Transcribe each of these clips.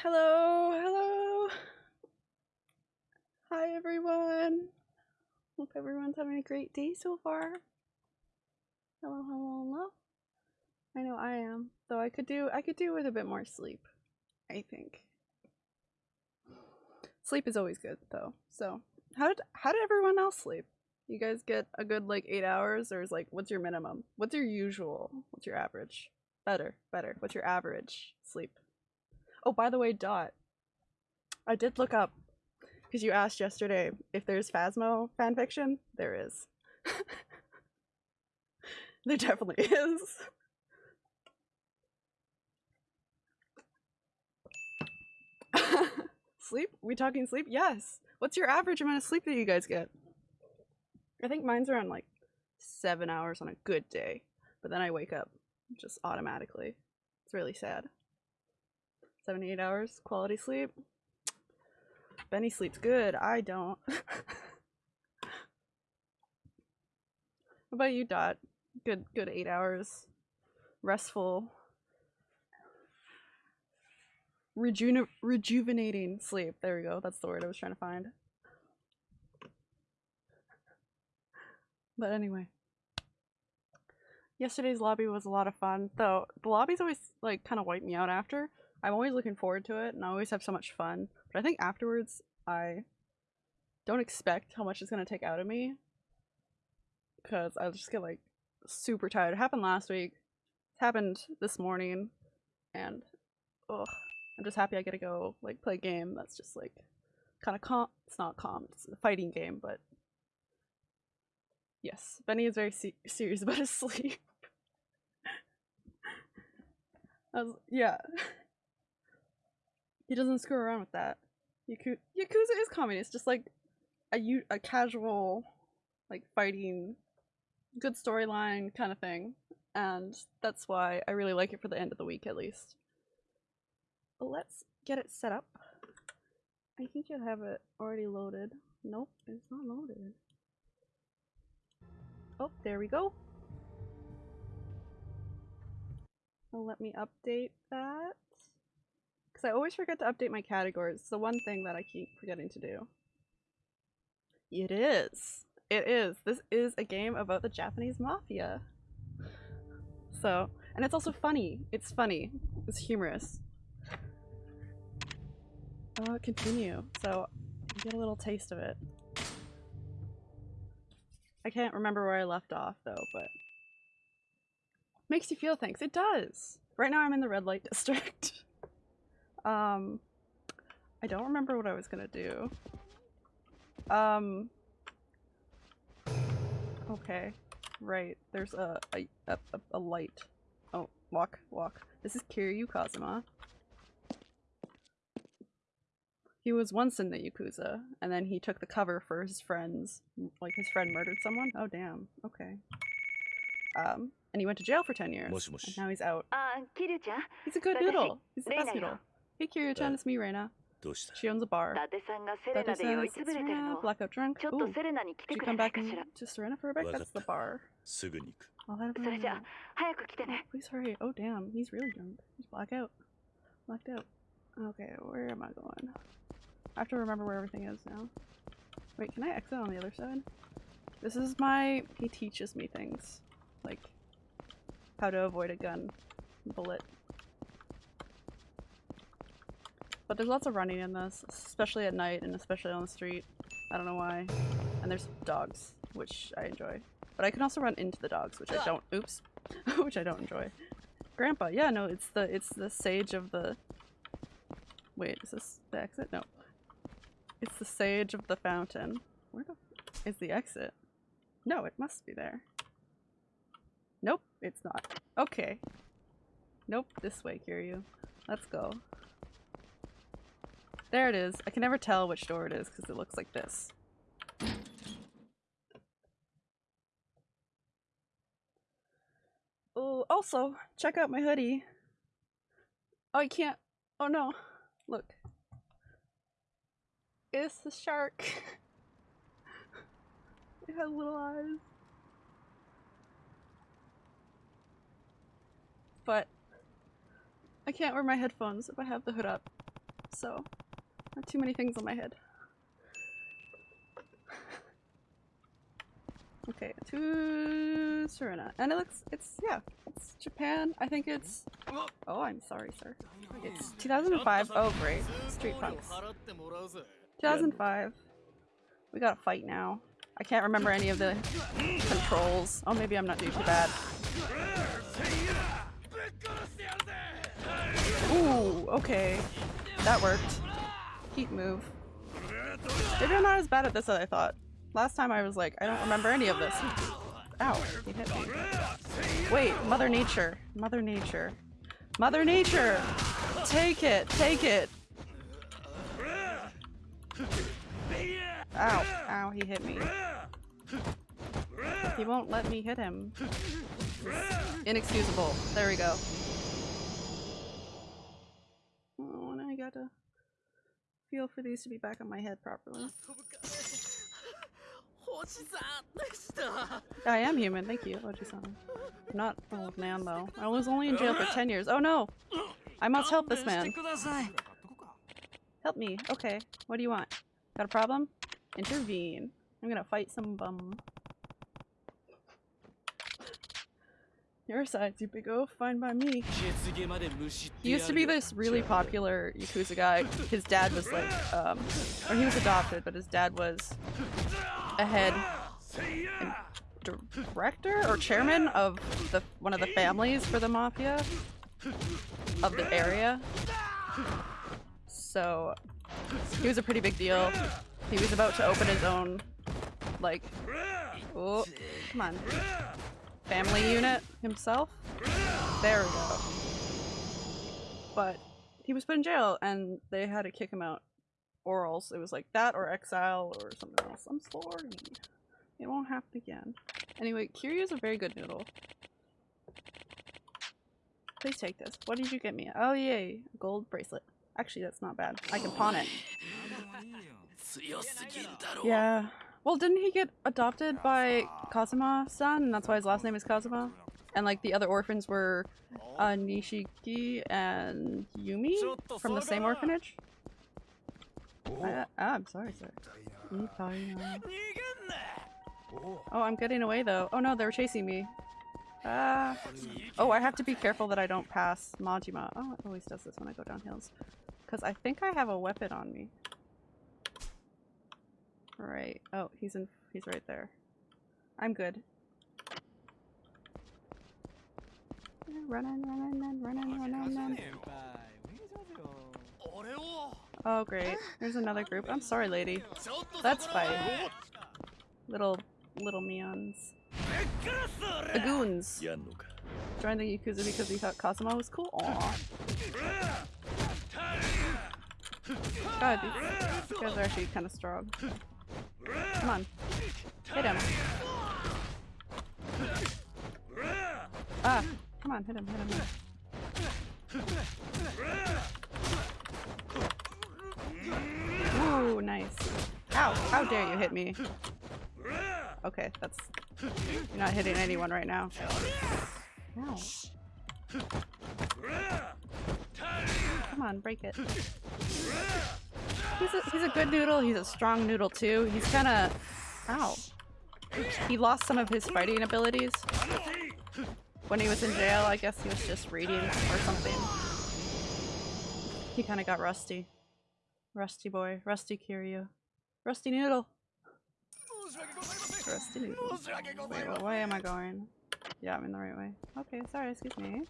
Hello, hello. Hi everyone. Hope everyone's having a great day so far. Hello, hello, hello. I know I am. Though I could do I could do with a bit more sleep. I think. Sleep is always good though. So how did how did everyone else sleep? You guys get a good like eight hours or is like what's your minimum? What's your usual? What's your average? Better, better. What's your average sleep? Oh, by the way, Dot. I did look up because you asked yesterday if there's Phasmo fanfiction. There is. there definitely is. sleep? We talking sleep? Yes. What's your average amount of sleep that you guys get? I think mine's around like seven hours on a good day, but then I wake up just automatically. It's really sad. Seven, eight hours quality sleep. Benny sleeps good. I don't. what about you, Dot? Good, good eight hours. Restful. Reju rejuvenating sleep. There we go. That's the word I was trying to find. But anyway. Yesterday's lobby was a lot of fun, though the lobbies always like kind of wipe me out after. I'm always looking forward to it and I always have so much fun. But I think afterwards I don't expect how much it's gonna take out of me. Cause I'll just get like super tired. It happened last week. It happened this morning and ugh. I'm just happy I get to go like play a game that's just like kind of calm. It's not calm. It's a fighting game, but yes, Benny is very se serious about his sleep. was, yeah, he doesn't screw around with that. Yaku Yakuza is comedy. It's just like a a casual, like fighting, good storyline kind of thing, and that's why I really like it for the end of the week at least let's get it set up. I think you have it already loaded. Nope, it's not loaded. Oh, there we go. Let me update that. Because I always forget to update my categories. It's the one thing that I keep forgetting to do. It is. It is. This is a game about the Japanese mafia. So, and it's also funny. It's funny. It's humorous. Oh, continue. So, get a little taste of it. I can't remember where I left off though, but makes you feel things. It does. Right now I'm in the red light district. Um, I don't remember what I was gonna do. Um, okay, right. There's a a, a, a light. Oh, walk, walk. This is Kiryu Kazuma. He was once in the Yakuza, and then he took the cover for his friends. Like, his friend murdered someone? Oh, damn. Okay. Um, and he went to jail for 10 years. And now he's out. Uh, he's a good noodle. He's the best noodle. Hey, Kiryu-chan, it's me, Reina. She owns a bar. Date-san is Serena, blackout drunk. Ooh, should come back and to Serena for a bit? That's the bar. I'll head over Please hurry. Oh, damn. He's really drunk. He's blackout. Blacked out. Okay, where am I going? I have to remember where everything is now. Wait, can I exit on the other side? This is my- he teaches me things. Like, how to avoid a gun bullet. But there's lots of running in this, especially at night and especially on the street. I don't know why. And there's dogs, which I enjoy. But I can also run into the dogs, which I don't- oops. which I don't enjoy. Grandpa, yeah, no, it's the- it's the sage of the- wait, is this the exit? No. It's the sage of the fountain. Where the is the exit? No, it must be there. Nope, it's not. Okay. Nope, this way, Kiryu. Let's go. There it is. I can never tell which door it is because it looks like this. Oh, also, check out my hoodie. Oh, I can't. Oh no. Look. It's the shark. it has little eyes. But I can't wear my headphones if I have the hood up. so not too many things on my head. okay, to Serena. And it looks, it's, yeah, it's Japan. I think it's, oh, I'm sorry, sir. It's 2005. Oh, great. Street Punks. 2005. We gotta fight now. I can't remember any of the controls. Oh, maybe I'm not doing too bad. Ooh, okay. That worked. Heat move. Maybe I'm not as bad at this as I thought. Last time I was like, I don't remember any of this. Ow, he hit me. Wait, Mother Nature. Mother Nature. Mother Nature! Take it! Take it! Ow. Ow, he hit me. He won't let me hit him. Inexcusable. There we go. Feel for these to be back on my head properly. I am human, thank you, Oji-san. Not old man though. I was only in jail for 10 years. Oh no! I must help this man. Help me. Okay. What do you want? Got a problem? Intervene. I'm gonna fight some bum. Your side, Zubigo. Fine by me. He used to be this really popular Yakuza guy. His dad was like, um, or he was adopted, but his dad was a head director or chairman of the one of the families for the mafia of the area. So he was a pretty big deal. He was about to open his own, like, oh, come on family unit himself. There we go. But he was put in jail and they had to kick him out. Or else it was like that or exile or something else. I'm sorry. It won't happen again. Anyway, Kiryu is a very good noodle. Please take this. What did you get me? Oh yay, gold bracelet. Actually, that's not bad. I can pawn it. Yeah, well, didn't he get adopted by Kazuma-san, and that's why his last name is Kazuma? And like the other orphans were uh, Nishiki and Yumi from the same orphanage? I, ah, I'm sorry, sir. Oh, I'm getting away though. Oh no, they were chasing me. Ah. Oh, I have to be careful that I don't pass Majima. Oh, it always does this when I go down hills. Because I think I have a weapon on me. Right. Oh, he's in- he's right there. I'm good. Running, running, running, running, running. Oh great, there's another group. I'm sorry lady. That's fine. Little, little meons. The goons! Joined the Yakuza because he thought Kazuma was cool? Aww. God, these guys are actually kind of strong. Come on. Hit him. Ah, come on, hit him, hit him. Ooh, nice. Ow, how dare you hit me. Okay, that's... You're not hitting anyone right now. Ow. Come on, break it. He's a, he's a good noodle. He's a strong noodle too. He's kind of... Ow. He lost some of his fighting abilities. When he was in jail, I guess he was just reading or something. He kind of got rusty. Rusty boy. Rusty Kiryu. Rusty noodle. Rusty noodle. Wait, way am I going? Yeah, I'm in the right way. Okay, sorry, excuse me.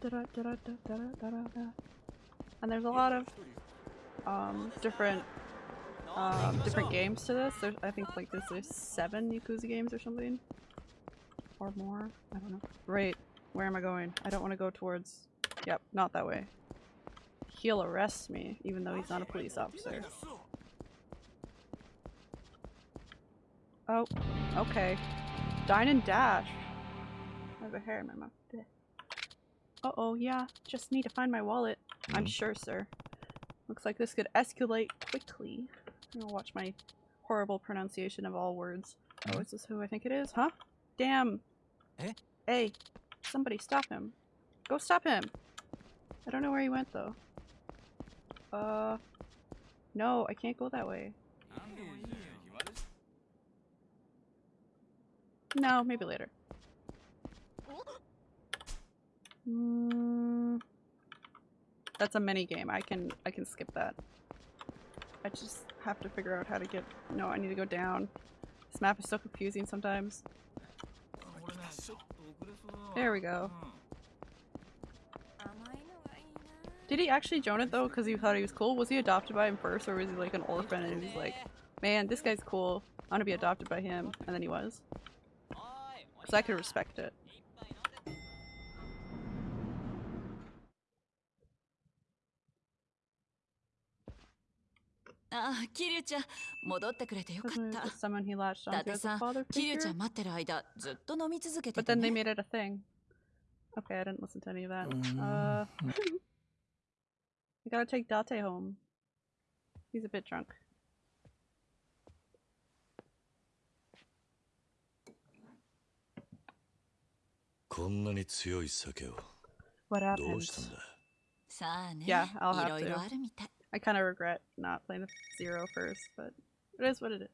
Da -da -da and there's a lot of um, different um, different games to this. There's, I think like this is seven Yakuza games or something. Or more. I don't know. Right. Where am I going? I don't want to go towards... Yep, not that way. He'll arrest me, even though he's not a police officer. Oh, okay. Dine and dash. I have a hair in my mouth. Uh-oh, yeah. Just need to find my wallet. Mm. I'm sure, sir. Looks like this could escalate quickly. I'm gonna watch my horrible pronunciation of all words. Oh, is this who I think it is? Huh? Damn! Eh? Hey, somebody stop him. Go stop him! I don't know where he went though. Uh, no, I can't go that way. No, maybe later. Mm, that's a mini game. I can I can skip that. I just have to figure out how to get. No, I need to go down. This map is so confusing sometimes. There we go. Did he actually join it though because he thought he was cool? Was he adopted by him first or was he like an orphan and he's like, man, this guy's cool. I want to be adopted by him. And then he was. Because I could respect it. ああ、キリュウちゃん、戻ってくれてよかった。だってさ、キリュウちゃん待ってる間、ずっと飲み続けてた、ね。But then they made it a thing. Okay, I didn't listen to any of that. Uh, I gotta take Date home. He's a bit drunk. What happened? Yeah, I'll have to. I kind of regret not playing with Zero first, but it is what it is.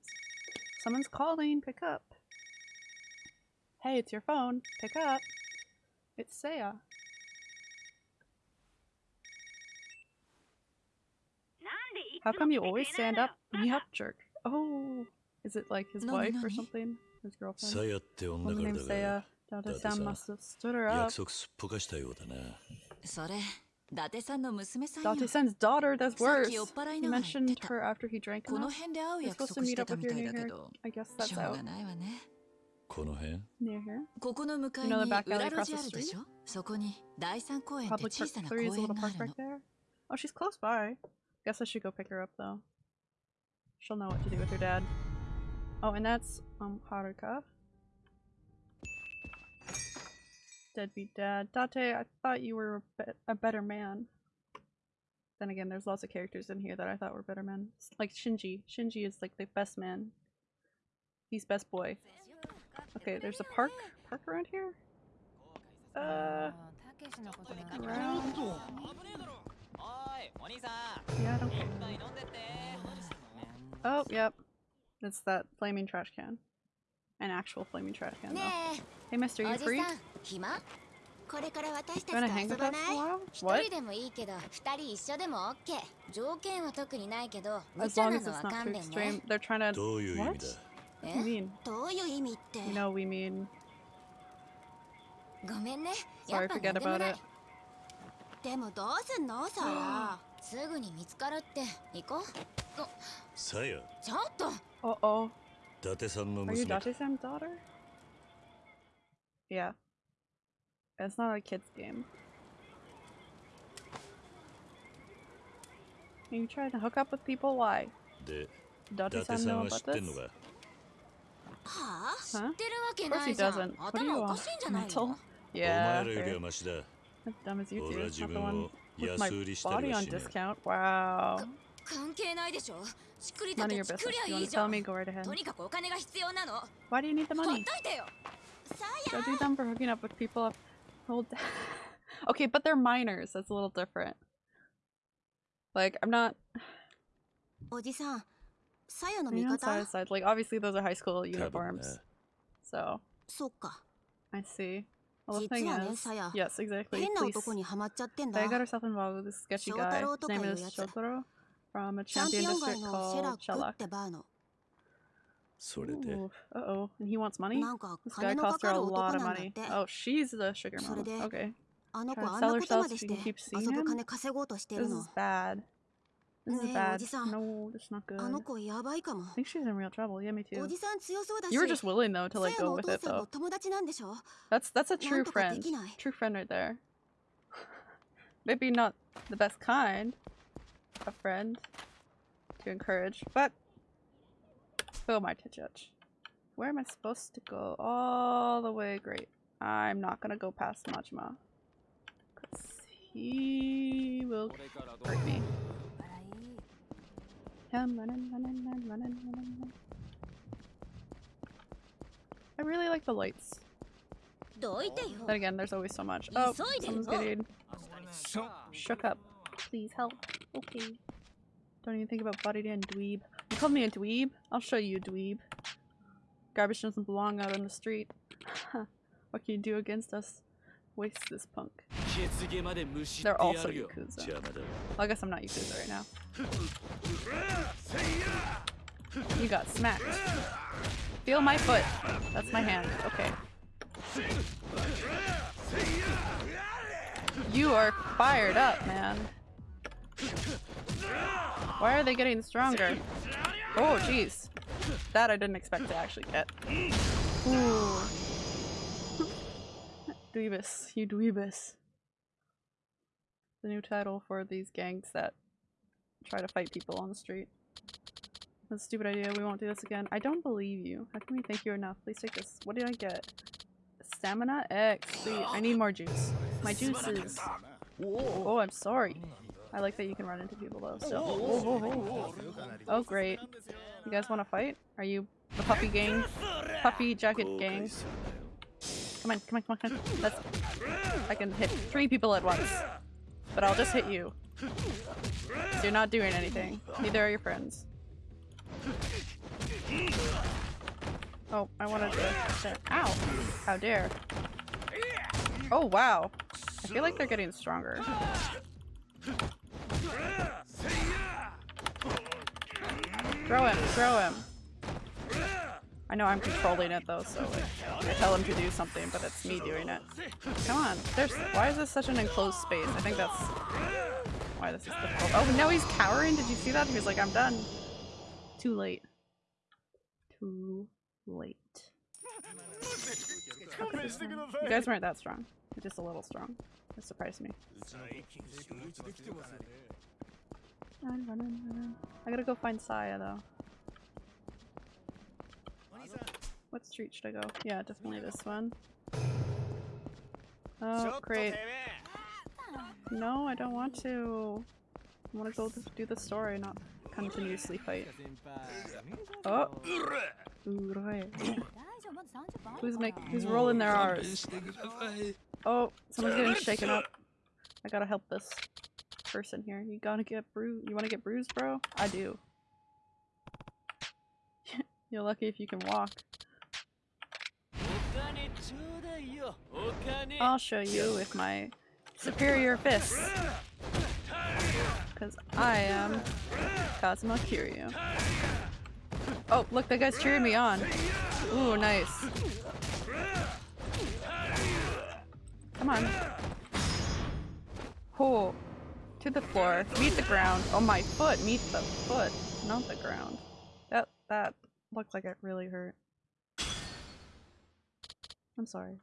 Someone's calling. Pick up. Hey, it's your phone. Pick up. It's Saya. How come you always stand up when you have jerk? Oh, is it like his wife or something? His girlfriend? Woman named Saya. Date-san must have stood her up. Date-san's daughter, that's worse. He mentioned her after he drank enough. You're supposed to meet up with your new hair. I guess that's out. Near here? You know the back alley across the street? Public park, there is a little park back there. Oh, she's close by. Guess I should go pick her up though. She'll know what to do with her dad. Oh, and that's um Haruka. Deadbeat dad. Date, I thought you were a, be a better man. Then again, there's lots of characters in here that I thought were better men. Like Shinji. Shinji is like the best man. He's best boy. Okay, there's a park. Park around here? Uh... Around? Yeah, I don't care. Oh, yep. It's that flaming trash can An actual flaming trash can, though. Hey, mister, you free? これから私たちと遊ばない一人でもいいけど二人一緒でも OK 条件は特にないけど無茶なのは勘弁ね They're trying to どういう意味だえどういう意味って You know we mean ごめんね Sorry forget about it でもどうすんのさやすぐに見つかるって行こうさやちょっとおお 伊達さんの娘 Are you 伊達さん daughter? Yeah It's not a kid's game Are you trying to hook up with people? Why? で、伊達さん know about this? Huh? Of course he doesn't. What do you want? Mental? Yeah. As dumb as you do. Not the one with my body on discount. Wow. None of your business. You want to tell me? Go right ahead. Why do you need the money? Go do them for hooking up with people. Hold okay, but they're minors. That's a little different. Like, I'm not... Side, side. Like, obviously those are high school uniforms. So. I see. Well, the thing is, yes, exactly. Please. They got herself involved with this sketchy guy. His name is Shotaro from a champion district called Shellac. Ooh, uh oh, and he wants money? This guy costs her a lot of money. Oh, she's the sugar mama. Okay. Trying to sell herself so she can keep seeing him? This is bad. This is bad. No, that's not good. I think she's in real trouble. Yeah, me too. You were just willing though to like go with it though. That's that's a true friend. True friend right there. Maybe not the best kind of friend to encourage, but oh my judge. Where am I supposed to go? All the way. Great. I'm not gonna go past Majima. Cause he will hurt me. Come running, running, running, running, running. I really like the lights. Then again, there's always so much. Oh, someone's getting Shook up. Please help. Okay. Don't even think about body and dweeb. You called me a dweeb? I'll show you a dweeb. Garbage doesn't belong out on the street. what can you do against us? Waste this punk. They're also Yakuza. Well, I guess I'm not Yakuza right now. You got smacked. Feel my foot. That's my hand. Okay. You are fired up, man. Why are they getting stronger? Oh, jeez. That I didn't expect to actually get. Ooh. Dweebus. You dweebus. The new title for these gangs that try to fight people on the street. That's a stupid idea. We won't do this again. I don't believe you. How can we thank you enough? Please take this. What did I get? Stamina X. Please. I need more juice. My juices. Oh, I'm sorry. I like that you can run into people though. So. Oh, oh, oh, oh great. You guys want to fight? Are you the puppy gang? Puppy jacket gang? Come on, come on, come on, come on. That's. I can hit three people at once. But I'll just hit you. You're not doing anything. Neither are your friends. Oh, I wanted to. Ow! How dare. Oh, wow. I feel like they're getting stronger. Throw him, throw him. I know I'm controlling it though, so I tell him to do something, but it's me doing it. Come on, there's- why is this such an enclosed space? I think that's why this is difficult. Oh, no, he's cowering? Did you see that? He was like, I'm done. Too late. Too late. You guys weren't that strong. Just a little strong. It surprised me. Run, run, run, I gotta go find Saya though. What street should I go? Yeah, definitely this one. Oh, great. No, I don't want to. I want to go to do the story, not continuously fight. Oh! who's make who's rolling their R's? Oh, someone's getting shaken up. I gotta help this person here. You gotta get bruised. You wanna get bruised, bro? I do. You're lucky if you can walk. I'll show you with my superior fists. Because I am Kazuma Kiryu. Oh, look, that guy's cheering me on. Ooh, nice. Come on. Oh. To the floor. Meet the ground. Oh, my foot. Meet the foot. Not the ground. That, that looked like it really hurt. I'm sorry.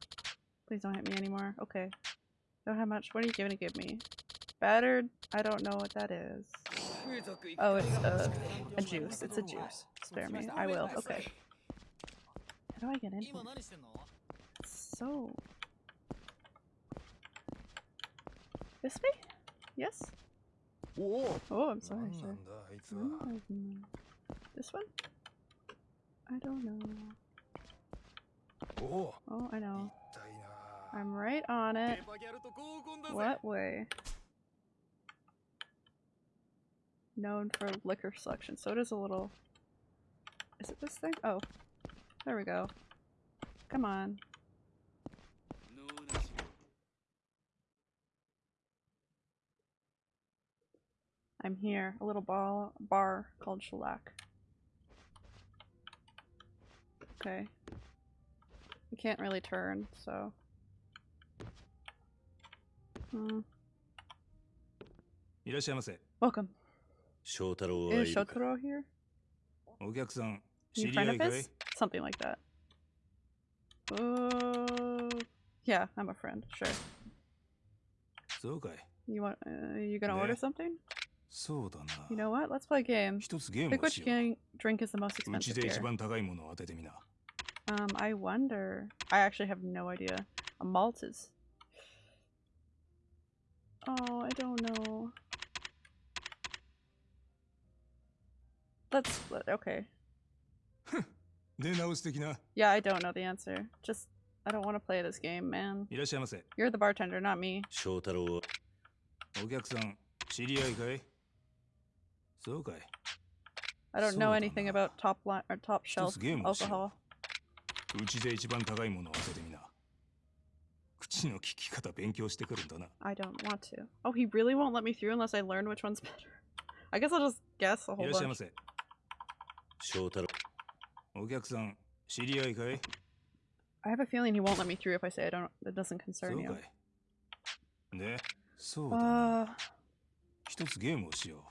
Please don't hit me anymore. Okay. Don't have much. What are you gonna give me? Battered? I don't know what that is. Oh, it's a, a juice. It's a juice. Spare me. I will. Okay. How do I get in? So... This way? Yes? Oh, I'm sorry, sir. This one? I don't know. Oh, I know. I'm right on it. What way? Known for liquor selection. So it is a little... Is it this thing? Oh. There we go. Come on. I'm here. A little bar, bar called Shellac. Okay. I can't really turn, so... Hmm. Welcome. Shotaro Is Shotaro here? You friend of his? Something like that. Uh, yeah, I'm a friend, sure. You want, uh, you gonna order something? You know what? Let's play a game. Pick which gang drink is the most expensive here. Um, I wonder. I actually have no idea. A malt is Oh, I don't know. Let's okay. yeah, I don't know the answer. Just I don't want to play this game, man. You're the bartender, not me. お客さん知り合いかい そうかい I don't know anything about top line or top shelf alcohol. うちで一番高いものを当ててみな。口の聞き方勉強してくるんだな。I don't want to. Oh, he really won't let me through unless I learn which one's better. I guess I'll just guess a whole いらっしゃいま bunch. せ。翔太郎お客さん知り合いかい I have a feeling he won't let me through if I say I don't. It doesn't そ concern う you. かい。で、そうだな。 Uh, 一つゲームをしよ uh, う。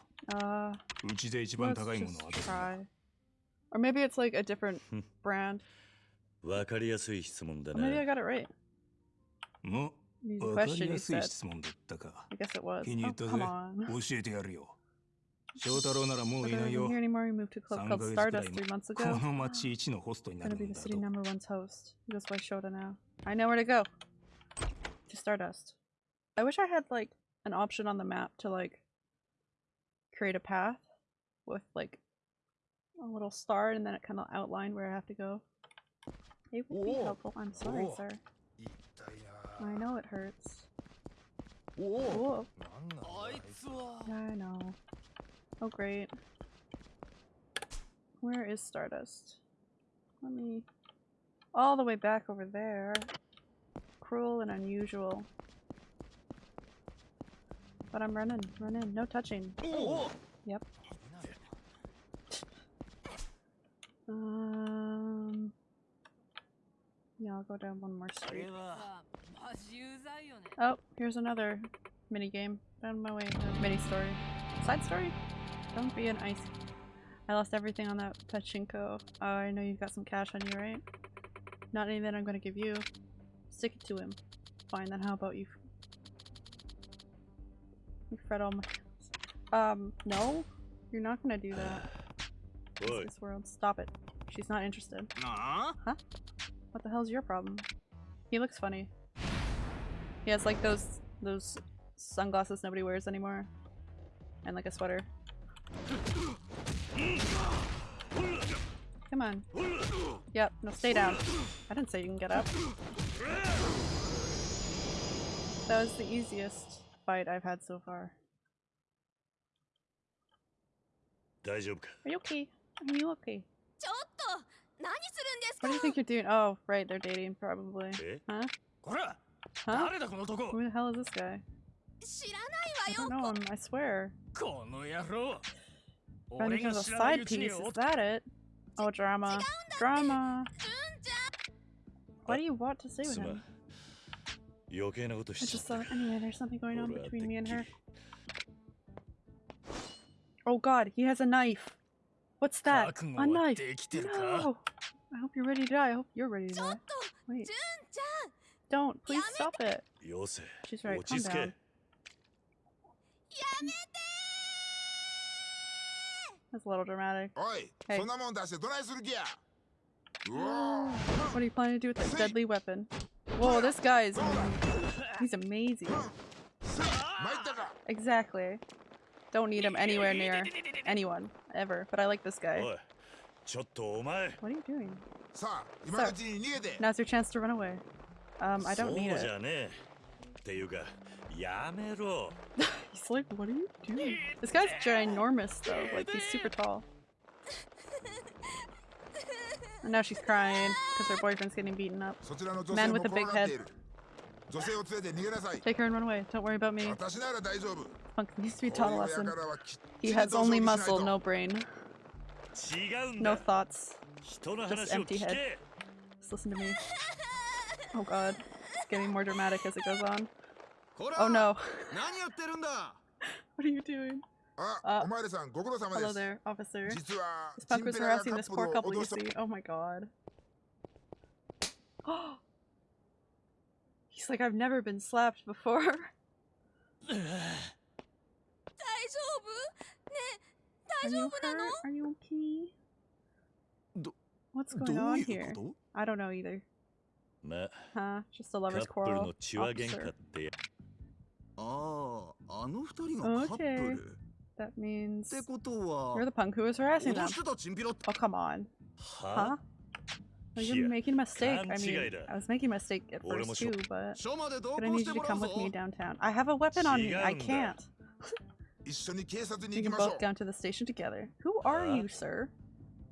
うちで一番 let's 高いもの just を当ててみな。 try. Or maybe it's like a different brand. わかりやすい質問だ Or な maybe I got it right. も These う、わかり question や you すい said. 質問だったか。 I guess it was. 気に入 Oh, ったぜ come on. 教えてやるよ。翔太郎ならもう But い I ない wasn't よ here。anymore. He moved to a club 3 called ヶ月くらい Stardust three months こ ago. の町一のホストにな Gonna る be ん the だ city と。 number one's host. He goes by Shota now. I know where to go. To Stardust. I wish I had like an option on the map to like create a path with like a little star and then it kind of outlined where I have to go. It would be helpful. I'm sorry, sir. I know it hurts. Whoa. Yeah, I know. Oh, great. Where is Stardust? Let me... All the way back over there. Cruel and unusual. But I'm running, running. No touching. Ooh. Yep. Um. Yeah, I'll go down one more street. Oh, here's another mini game. Found my way. Uh, mini story. Side story? Don't be an ice. I lost everything on that pachinko. Oh, I know you've got some cash on you, right? Not any that I'm gonna give you. Stick it to him. Fine, then how about you you fret all my- Um, no? You're not gonna do that. This world. Stop it. She's not interested. Nah. Huh? What the hell's your problem? He looks funny. He has like those- those sunglasses nobody wears anymore. And like a sweater. Come on. Yep, no, stay down. I didn't say you can get up. That was the easiest fight I've had so far. Are you okay? Are you okay? What do you think you're doing? Oh, right, they're dating probably. Eh? Huh? Huh? Who the hell is this guy? I don't know him, I swear. Found each a side piece, is that it? Oh, drama. Drama! What do you want to say with him? I just thought, anyway, there's something going on between me and her. Oh god, he has a knife! What's that? A knife! No! I hope you're ready to die. I hope you're ready to die. Wait. Don't. Please stop it. She's right. Calm down. That's a little dramatic. Hey. What are you planning to do with that deadly weapon? Whoa, this guy is... He's amazing. Exactly. Don't need him anywhere near anyone, ever. But I like this guy. What are you doing? So, now's your chance to run away. Um, I don't need it. he's like, what are you doing? This guy's ginormous though, like he's super tall. And now she's crying because her boyfriend's getting beaten up. Man with a big head. Take her and run away. Don't worry about me. Punk needs to be taught a lesson. He has only muscle, no brain. No thoughts. Just empty head. Just listen to me. Oh god. It's getting more dramatic as it goes on. Oh no. what are you doing? Ah, uh, hello there, officer. This punk was harassing this poor couple, you see. Oh my god. He's like, I've never been slapped before. Are you hurt? Are you okay? What's going on here? I don't know either. Huh? Just a lover's quarrel. Officer. Oh, ah, okay. That means you're the punk who was harassing them. Oh, come on. Huh? Well, you're making a mistake. I mean, I was making a mistake at first too, but, but I need you to come with me downtown. I have a weapon on me. I can't. we can both down to the station together. Who are you, sir?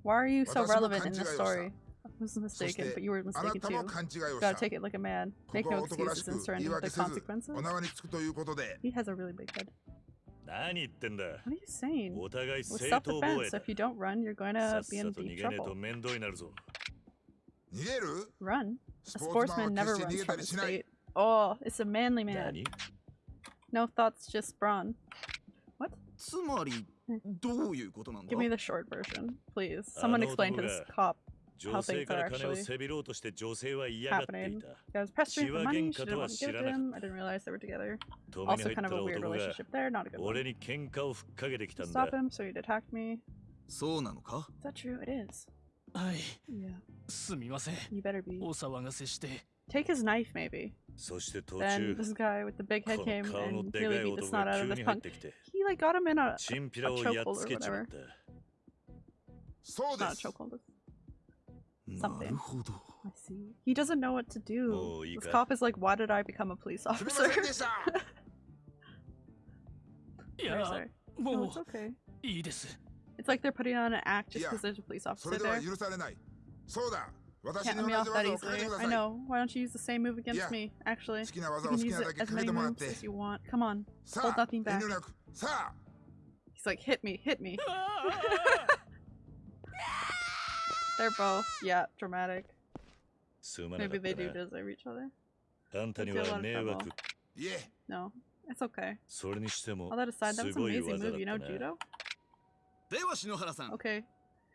Why are you so relevant in this story? I was mistaken, but you were mistaken too. You gotta take it like a man. Make no excuses and surrender the consequences. He has a really big head. What are you saying? Well, self-defense. If you don't run, you're going to be in deep trouble. Run? A sportsman never runs from his state. Oh, it's a manly man. No thoughts, just brawn. What? Hmm. Give me the short version, please. Someone explain to this cop 女性から金をせびろうとして女性は嫌がっていた。血は喧嘩とは知らなかった。止めに入った男が俺に喧嘩をふっかけてきたんだ。そうなのかはい。すみません。お騒がせして。Take his knife, maybe. Then this guy with the big head came and really beat the snot out of this punk. He like got him in a, a chokehold or whatever. Not a chokehold, something. I see. He doesn't know what to do. This cop is like, why did I become a police officer? yeah. No, oh, it's okay. It's like they're putting on an act just because there's a police officer there. Can't let me off that easily. I know. Why don't you use the same move against me, actually? You can use it as many moves as you want. Come on. Hold nothing back. He's like, hit me, hit me. Ah. They're both, yeah, dramatic. Maybe they do deserve each other. Yeah. No, it's okay. All that aside, that was an amazing move, you know judo? Okay.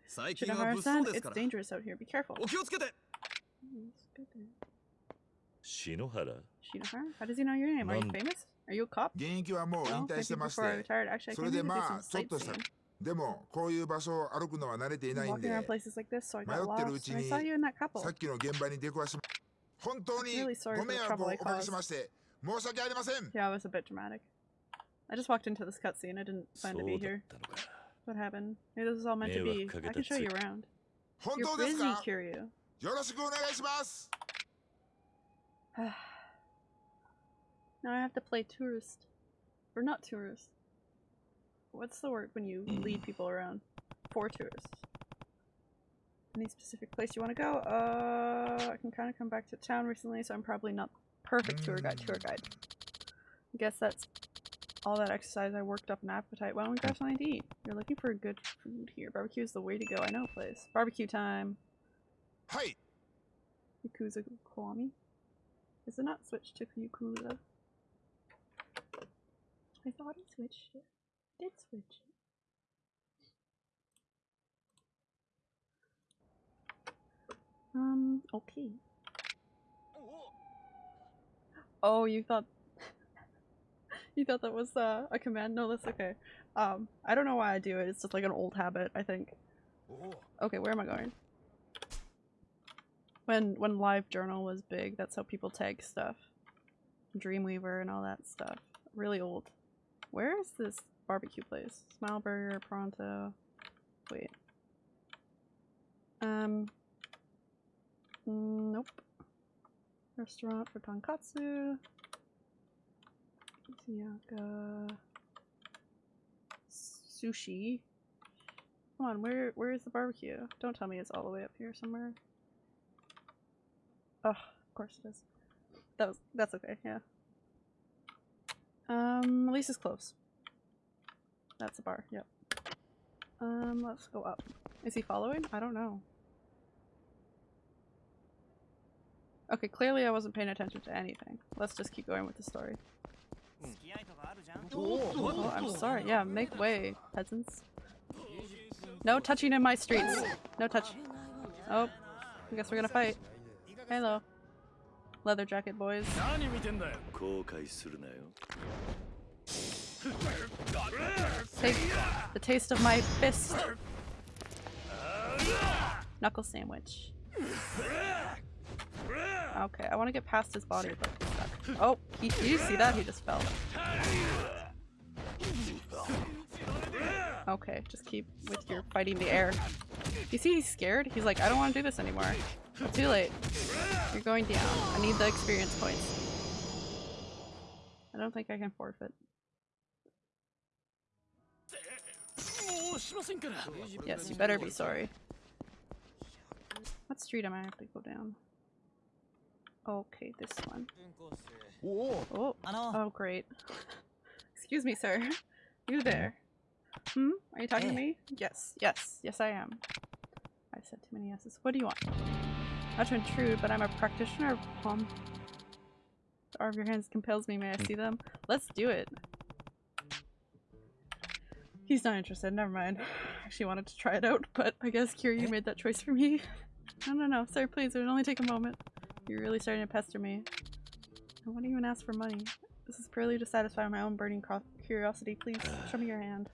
Shinohara-san, it's dangerous out here, be careful. Shinohara? Shinohara? How does he know your name? Are you famous? Are you a cop? No, before I retired. Actually, I came here to do some sightseeing. でもこういう場所を歩くのは慣れてい I'm ないん walking で around places like this, so I got 迷ってるう lost. ち And I に saw you in that couple. さっきの現場に出くわし本当に Really sorry ご for the 迷惑 trouble を I おかけ caused. しまして申し訳ありません Yeah, it was a bit dramatic. I just walked into this cutscene. I didn't そ plan う to だ be っ here. たのか What happened? Maybe this is all meant to be. I can show you around. 本 You're 当です busy, か Kiryu. よろしくお願いします now I have to play tourist. Or not tourist. What's the word when you lead people around? For tourists. Any specific place you want to go? Uh, I can kind of come back to town recently, so I'm probably not perfect tour guide. Tour guide. I guess that's all that exercise. I worked up an appetite. Why don't we grab something to eat? You're looking for good food here. Barbecue is the way to go. I know a place. Barbecue time. はい Yakuza Kiwami. Is it not switched to Yakuza? I thought it switched it. Did switch it. Um, okay. Oh, you thought you thought that was uh, a command? No, that's okay. Um, I don't know why I do it. It's just like an old habit, I think. Okay, where am I going? When when LiveJournal was big, that's how people tag stuff. Dreamweaver and all that stuff. Really old. Where is this barbecue place? Smile Burger, Pronto. Wait. Um. Nope. Restaurant for tonkatsu. Ziyaka. Sushi. Come on, where where is the barbecue? Don't tell me it's all the way up here somewhere. Oh, of course it is. That was that's okay, yeah. Um, Lisa's close. That's a bar, yep. Um, let's go up. Is he following? I don't know. Okay, clearly I wasn't paying attention to anything. Let's just keep going with the story. Oh, I'm sorry. Yeah, make way, peasants. No touching in my streets. No touch. Oh, I guess we're gonna fight. Hello. Leather jacket boys. Take the taste of my fist. Knuckle sandwich. Okay, I want to get past his body, but. Oh, he, did you see that? He just fell. Okay, just keep with your fighting the air. You see he's scared? He's like, I don't want to do this anymore. Too late. You're going down. I need the experience points. I don't think I can forfeit. Yes, you better be sorry. What street am I have to go down? Okay, this one. Oh, oh great. Excuse me, sir. You there. Hmm? Are you talking to me? Yes, yes, yes I am. I said too many yeses. What do you want? Not to intrude, but I'm a practitioner of palm. The arm of your hands compels me. May I see them? Let's do it. He's not interested. Never mind. I actually wanted to try it out, but I guess Kiryu made that choice for me. no, no, no. Sir, please. It would only take a moment. You're really starting to pester me. I won't even ask for money. This is purely to satisfy my own burning curiosity. Please, show me your hand.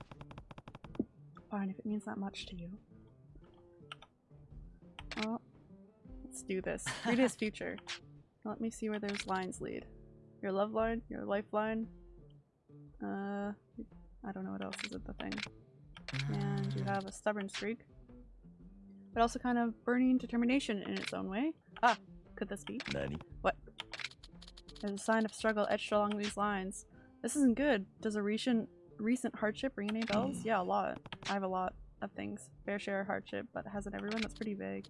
Fine, if it means that much to you. Oh, let's do this. Read his future. Let me see where those lines lead. Your love line, your lifeline. Uh, I don't know what else is at the thing. And you have a stubborn streak. But also kind of burning determination in its own way. Ah, could this be? Nani? What? There's a sign of struggle etched along these lines. This isn't good. Does a recent recent hardship ring any bells? Yeah, a lot. I have a lot of things. Fair share of hardship, but hasn't everyone? That's pretty vague.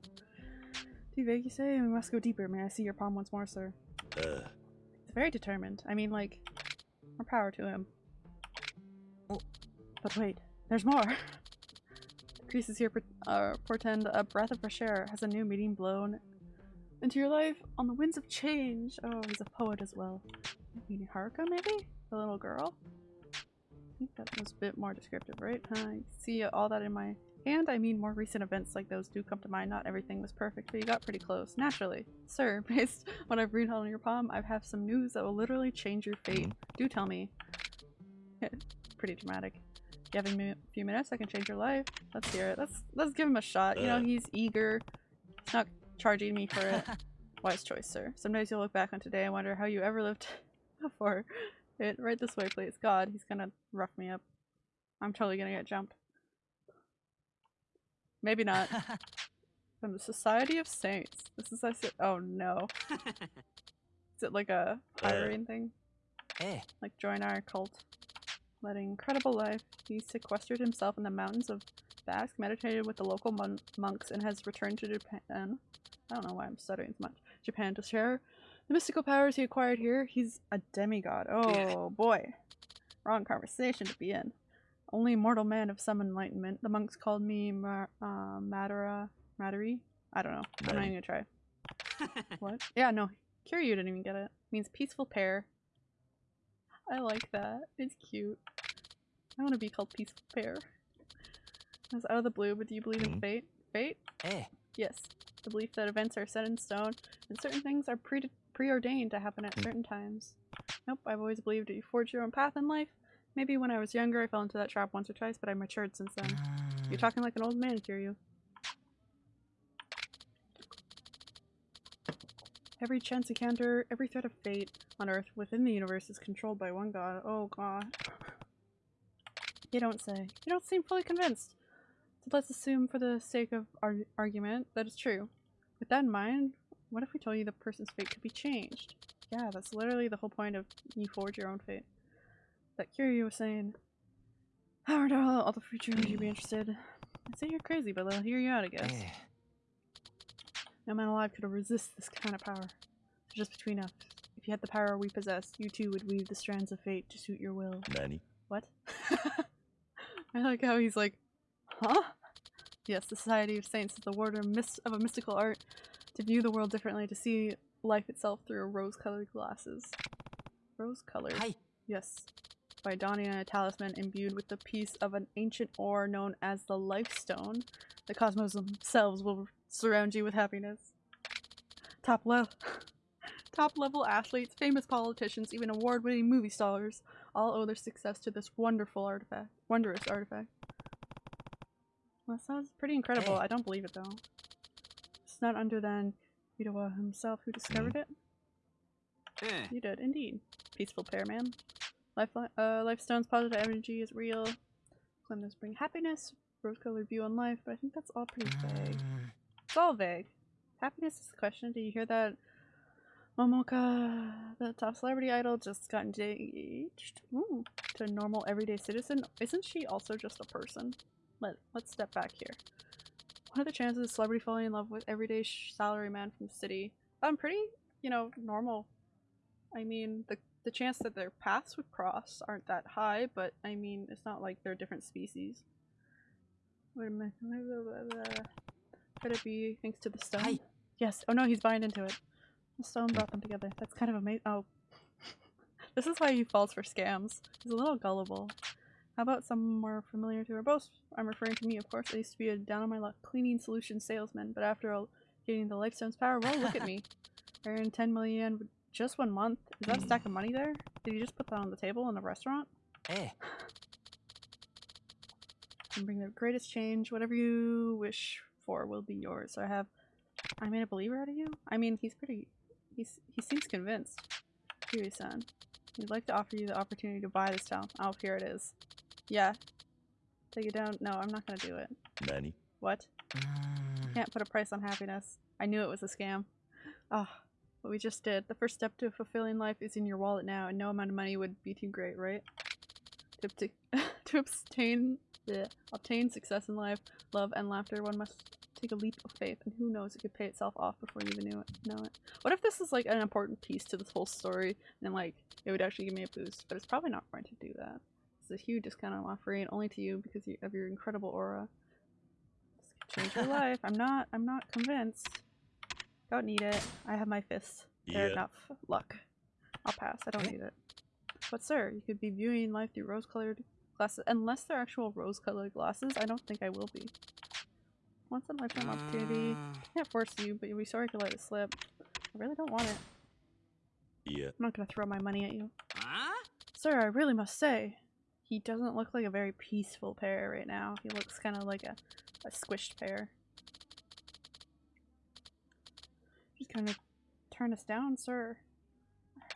Too vague, you say? We must go deeper. May I see your palm once more, sir? Uh. He's very determined. I mean, like, more power to him. Oh. But wait, there's more! the creases here uh, portend a breath of fresh air. Has a new meaning blown into your life on the winds of change. Oh, he's a poet as well. Maybe Haruka, maybe? The little girl? I think that was a bit more descriptive, right? I see all that in my and I mean more recent events like those do come to mind. Not everything was perfect, but you got pretty close. Naturally. Sir, based on what I've read on your palm, I have some news that will literally change your fate. Mm-hmm. Do tell me. Pretty dramatic. You have a few minutes, I can change your life. Let's hear it. Let's let's give him a shot. You know, he's eager. He's not charging me for it. Wise choice, sir. Sometimes you'll look back on today and wonder how you ever lived before. It right this way, please. God, he's gonna rough me up. I'm totally gonna get jumped. Maybe not. From the Society of Saints. This is I said. Oh no. is it like a hiring uh, thing? Eh. Like join our cult. Led an incredible life. He sequestered himself in the mountains of Basque, meditated with the local mon monks, and has returned to Japan. I don't know why I'm stuttering so much. Japan to share the mystical powers he acquired here. He's a demigod. Oh boy. Wrong conversation to be in. Only mortal man of some enlightenment. The monks called me Mar uh, Madara. Madari? I don't know. I'm not even gonna try. what? Yeah, no. Kiryu didn't even get it. Means peaceful pair. I like that. It's cute. I want to be called peaceful pair. That's out of the blue, but do you believe in mm-hmm. fate? Fate? Eh. Yes. The belief that events are set in stone and certain things are pre preordained to happen at mm. certain times. Nope, I've always believed that you forge your own path in life Maybe when I was younger I fell into that trap once or twice, but I matured since then. You're talking like an old man, Kiryu. Every chance encounter, every thread of fate on Earth within the universe is controlled by one god. Oh god. You don't say. You don't seem fully convinced. So let's assume for the sake of our argument that it's true. With that in mind, what if we told you the person's fate could be changed? Yeah, that's literally the whole point of you forge your own fate that Kiryu was saying, Howard, all, all the future would you be interested? I'd say you're crazy, but uh, I'll hear you out, I guess. Eh. Yeah. No man alive could resist this kind of power. So just between us, if you had the power we possess, you too would weave the strands of fate to suit your will. Nani? What? I like how he's like, huh? Yes, the Society of Saints is the word of a mystical art to view the world differently, to see life itself through rose-colored glasses. Rose-colored? Hi. Yes by donning a talisman imbued with the piece of an ancient ore known as the Life Stone. The cosmos themselves will surround you with happiness. Top level, top level athletes, famous politicians, even award-winning movie stars all owe their success to this wonderful artifact, wondrous artifact. Well, that sounds pretty incredible. I don't believe it though. It's not under than Urawa himself who discovered it. Eh. You did, indeed. Peaceful pair, man. Life, uh, Lifestone's positive energy is real. Clemens bring happiness, rose-colored view on life, but I think that's all pretty vague. It's all vague. Happiness is the question. Did you hear that? Momoka, the top celebrity idol, just got engaged Ooh, to a normal everyday citizen. Isn't she also just a person? Let, let's step back here. What are the chances of a celebrity falling in love with everyday salaryman from the city? I'm pretty, you know, normal. I mean, the the chance that their paths would cross aren't that high, but I mean, it's not like they're different species. Wait a minute. Could it be thanks to the stone? Hi. Yes. Oh no, he's buying into it. The stone brought them together. That's kind of amazing. Oh. this is why he falls for scams. He's a little gullible. How about some more familiar to our both? I'm referring to me, of course. I used to be a down on my luck cleaning solution salesman, but after all, getting the Lifestone's power, well, look at me. I earned 10 million just one month. Is that a stack of money there? Did you just put that on the table in a restaurant? Eh. And bring the greatest change. Whatever you wish for will be yours. So I have. I made a believer out of you. I mean, he's pretty. He's he seems convinced. Kiryu-san, he'd like to offer you the opportunity to buy this town. Oh, here it is. Yeah. Take it down. No, I'm not gonna do it. Nani? What? Mm. Can't put a price on happiness. I knew it was a scam. Ah, oh, what we just did. The first step to fulfilling life is in your wallet now, and no amount of money would be too great, right? To, to, to obtain, yeah, obtain success in life, love, and laughter, one must take a leap of faith, and who knows, it could pay itself off before you even knew it. Know it. What if this is like an important piece to this whole story, and like it would actually give me a boost? But it's probably not going to do that. It's a huge discount I'm offering only to you because of your incredible aura. This could change your life. I'm not. I'm not convinced. Don't need it. I have my fists. They're Yeah. enough luck. I'll pass. I don't need it. But sir, you could be viewing life through rose-colored glasses. Unless they're actual rose-colored glasses, I don't think I will be. Once in a lifetime opportunity. Uh, Can't force you, but you'll be sorry to let it slip. I really don't want it. Yeah. I'm not gonna throw my money at you. huh? Sir, I really must say, he doesn't look like a very peaceful pear right now. He looks kind of like a, a squished pear. Just kind of turn us down, sir.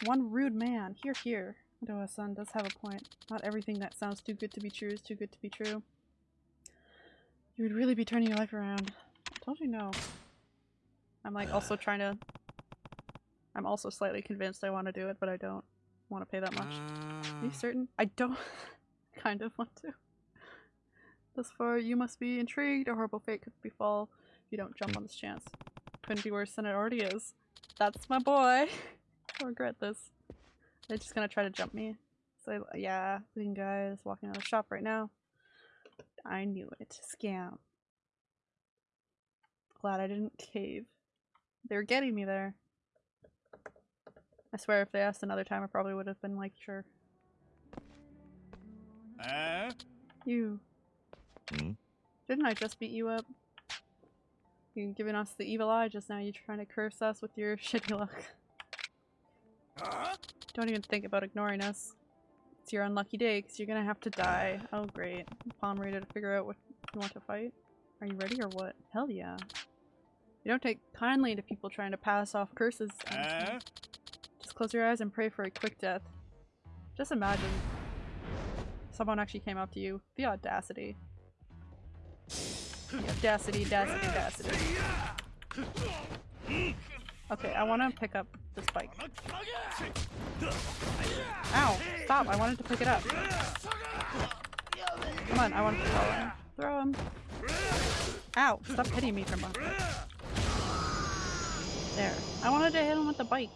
One rude man. Here, here. Odoa-san does have a point. Not everything that sounds too good to be true is too good to be true. You would really be turning your life around. I told you no. I'm like also trying to... I'm also slightly convinced I want to do it, but I don't want to pay that much. Are you Uh, certain? I don't kind of want to. Thus far, you must be intrigued. A horrible fate could befall if you don't jump on this chance. Couldn't be worse than it already is. That's my boy. I regret this. They're just gonna try to jump me. So yeah, leading guys walking out of the shop right now. I knew it. Scam. Glad I didn't cave. They were getting me there. I swear if they asked another time I probably would have been like, sure. Eh? You. Hmm? Didn't I just beat you up? You giving us the evil eye just now. You trying to curse us with your shitty luck. Don't even think about ignoring us. It's your unlucky day because you're gonna have to die. Oh great. Palm ready to figure out what you want to fight. Are you ready or what? Hell yeah. You don't take kindly to people trying to pass off curses. Eh? Just close your eyes and pray for a quick death. Just imagine someone actually came up to you. The audacity. The audacity, audacity, audacity. Okay, I want to pick up this bike. Ow! Stop! I wanted to pick it up. Come on, I want to throw him. Throw him. Ow! Stop hitting me from behind. There. I wanted to hit him with the bike.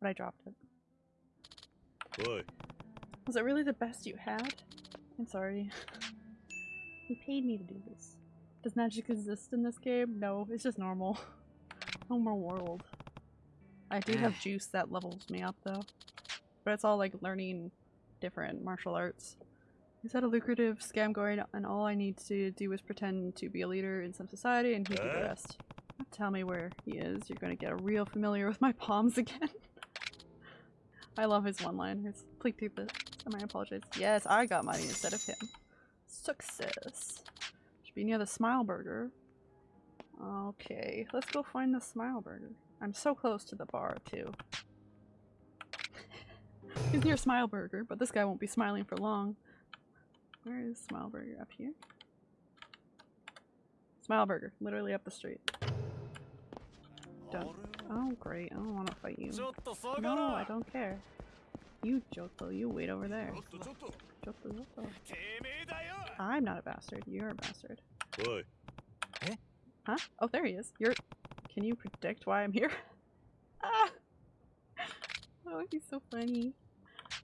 But I dropped it. Oi. Was it really the best you had? I'm sorry. you paid me to do this. Does magic exist in this game? No, it's just normal. Normal world. I do have eh. juice that levels me up though. But it's all like learning different martial arts. He's had a lucrative scam going and all I need to do is pretend to be a leader in some society and he'd do the eh? rest. Don't tell me where he is, you're gonna get a real familiar with my palms again. I love his one-liners. Please keep it. I might apologize. Yes, I got money instead of him. Success. Should be near the Smile Burger. Okay, let's go find the smile burger. I'm so close to the bar too. He's near Smile Burger, but this guy won't be smiling for long. Where is Smile Burger? Up here? Smile Burger, literally up the street. Done. Oh great, I don't want to fight you. No, I don't care. You Joto, you wait over there. Joto, Joto. I'm not a bastard, you're a bastard. Eh? Huh? Oh, there he is. You're. Can you predict why I'm here? ah! Oh, he's so funny.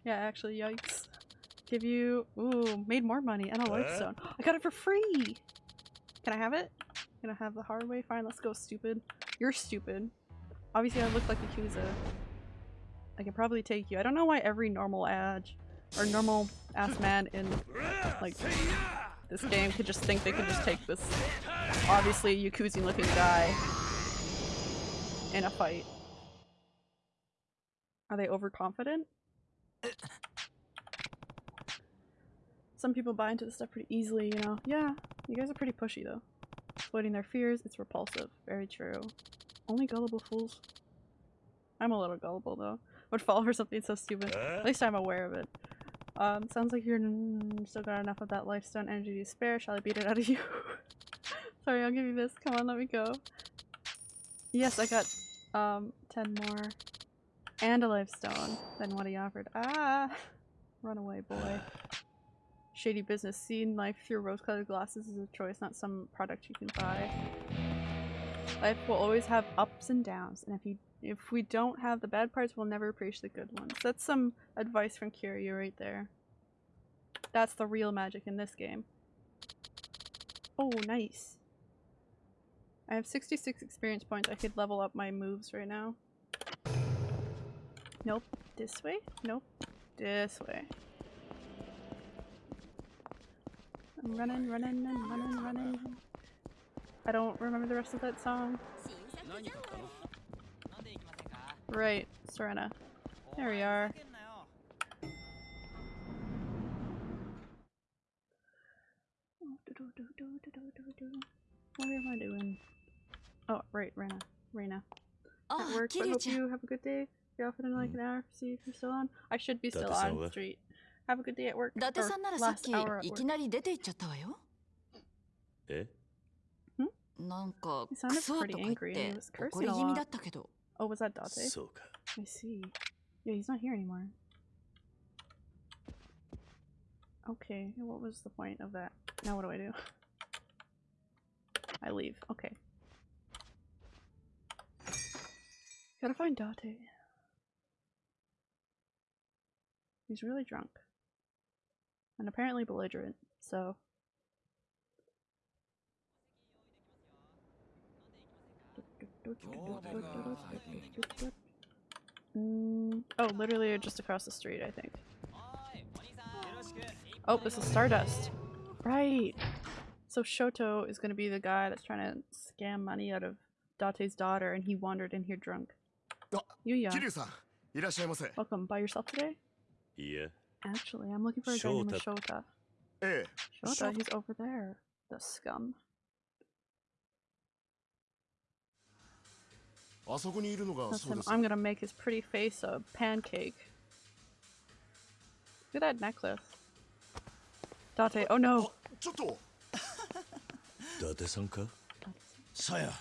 Yeah, actually, yikes. Give you. Ooh, made more money and a life Huh? stone. I got it for free! Can I have it? Can I have the hard way? Fine, let's go, stupid. You're stupid. Obviously, I look like a Yakuza. I can probably take you. I don't know why every normal ad or normal ass man in like this game could just think they could just take this obviously Yakuza looking guy in a fight. Are they overconfident? Some people buy into this stuff pretty easily, you know. Yeah, you guys are pretty pushy though. Exploiting their fears, it's repulsive. Very true. Only gullible fools. I'm a little gullible though. Would fall for something so stupid. At least I'm aware of it. Um, sounds like you're still got enough of that lifestone energy to spare. Shall I beat it out of you? Sorry, I'll give you this. Come on, let me go. Yes, I got um 10 more and a lifestone than what he offered. Ah! Run away, boy. Shady business. Seeing life through rose-colored glasses is a choice, not some product you can buy. Life will always have ups and downs, and if you if we don't have the bad parts, we'll never appreciate the good ones. That's some advice from Kiryu right there. That's the real magic in this game. Oh, nice. I have 66 experience points. I could level up my moves right now. Nope. This way? Nope. This way. I'm running, running, and running, running. I don't remember the rest of that song. Right, Serena. There we are. What am I doing? Oh, right, Rena. Rena. Oh, At work, but hope you have a good day. Be off in like an hour, see if you're still on. I should be still on the street. Have a good day at work. Or last hour at work. えなんか He sounded クソとか pretty 言っ angry and て he was cursing 怒り a 気味 lot. だったけど Oh, was that Date? そうか I see. Yeah, he's not here anymore. Okay, what was the point of that? Now what do I do? I leave. Okay. Gotta find Date. He's really drunk. And apparently belligerent, so. Oh, mm, oh literally just across the street, I think. Oh, this is Stardust. Right. So Shota is going to be the guy that's trying to scam money out of Date's daughter, and he wandered in here drunk. Oh, Yuya. Welcome. By yourself today? Yeah. Actually, I'm looking for a guy named Shota. Shota, eh. he's over there. The scum. Listen, I'm gonna make his pretty face a pancake. Look at that necklace. Date, oh no! Date-san-ka? Saya!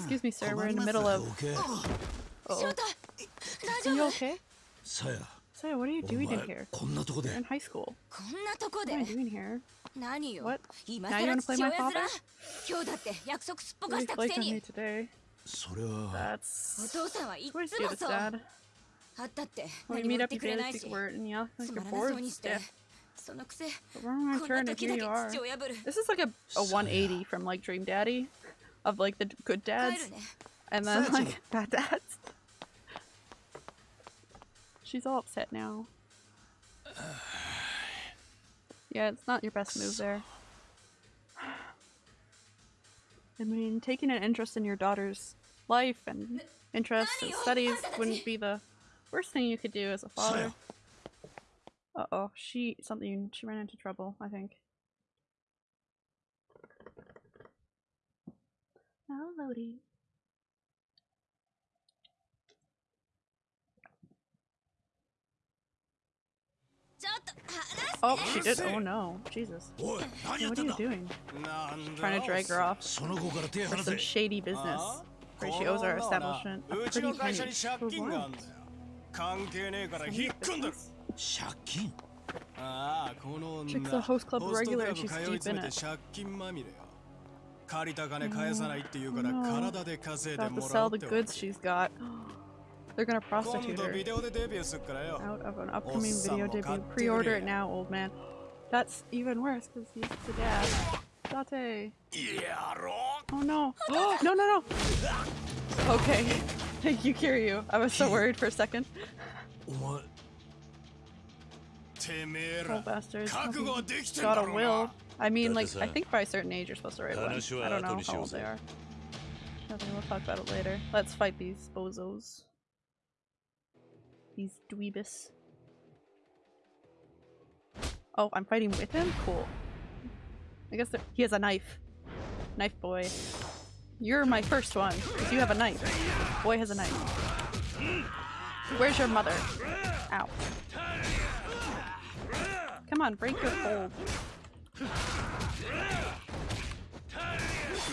Excuse me, sir, we're in the middle of... Uh -oh. oh. Are you okay? Saya. So what are you doing in here? You're in high school. What are you doing here? What? Now you want to play my father? Really flaked on me today. That's... Where's David's dad? When we meet up, you barely speak word, and yeah, like you're bored to. But we're on our turn, and here you are. This is like a, a 180 from like Dream Daddy, of like the good dads, and then like bad dads. She's all upset now. Yeah, it's not your best move there. I mean, taking an interest in your daughter's life and interests and oh, studies wouldn't be the worst thing you could do as a father. Uh oh, she something she ran into trouble, I think. Now loading. Oh, she did. Oh no, Jesus. Hey, what are you doing? Trying to drag her off for some shady business. Where she owes our establishment a うち pretty の会社 penny. に借 For 金があ what? んだよ関係ねえから引っ込んだろ借金ああこの女 Chick's a host club ホストク regular ラ and ブ she's 通い deep 詰 in め it. て借金まみれよ借りた金返さないって言うから No. 体で稼いで About to もら sell おう the ってわ goods she's got. They're gonna prostitute her out of an upcoming video debut. Pre-order it now, old man. That's even worse because he's the dad. Date. Oh no. no, no, no. Okay. Thank you, Kiryu. I was so worried for a second. What? Oh, bastards. Got a will. I mean, like, I think by a certain age you're supposed to write one. I don't know how old they are. Nothing, we'll talk about it later. Let's fight these bozos. These dweebus. Oh, I'm fighting with him? Cool. I guess he has a knife. Knife boy. You're my first one, because you have a knife. Boy has a knife. Where's your mother? Ow. Come on, break your hold.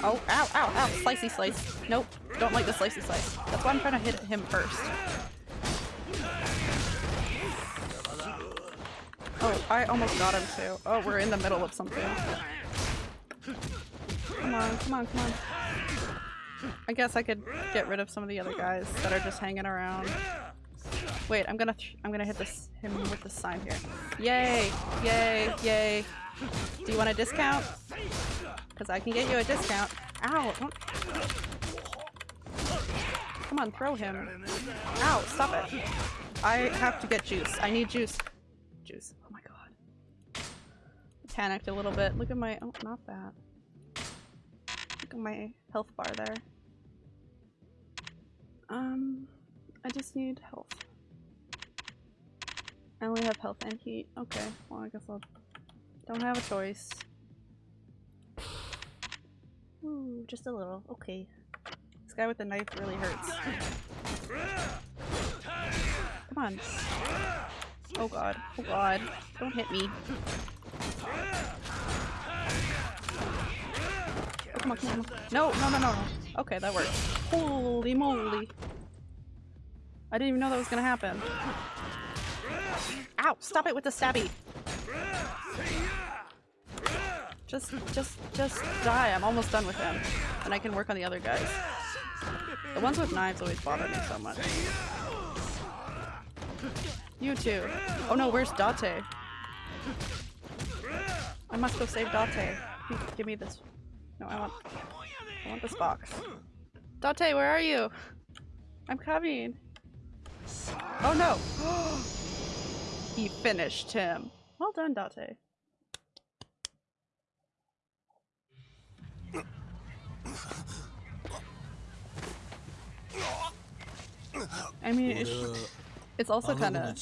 Oh, ow, ow, ow. Slicey slice. Nope. Don't like the slicey slice. That's why I'm trying to hit him first. Oh, I almost got him too. Oh, we're in the middle of something. Come on, come on, come on. I guess I could get rid of some of the other guys that are just hanging around. Wait, I'm gonna I'm gonna hit this him with the sign here. Yay! Yay! Yay! Do you want a discount? Because I can get you a discount. Ow! Don't... Come on, throw him. Ow! Stop it! I have to get juice. I need juice. Juice. Oh my god. Panicked a little bit. Look at my- oh, not that. Look at my health bar there. Um, I just need health. I only have health and heat. Okay, well I guess I'll... Don't have a choice. Ooh, just a little. Okay. This guy with the knife really hurts. Come on. Oh god. Oh god. Don't hit me. Oh, come on, come on. No, no, no, no. Okay, that worked. Holy moly. I didn't even know that was gonna happen. Ow! Stop it with the stabby! Just, just, just die. I'm almost done with him. And I can work on the other guys. The ones with knives always bother me so much. You too. Oh no, where's Date? I must go save Date. Give me this. No, I want. I want this box. Date, where are you? I'm coming. Oh no! he finished him. Well done, Date. I mean, it's, uh, it's also kind of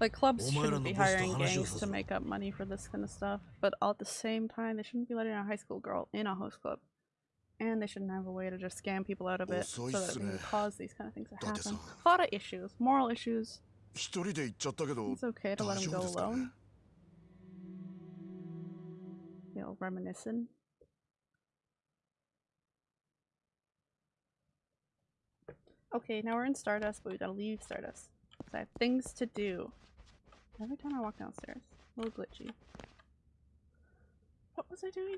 like clubs shouldn't be hiring gangs to make up money for this kind of stuff, but all at the same time, they shouldn't be letting a high school girl in a host club, and they shouldn't have a way to just scam people out of it so that it can uh, cause these kind of things to happen. A lot of issues, moral issues. It's okay to let them go alone. You know, reminiscing. Okay, now we're in Stardust, but we gotta leave Stardust. Because I have things to do. Every time I walk downstairs. A little glitchy. What was I doing?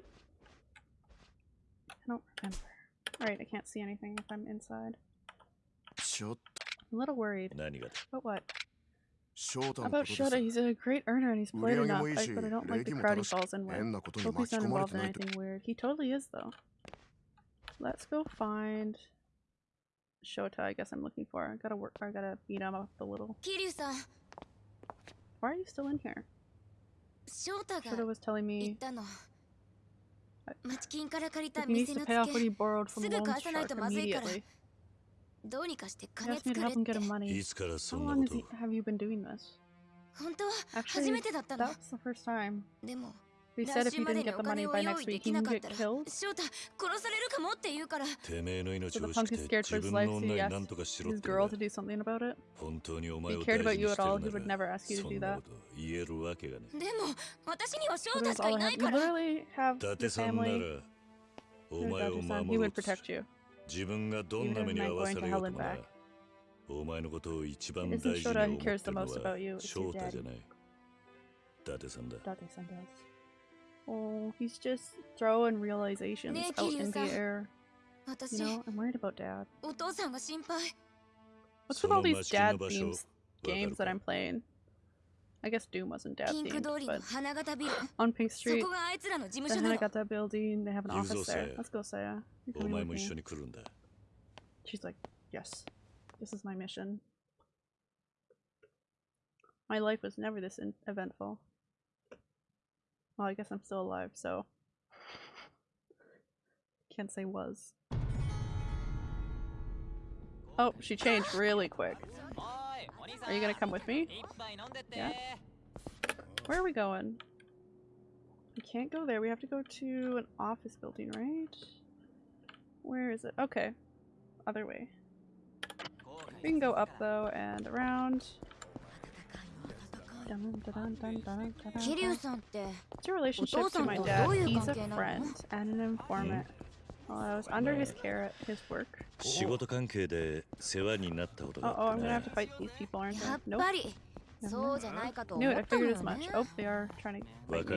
I don't remember. Alright, I can't see anything if I'm inside. I'm a little worried. But what? About Shota, he's a great earner and he's played enough, I, but I don't like the crowd he falls in with. Hope he's not involved in anything weird. He totally is, though. Let's go find Shota, I guess I'm looking for. I gotta work. I gotta beat him up a little. Kiryu-san. Why are you still in here? Shota was telling me. He needs to pay off what he borrowed from Loan Shark immediately. He asked me to help him get him money. How long he, have you been doing this? Actually, that's the first time. He 来 said if 週 he ま didn't でに get お the 金 money を by 用 next 意で week, き he な can かっ get たら killed. 翔太殺されるかもって言うからてめえの命 So を the 惜 punk し is く scared て for 自 his 分 life, の so 女 he に asked 何とかしろっ his て girl to do something about it. 本当にお If 前 he を cared 大 about 事 you に at して all, る he な would ら never ask you to そ do んな that. こと言えるわけがねでも私には翔 But 太し that's か all い I な have. い You から literally have 伊 your 達さんな family. らお Your 前を Date-san, he 守ろ would うとし protect you. 自分がどんな目に遭わされようともなお前のことを一番 It 大 isn't 事に Shota 思 who って cares the るの most は about you, it's 翔 your 太 dad. じゃない伊達さんだ Date-san does. Oh, he's just throwing realizations out in the air. You know, I'm worried about dad. What's with all these dad themes games that I'm playing? I guess Doom wasn't dad themed, but on Pink Street, the Hanagata building, they have an office there. Let's go, Saya. She's like, yes, this is my mission. My life was never this eventful. Well, I guess I'm still alive, so. Can't say was. Oh, she changed really quick. Are you gonna come with me? Yeah? Where are we going? We can't go there. We have to go to an office building, right? Where is it? Okay. Other way. We can go up though and around. What's your relationship to my dad. He's a friend and an informant. While I was under his care at his work. Oh, oh, I'm gonna have to fight these people, aren't I? Nope. No, no, I figured as much. Oh, they are trying to fight me.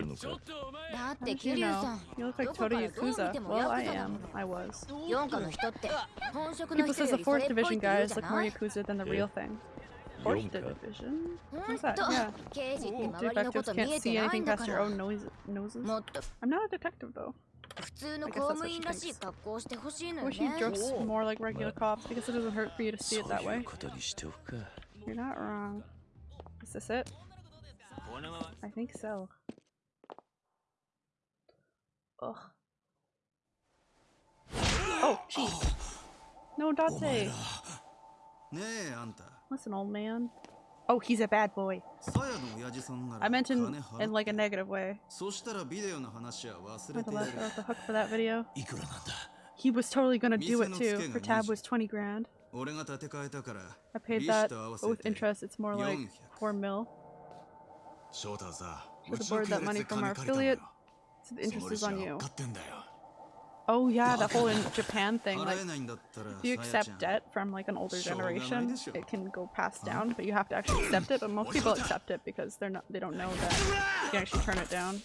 How did you know? You look like Toto Yakuza. Well, I am. I was. People says the 4th Division guy is like more Yakuza than the real thing torched it, Vision. What's that? Yeah. Ooh, detectives can't see anything past your own noise noses. I'm not a detective, though. I wish you dressed more like regular cops because it doesn't hurt for you to see it that way. You're not wrong. Is this it? I think so. Ugh. Oh, jeez. No, Date. What's an old man? Oh, he's a bad boy. I meant in, in like a negative way. Went left off the hook for that video. He was totally gonna do it too. For tab was 20 grand. I paid that, with interest it's more like 4 mil. Should have borrowed that money from our affiliate. So the interest is on you. Oh yeah, the whole in Japan thing. Like, if you accept debt from like an older generation, it can go passed down, but you have to actually accept it. But most people accept it because they're not they don't know that you can actually turn it down,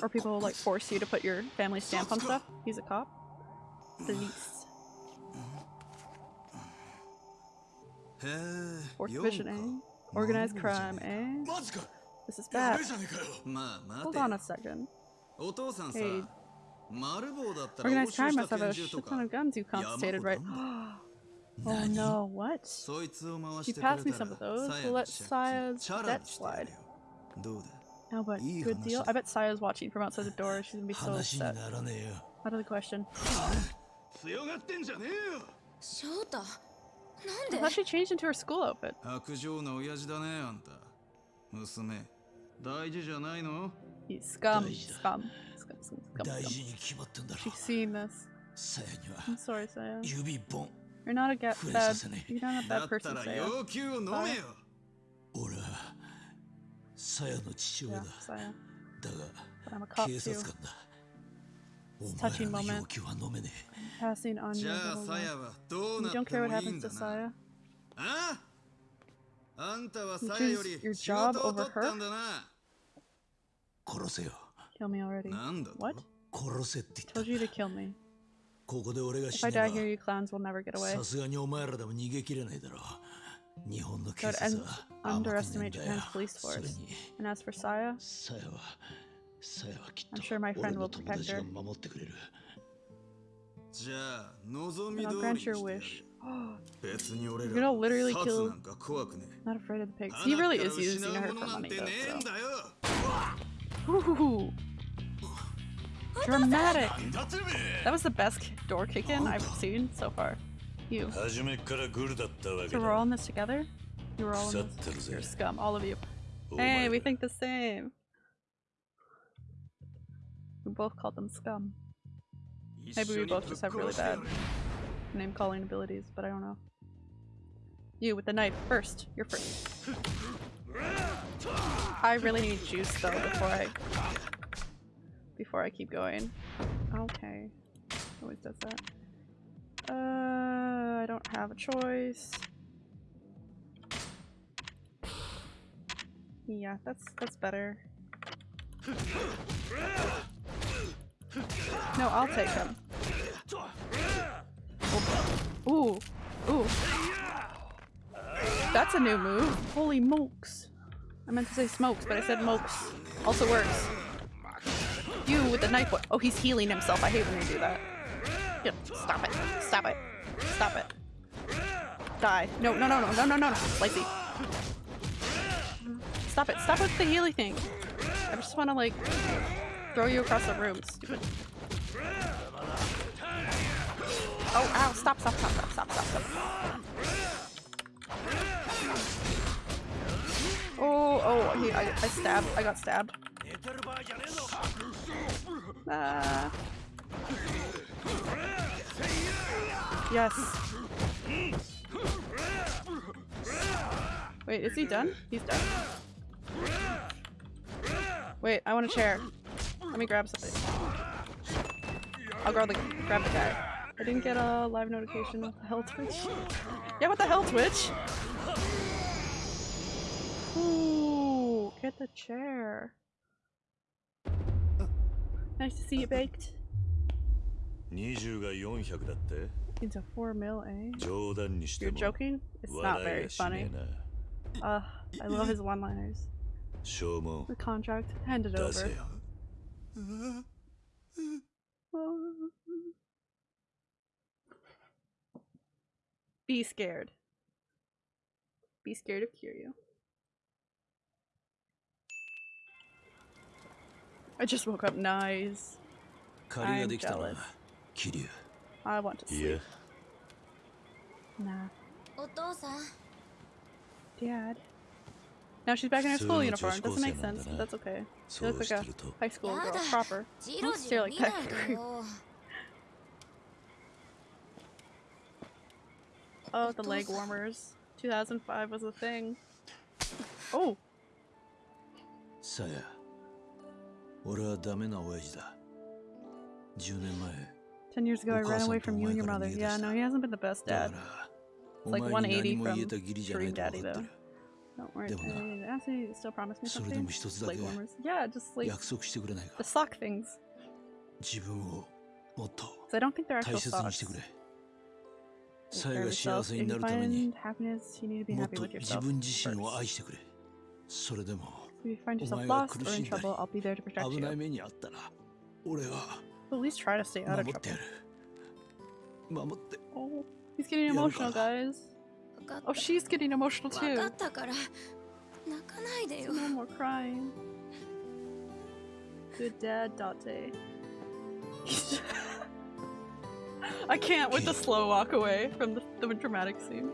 or people like force you to put your family stamp on stuff. He's a cop. The niece. Fourth division, eh? Organized crime, eh? This is bad. Hold on a second. Hey, 丸棒だったら Organized 押収 crime した must have 拳 a 銃と shit か ton of guns you 山 confiscated, ほど right? あん oh の no, what? そいつを回 You してくれ passed me た some ら of those. さや We'll の let 借 Saya's 金チャラ debt にしてや slide. るよどうだ No, but Ih, good deal. hanashida. I bet Saya's watching from outside the door. She's gonna be so 話に upset. ならねえよ Out of the question. 強がってんじゃねえよ翔太なん I で thought she changed into her school outfit. 白状な親父だねあんた娘大事じゃないの He's scum. Daiji. Scum. Scum, scum, scum, 大 scum. 事に決まってんだろ She's seen this. さやには I'm sorry, Saya. 指一本 You're not a ga- Full bad. assassinate. You're not a だ bad った person, ら Saya. 要求を飲めよ俺はさやの父親 Yeah, だ Saya. だ But I'm a が cop 警 too. 察官だお It's 前 touching らの moment. 要求は飲めね Passing on じ you. ゃ the あ whole さ life. やはどう You なっ don't て care what もいい happens ん to だな Saya. ああんたは You さやよ choose り your 仕 job 事を over 取ったんだなえ殺せよ Kill me already. What? Told you to kill me. If I die here, you clowns will never get away. Don't un underestimate Japan's police force. And as for Saya, I'm sure my friend will protect her. And I'll grant your wish. You're gonna literally kill. Not afraid of the pigs. He really is using her for money, though. So. Ooh. Dramatic! That was the best door kick in I've seen so far. You. So we're all in this together? You're all in this. You're scum, all of you. Hey, we think the same. We both called them scum. Maybe we both just have really bad name calling abilities, but I don't know. You with the knife first. You're first. I really need juice though before I before I keep going. Okay. Always does that. Uh I don't have a choice. Yeah, that's that's better. No, I'll take him. Ooh. Ooh. That's a new move. Holy mokes. I meant to say smokes, but I said mokes. Also works. You with the knife. Oh, he's healing himself. I hate when you do that. Yeah, stop it. Stop it. Stop it. Die. No, no, no, no, no, no, no, no. Slicey. Stop it. Stop with the healy thing. I just want to, like, throw you across the room. Stupid. Oh, ow. Stop, stop, stop, stop, stop, stop, stop. Oh, oh, he, I, I stabbed. I got stabbed. Ah. Yes. Wait, is he done? He's done. Wait, I want a chair. Let me grab something. I'll grab the, grab the guy. I didn't get a live notification. What the hell, Twitch? Yeah, what the hell, Twitch? Ooh, get the chair. Nice to see you baked. 20が400だって Into 4 mil, eh? 冗談にして You're も joking? It's not 笑い very やしね funny. えな Uh, I love his one-liners. しょうも The contract, hand it 出 over. せよ Be scared. Be scared of Kiryu. I just woke up. Nice. I'm jealous. I want to sleep. Yeah. Nah. Dad. Now she's back in her school uniform. Doesn't make sense, but that's okay. She looks like a high school girl, proper. Don't stare like that. Oh, the leg warmers. 2005 was a thing. Oh! Saya. 俺はダメな親父だ10年前 10 years ago I ran away from you and your お母さんとお前から mother. 逃げ出 Yeah, した no, he hasn't been the best だ dad. から It's お like 前に何 180も言 from えた義理じゃない Dream と分 Daddy かって though. る Don't worry. でもな Uh, Actually, you still promise me それでも something? 一つだ Leg け warmers. Yeah, just like 約束してくれない the か sock things. 自分をもっと So I don't think they're 大 actual 切に socks. してくれ Take さ care や of が yourself. 幸せ If に you なるために find happiness, you need to be もっ happy と with 自 yourself. 分自身を first. 愛してくれそれでも if you find yourself lost or in trouble, I'll be there to protect you. But at least try to stay out of trouble. Oh, he's getting emotional, guys. Oh, she's getting emotional too. No more crying. Good dad, Date. I can't with the slow walk away from the, the dramatic scene.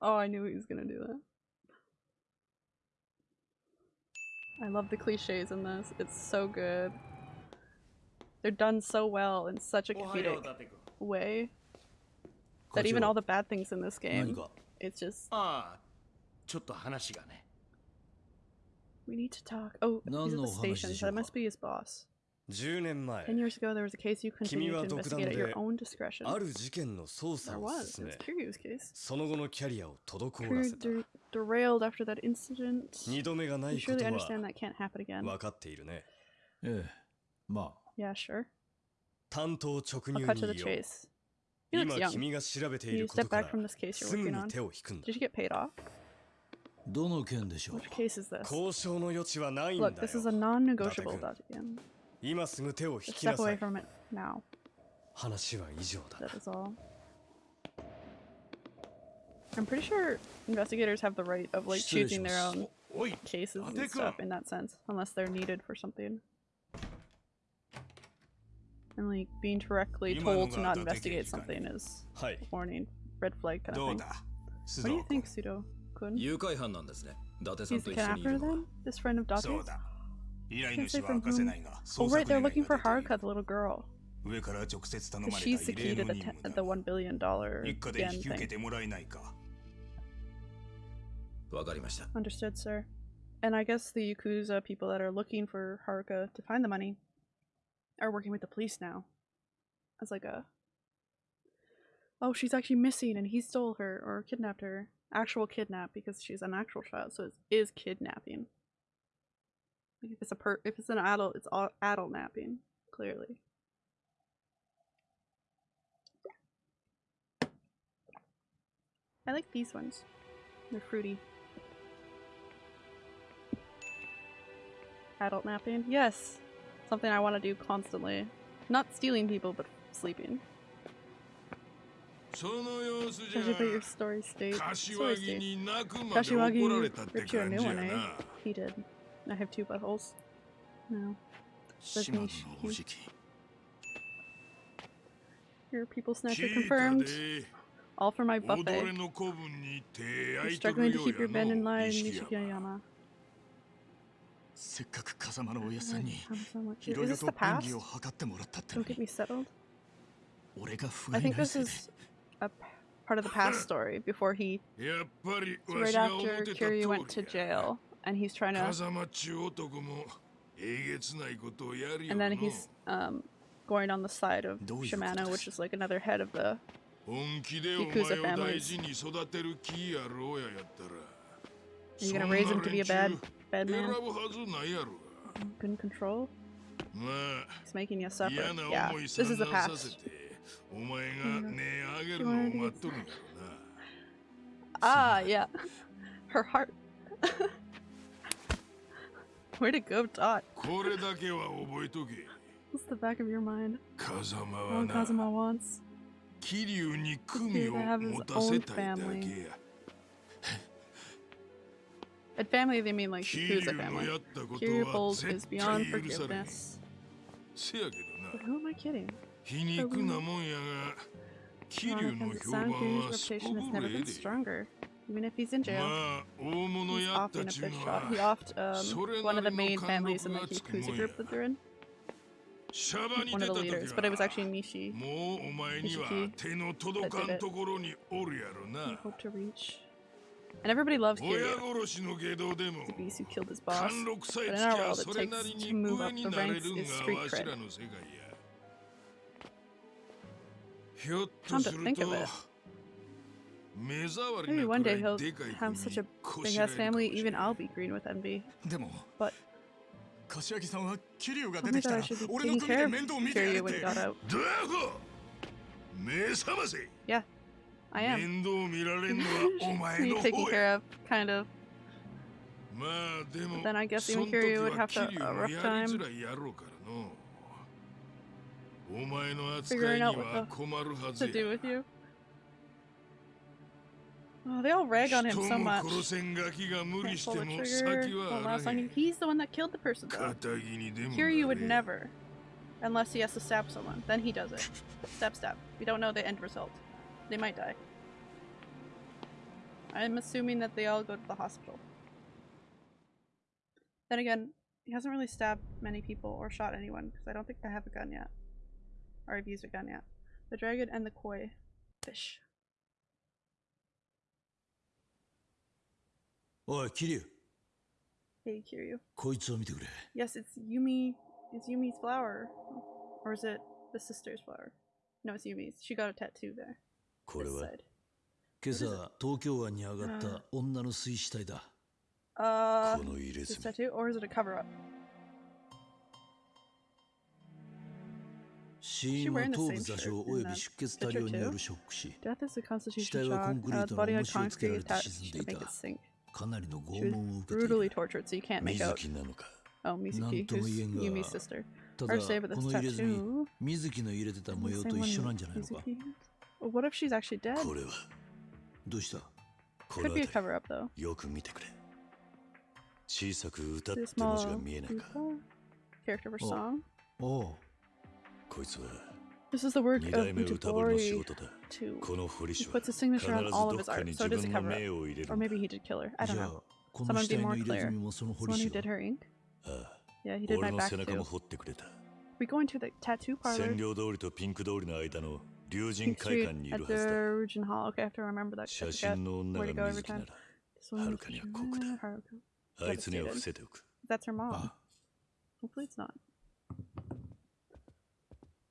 Oh, I knew he was gonna do that. I love the cliches in this. It's so good. They're done so well in such a comedic way that even all the bad things in this game, it's just... We need to talk. Oh, he's at the station, that must be his boss. 10年前、君は独断である事件の捜査、その後のキャリアを滞ら。二度目がない分かっているね。ええ、まあ。担当直入に言。君が調べているこか。どの件でしょう交渉の余地はない。今すぐ手を引 Just きな step さ away い from it now. 話は以上だ That is all. I'm pretty sure investigators have the right of like 失礼し choosing ま their す own cases and stuff in that sense, unless they're needed for something. And like being directly told to not investigate something is はい warning, red flag kind ど of う thing. だ What do you think, Pseudo Kun? 誘拐犯なんですね伊達さん He's と the 一緒 cat にいる after のは then? This friend of そう Date's? Oh right, they're looking for Haruka, the little girl. She's the key to the, the one billion dollar thing. Understood, sir. And I guess the Yakuza people that are looking for Haruka to find the money are working with the police now. As like a. Oh, she's actually missing and he stole her or kidnapped her. Actual kidnap because she's an actual child, so it is kidnapping. If it's a per if it's an adult, it's all adult napping, clearly. I like these ones. They're fruity. Adult napping? Yes! Something I want to do constantly. Not stealing people, but sleeping. Judging by your story state. Story state. Kashiwagi ripped you a new one, eh? He did. I have two buttholes. No. Your people snatcher confirmed. All for my buffet. You're struggling to keep your bed in line, Nishikiyama. Is this the past? Don't get me settled. I think this is a part of the past story before he... It's right after Kiryu went to jail and he's trying to. And then he's um, going on the side of Shimano, which is like another head of the Yakuza families. Are you gonna raise him to be a bad, bad man? Couldn't control? He's making you suffer. Yeah, this is the past. ah, yeah. Her heart. Where to go, Dot? What's the back of your mind? Kazama, All oh, Kazuma wants. Kiryu ni Kumi to have his own family. At family, they mean like who's a family. Kiryu Bold is beyond forgiveness. But who am I kidding? Kiryu no sound Kiryu's reputation has never been stronger. Even if he's in jail, he's often a big shot. He offed um, one of the main families in the Yakuza group that they're in. One of the leaders, but it was actually Nishi. Nishiki that did it. He hoped to reach. And everybody loves Kiryu, the beast who killed his boss. But in our world, it takes to move up the ranks is street cred. Come to think of it, Maybe one day he'll have such a big ass family, even I'll be green with envy. But. Oh my god, I should be taking care of Kiryu when he got out. Yeah, I am. be taking care of, kind of. But then I guess even Kiryu would have to, a uh, rough time. Figuring out what to do with you. Oh, they all rag on him so much. Can't pull the trigger. One last line. He's the one that killed the person, though. Here you would never. Unless he has to stab someone. Then he does it. stab, stab. We don't know the end result. They might die. I'm assuming that they all go to the hospital. Then again, he hasn't really stabbed many people or shot anyone, because I don't think they have a gun yet. Or I've used a gun yet. The dragon and the koi. Fish. おい桐生 Hey, Kiryu. こいつを見てくれ Yes, it's Yumi. It's Yumi's flower. Or is it the sister's flower? No, it's Yumi's. She got a tattoo there. これ This は side. 今朝東京湾に上がった女の水死体だ Uh, この入れ this 墨 tattoo, or is it a cover up? 死因は頭部座礁および出血多量によるショック死 Death is a constitution 死体はコン shock. クリ Uh, ー the トの body 重 had しをつけら concrete れて attached 沈んで to い make た it sink. かなりの拷問を受けている。Tortured,、so、ミズキなのか、oh, なんとも言えんがただこの入れ墨ミズキの入れてた模様と一緒なんじゃないのか？What if she's どうした？てくれ。小さく歌って文いいつは This is the work of Itagori too. He puts a signature on all of his art, so does a cover up. Or maybe he did kill her. I don't know. Someone be more clear. Someone who did her ink? Yeah, he did my back too. We go into the tattoo parlor. Pink Street at the Rujin Hall. Okay, I have to remember that. I forget where to go every time. This one Haruka. That's her mom. Hopefully it's not.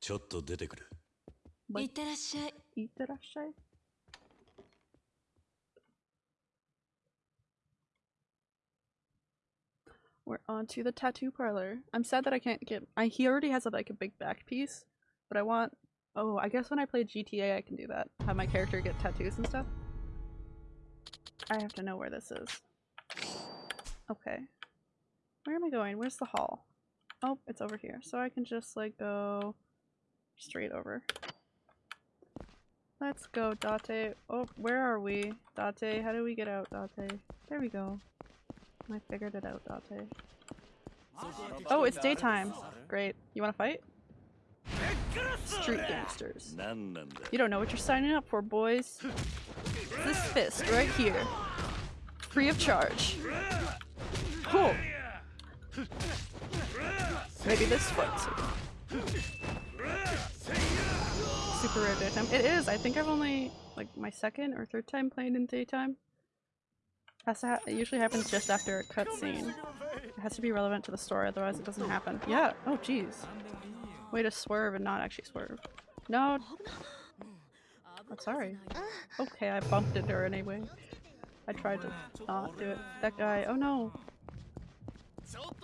ちょっと出てくるいってらっしゃい Itterashai. We're on to the tattoo parlor. I'm sad that I can't get. I he already has a, like a big back piece, but I want. Oh, I guess when I play GTA, I can do that. Have my character get tattoos and stuff. I have to know where this is. Okay. Where am I going? Where's the hall? Oh, it's over here. So I can just like go straight over. Let's go, Date. Oh, where are we? Date, how do we get out, Date? There we go. I figured it out, Date. Oh, it's daytime. Great. You wanna fight? Street gangsters. You don't know what you're signing up for, boys. This fist right here. Free of charge. Cool. Maybe this one too. Super rare daytime. It is. I think I've only like my second or third time playing in daytime. Has to it usually happens just after a cutscene. It has to be relevant to the story, otherwise it doesn't happen. Yeah. Oh, jeez. Way to swerve and not actually swerve. No. I'm sorry. Okay, I bumped into her anyway. I tried to not do it. That guy. Oh no.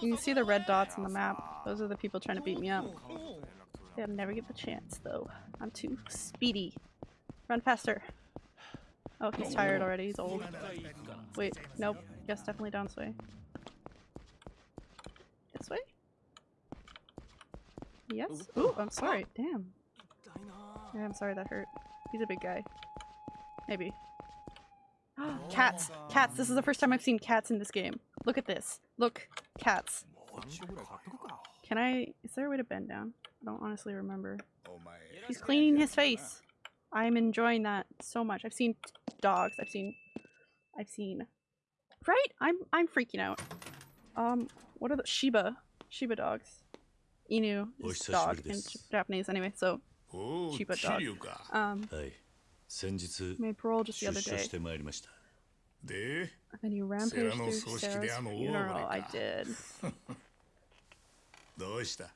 You can see the red dots on the map. Those are the people trying to beat me up. They'll never get the chance, though. I'm too speedy. Run faster. Oh, he's oh, tired already. He's old. Wait, nope. Yes, definitely down this way. This way? Yes? Ooh, I'm sorry. Damn. Yeah, I'm sorry that hurt. He's a big guy. Maybe. cats! Cats! This is the first time I've seen cats in this game. Look at this. Look. Cats. Can I? Is there a way to bend down? I don't honestly remember. Oh my. He's cleaning his face. I'm enjoying that so much. I've seen dogs. I've seen. I've seen. Right? I'm I'm freaking out. Um, what are the Shiba Shiba dogs? Inu is dog in Japanese anyway. So Shiba dog. Um, made parole just the other day. And you rampaged through stairs Sera's funeral. I did. どうした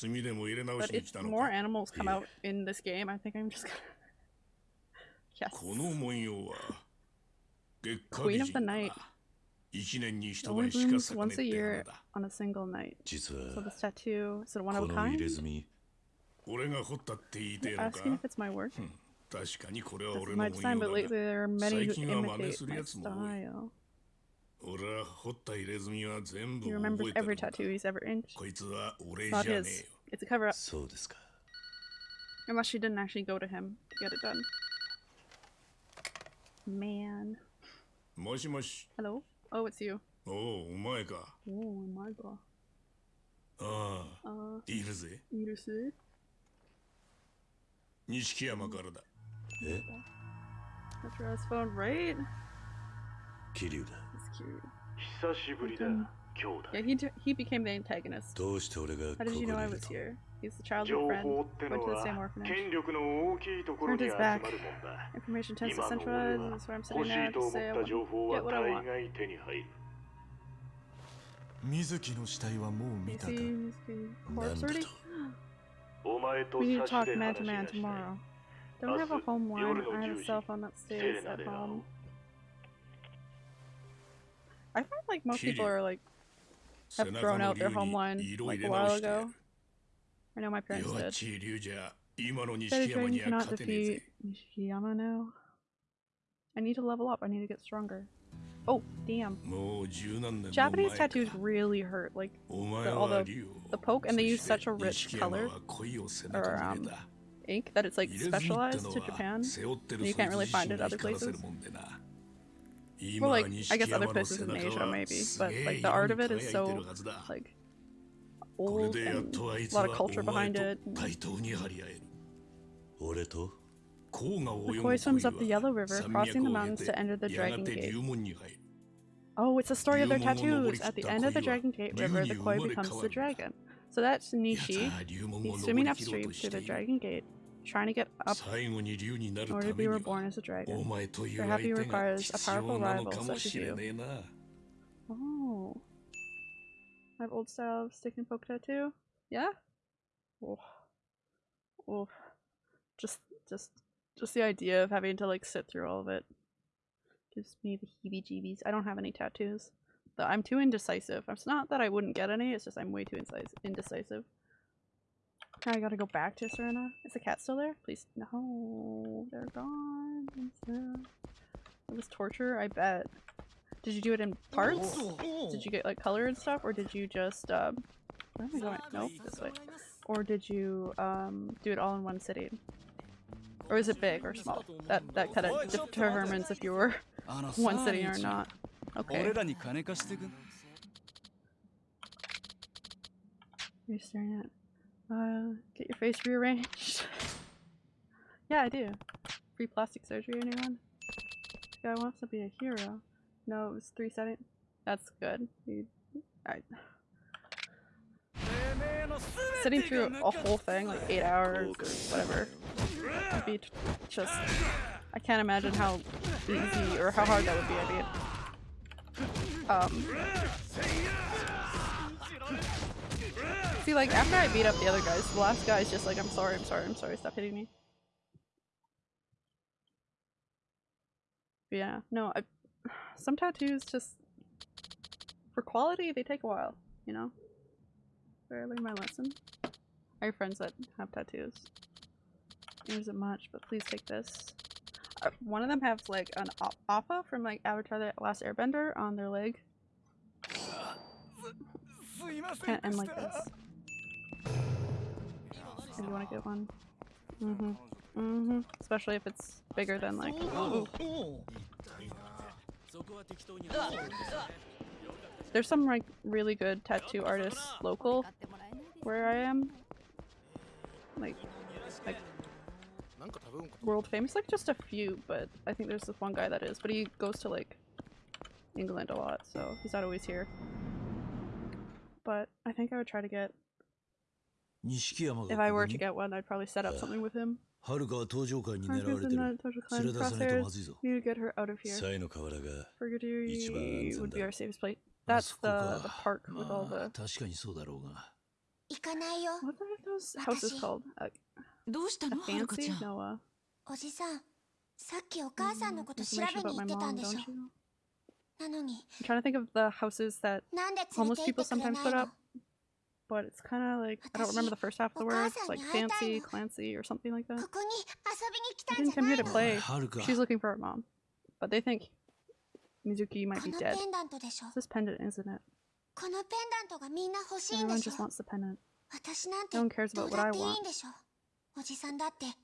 炭でも入れ直 but しに if 来たの more か animals come Yeah. out in this game, I think I'm just gonna. yes. この文様は月下 Queen 美 of the 人だ night な一年に It 一 only 晩しか blooms 咲かね once って a や year のだ on a single night. 実 So は this tattoo is it one こ of a の入 kind? れ墨俺が掘ったって言いてえのか Asking if it's my work. 確かにこれは This is 俺 my の design, 文 but 様 lately だ there are many 最 who 近は真似 imitate する my やつも多い He 覚 remembers えて every るんだ tattoo he's ever inked. こいつは俺 It's じ not ゃね his. えよ It's a cover up. そうですか Unless she didn't actually go to him to get it done. Man. もしもし Hello? Oh, it's you. おおお前か Oh my god. ああ Uh, いるぜ you to see? 錦山からだえ That's your his phone, right? 桐生だ It's cute. Yeah, he, he became the antagonist. How did you know I was here? He's the childhood friend. Went to the same orphanage. Turned his back. Information tends to centralize. That's where I'm sitting now. I say I want get what I want. You see Mizuki's corpse already? we need to talk man to man tomorrow. Don't have a home line I have a cell phone upstairs at home? I find like most people are like have thrown out their homeline like a while ago. I know my parents did. Better dragon cannot defeat Nishiyama now. I need to level up. I need to get stronger. Oh, damn. Japanese tattoos really hurt. Like, the, all the, the poke, and they use such a rich color or um, ink that it's like specialized to Japan. you can't really find it other places. Well, like, I guess other places in Asia, maybe. But, like, the art of it is so, like, old and a lot of culture behind it. McCoy swims up the Yellow River, crossing the mountains to enter the Dragon Gate. Oh, it's a story of their tattoos! At the end of the Dragon Gate River, the koi becomes the dragon. So that's Nishi. He's swimming upstream to the Dragon Gate trying to get up in order to be reborn as a dragon. Your happy requires a powerful rival such as you. Oh. I have old style stick and poke tattoo. Yeah? Oh. Oh. Just, just, just the idea of having to like sit through all of it gives me the heebie-jeebies. I don't have any tattoos. Though I'm too indecisive. It's not that I wouldn't get any, it's just I'm way too indecisive. Now I gotta go back to Serena. Is the cat still there? Please. No, they're gone. It was torture, I bet. Did you do it in parts? Did you get like color and stuff? Or did you just, um, where am I going? Nope, this way. Or did you, um, do it all in one sitting? Or is it big or small? That, that kind of determines if you were one sitting or not. Okay. You're staring at uh, get your face rearranged. yeah, I do. Free plastic surgery, anyone? This guy wants to be a hero. No, it was three settings. That's good. You, I, sitting through a whole thing, like eight hours or whatever, would be just. I can't imagine how easy or how hard that would be. I mean, um, See, like, after I beat up the other guys, the last guy's just like, I'm sorry, I'm sorry, I'm sorry, stop hitting me. But yeah, no, I, some tattoos just, for quality, they take a while, you know? Did I learn my lesson? I have friends that have tattoos. It isn't much, but please take this. Uh, one of them has like an op Appa from like Avatar The Last Airbender on their leg. Can't end like this. If you want to get one. Mm-hmm. Mm-hmm. Especially if it's bigger than like. Ooh. There's some like really good tattoo artists local where I am. Like, like world famous. Like just a few, but I think there's this one guy that is. But he goes to like England a lot, so he's not always here. But I think I would try to get. 錦山 If が I こ were こ to に get one, I'd probably set up something with him. はるかは登場会に Harker's 狙われて in る the Total 連れ Clan 出さないと crosshairs. まずいぞ Need to get her out of here. サイの河原が Fergatory would be our safest place. あ That's そこ the, か the park with all まあ the. 確かにそうだろうが行かないよ What are those houses called? A, どうした a のはるかち fancy? ゃん Noah. おじさんさっきお母さんのこと調 Information べに about 行 my ってたん mom, でし don't ょ you? なのに I'm trying to think of the houses that なんで連れ homeless て行 people ってくれ sometimes ない put の up, but it's kind of like I don't remember the first half of the words, like fancy, Clancy, or something like that. I think I'm here to play. She's looking for her mom, but they think Mizuki might be dead. It's this pendant, isn't it? Everyone just wants the pendant. No one cares about what I want.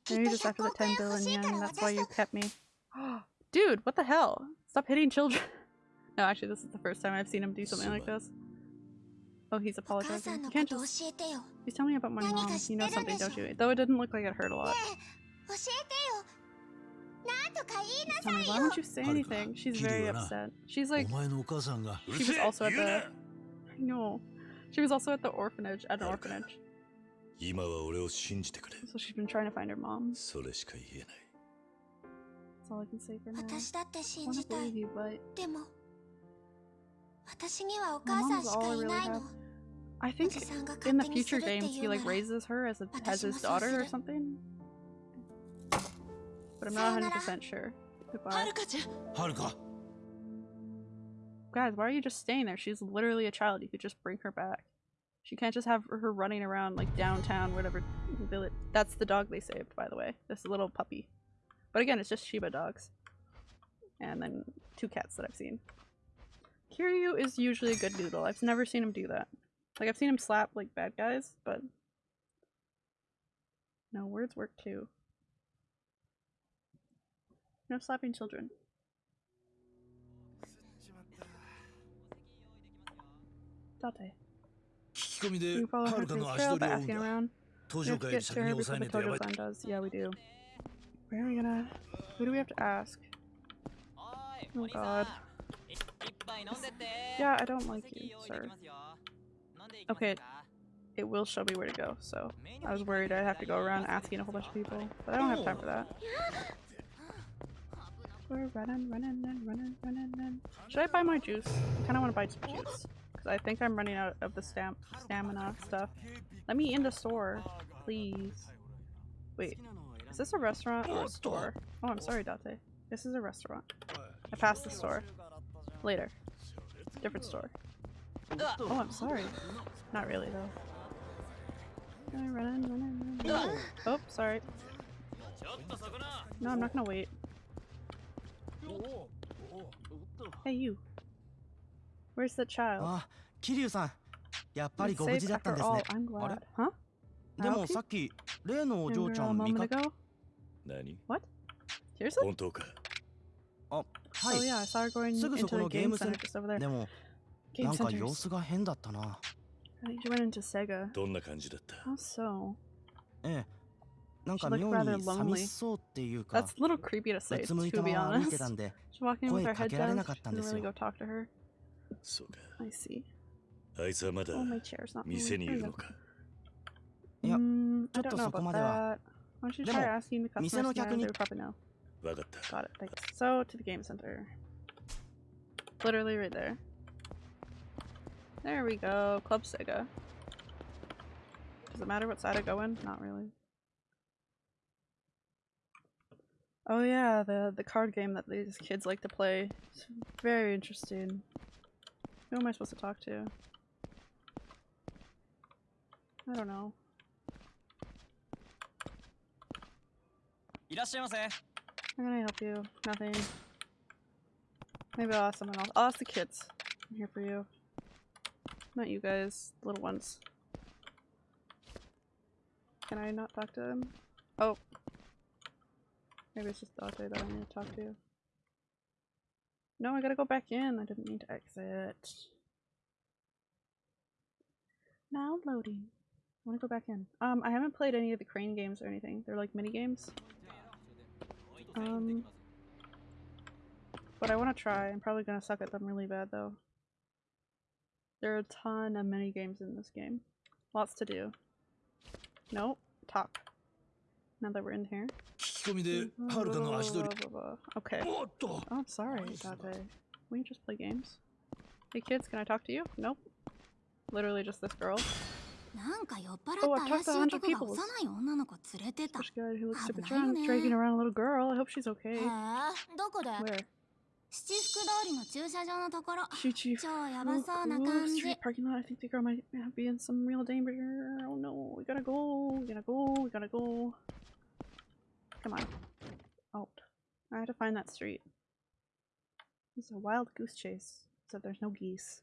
Maybe just after the 10 billion yen, that's why you kept me. Dude, what the hell? Stop hitting children. no, actually, this is the first time I've seen him do something like this. Oh, he's apologizing. You can't just... He's telling me about my mom. You know something, don't you? Though it didn't look like it hurt a lot. Me, why don't you say anything? She's very upset. She's like... She was also at the... I know. She was also at the orphanage. At an orphanage. So she's been trying to find her mom. That's all I can say for now. I want to believe you, but... Mom's all really bad. I think in the future games he like raises her as a as his daughter or something. But I'm not 100% sure. Goodbye. Guys, why are you just staying there? She's literally a child. You could just bring her back. She can't just have her running around like downtown, whatever village. That's the dog they saved, by the way. This little puppy. But again, it's just Shiba dogs. And then two cats that I've seen. Kiryu is usually a good noodle. I've never seen him do that. Like, I've seen him slap, like, bad guys, but... No, words work too. No slapping children. Date. You follow her trail by asking around. We have to get to her before the Tojo-san does. Yeah, we do. Where are we gonna... Who do we have to ask? Oh god. Yeah, I don't like you, sir. Okay, it will show me where to go, so I was worried I'd have to go around asking a whole bunch of people, but I don't have time for that. We're running, running, and running, running, and... Should I buy my juice? I kind of want to buy some juice. Because I think I'm running out of the stam stamina stuff. Let me in the store, please. Wait, is this a restaurant or a store? Oh, I'm sorry, Date. This is a restaurant. I passed the store. Later. Different store. Oh, I'm sorry. Not really, though. Run, run, run, run. Oh, sorry. No, I'm not gonna wait. Hey, you. Where's the child? あ、桐生さん。やっぱり It's ご無 safe 事だったんです after ね all.。I'm あれ glad. Huh? で I も help さっき例のお you? 嬢 You ち were ゃ a ん見 moment かけ ago? 何 Seriously? 本当か あ、はい。すぐそこのゲームセンターでも、なんか様子が変だったな。どんな感じだった？そう。ええ。なんか妙に寂しそうっていうか、うつむいたまま見てたんで、声かけられなかったんですよ。そうか。あいつはまだ店にいるのか？いや、ちょっとそこまでは。でも、店の客に。would probably know. わかった Got it, thanks. So, to the game center. Literally right there. There we go. Club Sega. Does it matter what side I go in? Not really. Oh yeah, the the card game that these kids like to play. It's very interesting. Who am I supposed to talk to? I don't know. How can I help you? Nothing. Maybe I'll ask someone else. I'll ask the kids. I'm here for you. Not you guys, little ones. Can I not talk to them? Oh. Maybe it's just Dante that I need to talk to. No, I gotta go back in. I didn't mean to exit. Now loading. I wanna go back in. Um, I haven't played any of the crane games or anything. They're like mini games. Um, but I want to try. I'm probably going to suck at them really bad though. There are a ton of mini games in this game. Lots to do. Nope. Talk. Now that we're in here. Okay. Oh, I'm sorry, Date. We just play games. Hey kids, can I talk to you? Nope. Literally just this girl. なんか酔っ払 Oh, っ I've た talked 怪 to しい 100男が people. 幼い女の子連れてた。 This guy who looks super 危ないよ drunk, ね。 dragging around a little girl. I hope she's へ okay. え、どこで Where? 七福通りの駐車場のところ。 Chichi. 超やば Oh, そうな oh, 感じ street。parking lot. I think the girl might be in some real danger. Oh no, we gotta go. We gotta go. We gotta go. Come on. Oh, I had to find that street. It's a wild goose chase. Except there's no geese.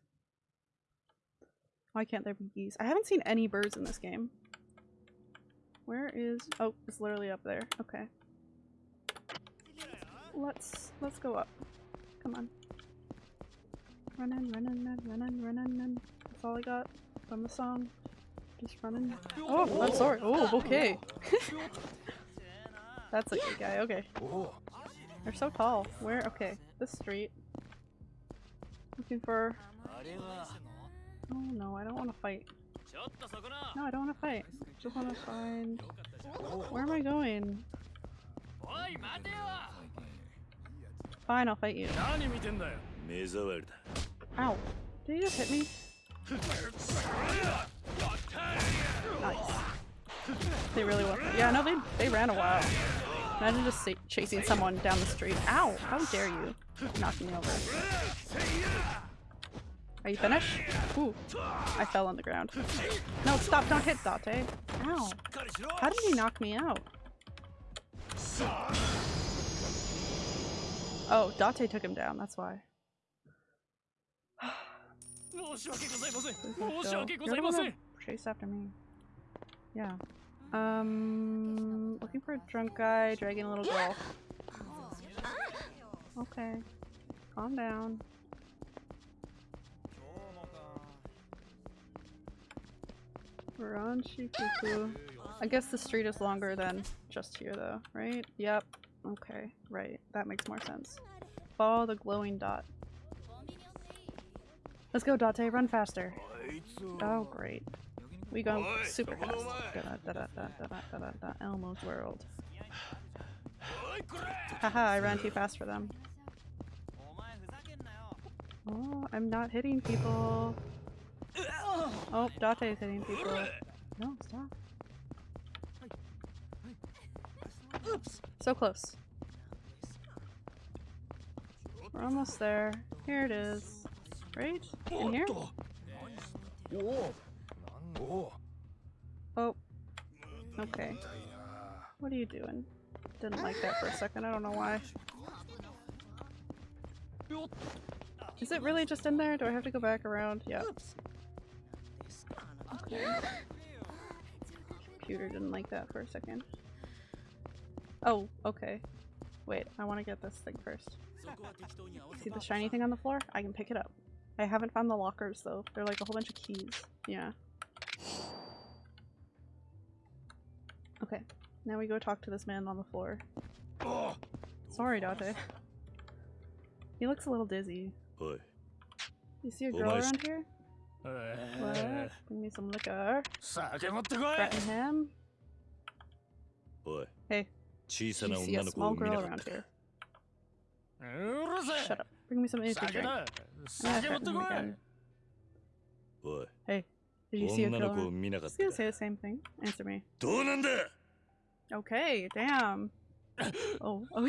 Why can't there be geese? I haven't seen any birds in this game. Where is? Oh, it's literally up there. Okay. Let's let's go up. Come on. Running, running, running, running, running. That's all I got from the song. Just running. Oh, I'm sorry. Oh, okay. That's a good guy. Okay. They're so tall. Where? Okay. This street. Looking for. Oh no, I don't want to fight. No, I don't want to fight. I just want to find... Where am I going? Fine, I'll fight you. Ow. Did you just hit me? Nice. They really were. Yeah, no, they, they ran a while. Imagine just chasing someone down the street. Ow! How dare you knock me over. Are you finished? Ooh, I fell on the ground. No, stop, don't hit Date. Ow. How did he knock me out? Oh, Date took him down, that's why. Chase after me. Yeah. Um, looking for a drunk guy, dragging a little girl. Okay. Calm down. We're on. I guess the street is longer than just here though, right? Yep. Okay, right. That makes more sense. Follow the glowing dot. Let's go, Date. Run faster. Oh, great. We go super fast. Da da da Elmo's world. Haha, I ran too fast for them. Oh, I'm not hitting people. Oh, Date is hitting people. No, stop. Oops. So close. We're almost there. Here it is. Right? In here? Oh. Okay. What are you doing? Didn't like that for a second. I don't know why. Is it really just in there? Do I have to go back around? Yeah. Computer didn't like that for a second. Oh, okay. Wait, I want to get this thing first. See the shiny thing on the floor? I can pick it up. I haven't found the lockers though. They're like a whole bunch of keys. Yeah. Okay. Now we go talk to this man on the floor. Oh. Sorry, Date. He looks a little dizzy. You see a girl around here? What? Bring me some liquor. Threaten him? Oi. Hey. Do you see a small girl around here? Shut up. Bring me some energy drink. I'm gonna threaten him again. Oi. Hey. Did you see a girl? around- He's gonna say the same thing. Answer me. Okay, damn. Oh, oh,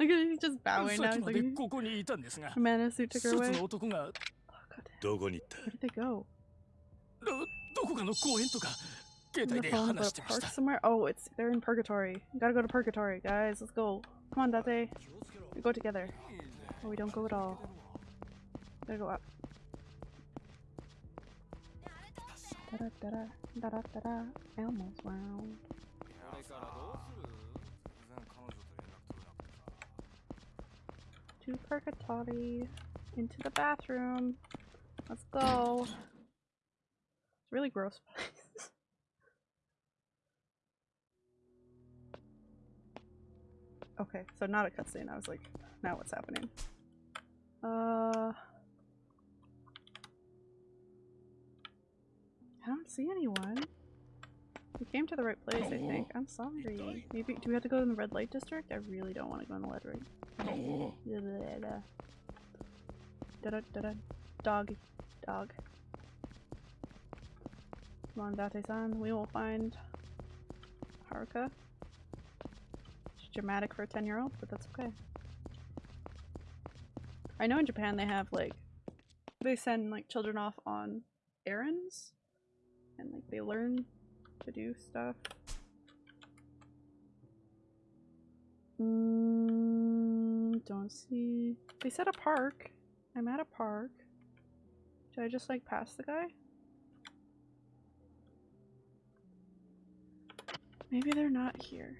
look at him, he's just bowing now. He's like, Mana suit took her away. Oh, Where did they go? On the phone about a park somewhere? Oh, it's they're in purgatory. Gotta go to purgatory, guys. Let's go. Come on, Date. We go together. Or we don't go at all. Gotta go up. Da da da da da da da. Elmo's round. To purgatory. Into the bathroom. Let's go. It's really gross. okay, so not a cutscene. I was like, now what's happening? Uh. I don't see anyone. We came to the right place, I think. I'm sorry. Maybe do we have to go in the red light district? I really don't want to go in the red light. Dog. Dog. Come on, Date-san. We will find Haruka. It's dramatic for a 10 year old, but that's okay. I know in Japan they have like, they send like children off on errands and like they learn to do stuff. Mm, don't see. They said a park. I'm at a park. Should I just like pass the guy? Maybe they're not here.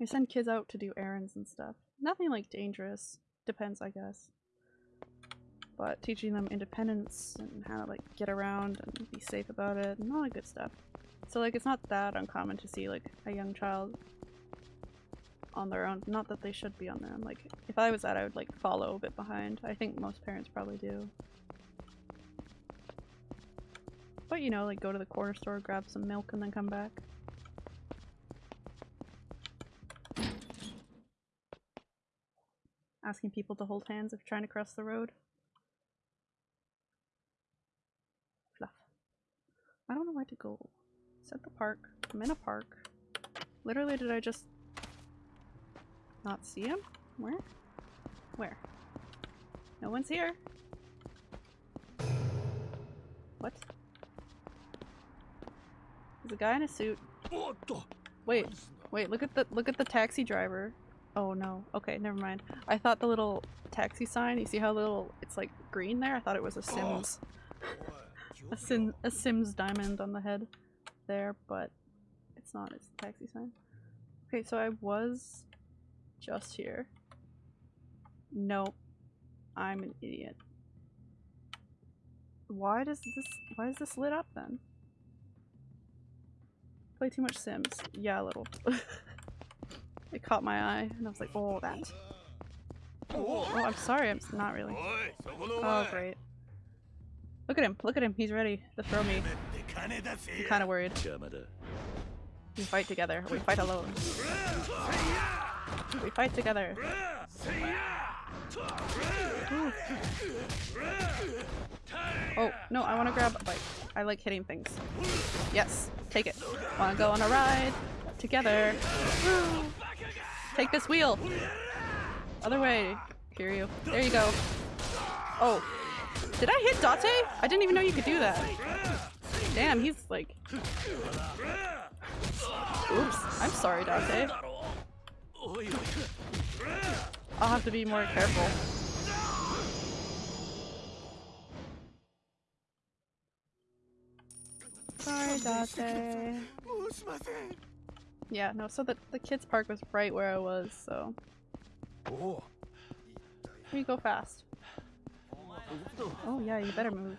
I send kids out to do errands and stuff. Nothing like dangerous. Depends, I guess. But teaching them independence and how to like get around and be safe about it and all that good stuff. So like it's not that uncommon to see like a young child on their own. Not that they should be on their own. Like if I was that I would like follow a bit behind. I think most parents probably do. But you know, like go to the corner store, grab some milk and then come back. Asking people to hold hands if trying to cross the road. Fluff. I don't know where to go. At the park. I'm in a park. Literally, did I just not see him? Where? Where? No one's here. What? There's a guy in a suit. Wait, wait, look at the look at the taxi driver. Oh no. Okay, never mind. I thought the little taxi sign, you see how little it's like green there? I thought it was a Sims. a Sim a Sims diamond on the head there, but it's not, it's the taxi sign. Okay, so I was just here. Nope. I'm an idiot. Why does this why is this lit up then? Play too much Sims. Yeah, a little. it caught my eye and I was like, oh that. Oh, I'm sorry. I'm not really. Oh, great. Look at him. Look at him. He's ready to throw me. I'm kind of worried. We fight together. We fight alone. We fight together. Ooh. Oh, no, I want to grab- a bike. I like hitting things. Yes, take it. Want to go on a ride? Together. Take this wheel! Other way, Kiryu. There you go. Oh. Did I hit Date? I didn't even know you could do that. Damn, he's like... Oops. I'm sorry, Date. I'll have to be more careful. Sorry, Date. Yeah, no, so the, the kids park was right where I was, so... We go fast. Oh yeah, you better move.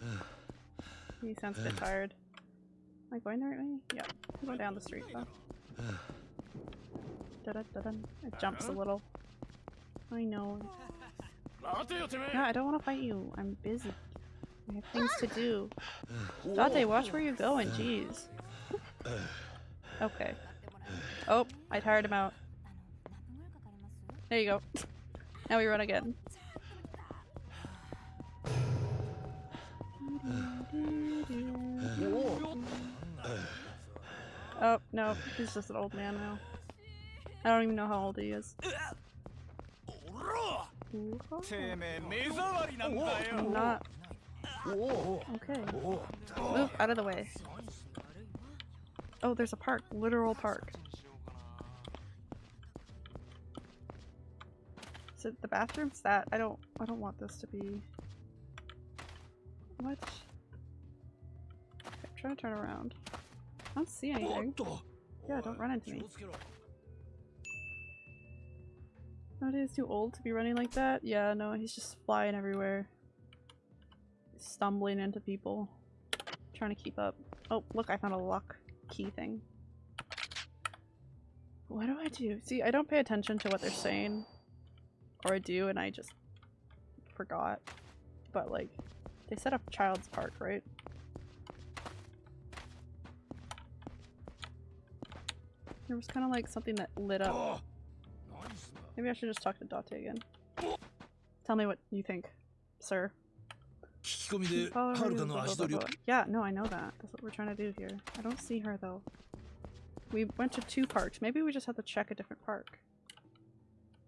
He sounds a bit tired. Am I going the right way? Yeah, I'm going down the street though. Da -da -da it jumps a little. I know. No, I don't want to fight you. I'm busy. I have things to do. Date, watch where you're going, jeez. Okay. Oh, I tired him out. There you go. now we run again. Oh, no, he's just an old man now. I don't even know how old he is. I'm not. Okay. Move out of the way. Oh, there's a park. Literal park. Is it the bathroom's that? I don't I don't want this to be What? I'm trying to turn around. I don't see anything. Yeah, don't run into me. Nowadays too old to be running like that? Yeah, no, he's just flying everywhere. Stumbling into people. Trying to keep up. Oh, look, I found a lock key thing. What do I do? See, I don't pay attention to what they're saying. Or I do and I just forgot. But like, they set up Child's Park, right? There was kind of like something that lit up. Oh, Maybe I should just talk to Date again. Tell me what you think, sir. Yeah, no, I know that. That's what we're trying to do here. I don't see her though. We went to two parks. Maybe we just have to check a different park.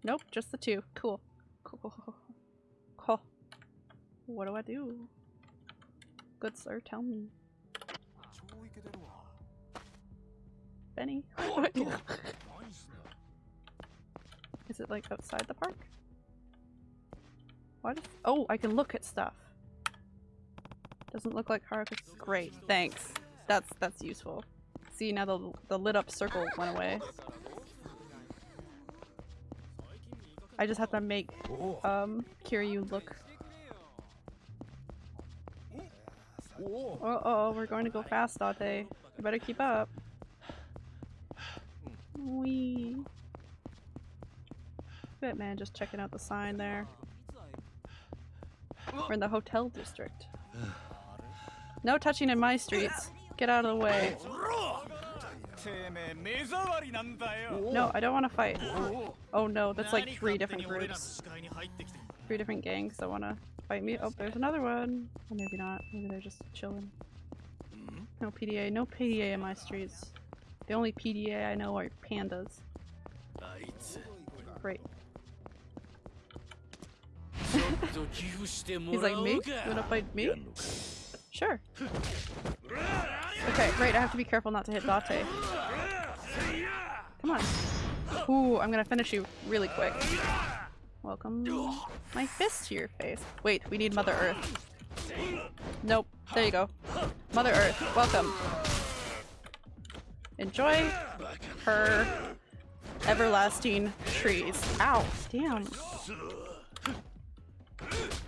Nope, just the two. Cool. Cool. Cool. What do I do? Good sir, tell me. Benny, what do I do? Oh. Is it like outside the park? What? Oh, I can look at stuff. Doesn't look like Haruka's great. Thanks. That's that's useful. See now the the lit up circle went away. I just have to make um Kiryu look. Uh oh, we're going to go fast, Date. You better keep up. Wee. Bit man, just checking out the sign there. We're in the hotel district. No touching in my streets. Get out of the way. No, I don't want to fight. Oh no, that's like three different groups. Three different gangs that want to fight me. Oh, there's another one. Or maybe not. Maybe they're just chilling. No PDA. No PDA in my streets. The only PDA I know are pandas. Great. He's like, me? You wanna fight me? Sure. Okay, great. I have to be careful not to hit Date. Come on. Ooh, I'm gonna finish you really quick. Welcome. My fist to your face. Wait, we need Mother Earth. Nope. There you go. Mother Earth, welcome. Enjoy her everlasting trees. Ow, damn.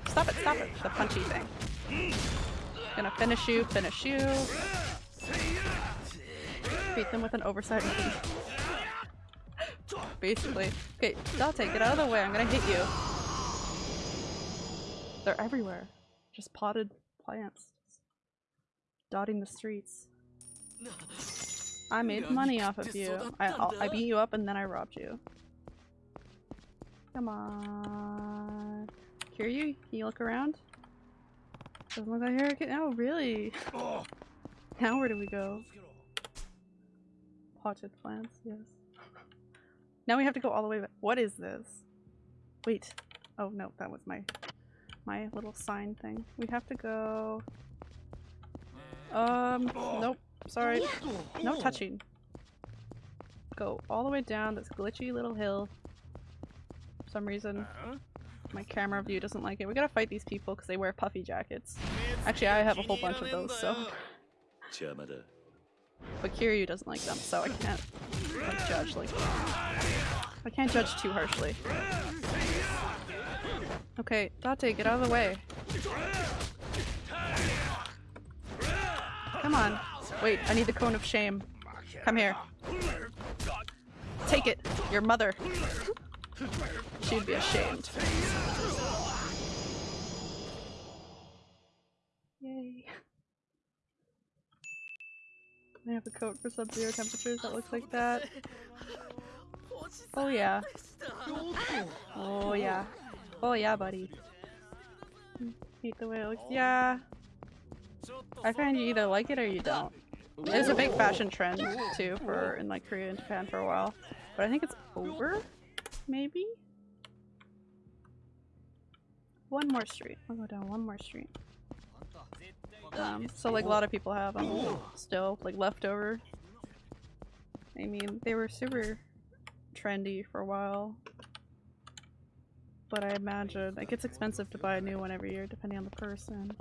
Stop it, stop it. The punchy thing. Gonna finish you, finish you. Beat them with an knee. basically. Okay, Date, get out of the way. I'm gonna hit you. They're everywhere. Just potted plants. Dotting the streets. I made money off of you. I, I beat you up and then I robbed you. Come on. Kiryu, can you look around? Doesn't look like here. Oh, really? Now where do we go? Potted plants, yes. Now we have to go all the way back. What is this? Wait. Oh no, that was my my little sign thing. We have to go... Um, nope. Sorry. No touching. Go all the way down this glitchy little hill. For some reason, my camera view doesn't like it. We gotta fight these people because they wear puffy jackets. Actually, I have a whole bunch of those, so... But Kiryu doesn't like them, so I can't like, judge like I can't judge too harshly. Okay, Date, get out of the way. Come on. Wait, I need the cone of shame. Come here. Take it. Your mother. She'd be ashamed. Yay. I have a coat for sub-zero temperatures that looks like that. Oh yeah. Oh yeah. Oh yeah, buddy. Hate the way it looks. Yeah. I find you either like it or you don't. It was a big fashion trend too for in like Korea and Japan for a while, but I think it's over. Maybe. One more street. I'll go down one more street. Um, so like a lot of people have them still, like leftover. I mean, they were super trendy for a while. But I imagine it gets expensive to buy a new one every year depending on the person.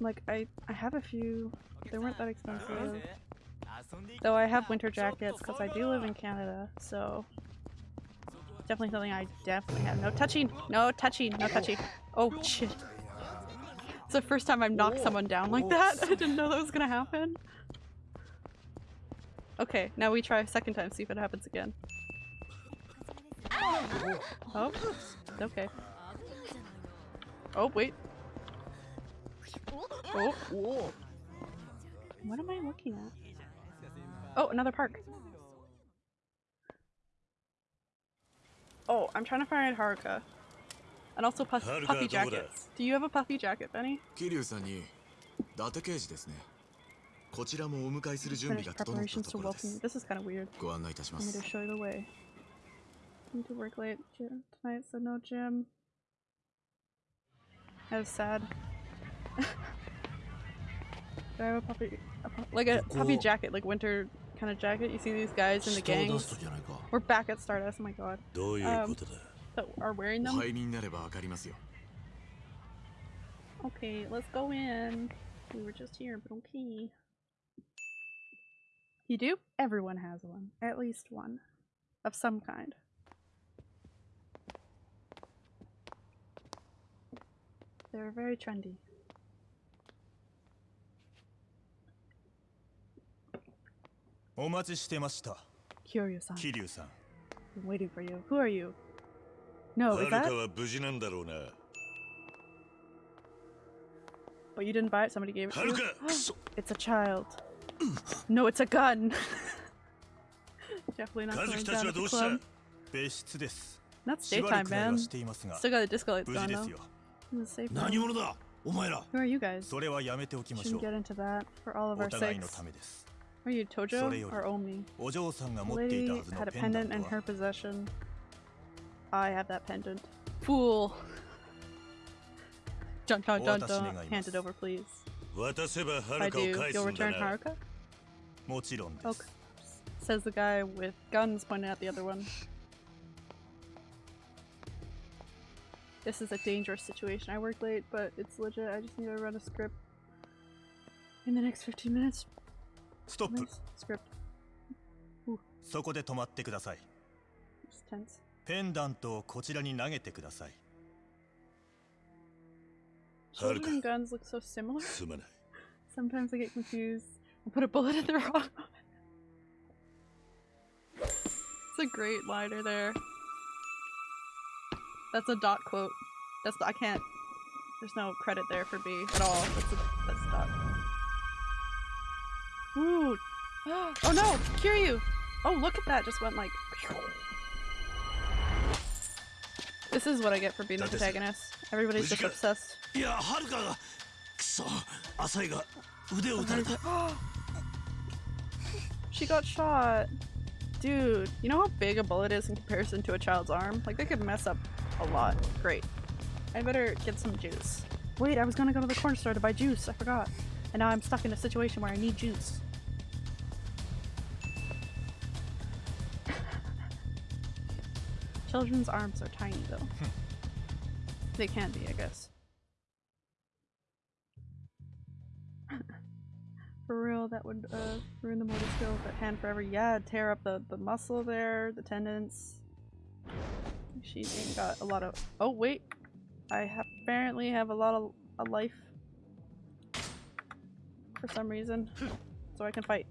Like, I, I have a few, they weren't that expensive. Though I have winter jackets because I do live in Canada, so definitely something I definitely have. No touching! No touching! No touching! Oh shit. It's the first time I've knocked someone down like that. I didn't know that was gonna happen. Okay, now we try a second time, see if it happens again. Oh, okay. Oh, wait. Oh. What am I looking at? Oh, another park. Oh, I'm trying to find Haruka. And also puff puffy jackets. Do you have a puffy jacket, Benny? 桐生さんに伊達刑事ですねこちらもお迎えする準備 Finish が整った preparations と to ころで welcome you. す This is kind of weird. ご案内いたしま Want me す to show you the way? Need to work late gym tonight, so no gym. That was sad. Do I have a puppy, a pu- like a puppy jacket, like winter kind of jacket you see these guys in the gang? We're back at Stardust, oh my god. Um, that are wearing them. Okay, let's go in. We were just here, but okay. You do? Everyone has one. At least one. Of some kind. They're very trendy. お待ちしてました。Kiryu-san. Kiryu-san. I'm waiting for you. Who are you? No, is that? は無事なんだろうな。But you didn't buy it. Somebody gave it to you. it's a child. No, it's a gun. Definitely not going down to the club. 別室です。That's daytime, man. Still got the disco lights going though. 何者だお前らそれはやめておきましょう。Shouldn't get into that for all of our sakes. Are you Tojo or Omi? Lady had a pendant in her possession. I have that pendant. Fool! Dun dun dun dun. Hand it over, please. I do. You'll return Haruka? Okay. Says the guy with guns pointing at the other one. This is a dangerous situation. I work late, but it's legit. I just need to run a script in the next 15 minutes. ストップ Nice script. そこで止まってください It's tense. ペンダントをこちらに投げてください Children Haruka. and guns look so similar. すまない Sometimes I get confused. I put a bullet in the wrong one. That's a great liner there. That's a dot quote. That's I can't. There's no credit there for B at all. That's a that's a dot. Ooh. Oh no, Kiryu! Oh, look at that, just went like... This is what I get for being the protagonist. Everybody's just obsessed. Yeah, Haruka! Asai ga. Oh, she got shot. Dude, you know how big a bullet is in comparison to a child's arm? Like, they could mess up a lot. Great. I better get some juice. Wait, I was gonna go to the corner store to buy juice. I forgot. And now I'm stuck in a situation where I need juice. Children's arms are tiny, though. they can be, I guess. For real, that would uh, ruin the motor skills at hand forever. Yeah, tear up the, the muscle there, the tendons. She ain't got a lot of- oh wait! I have apparently have a lot of a life. For some reason. So I can fight.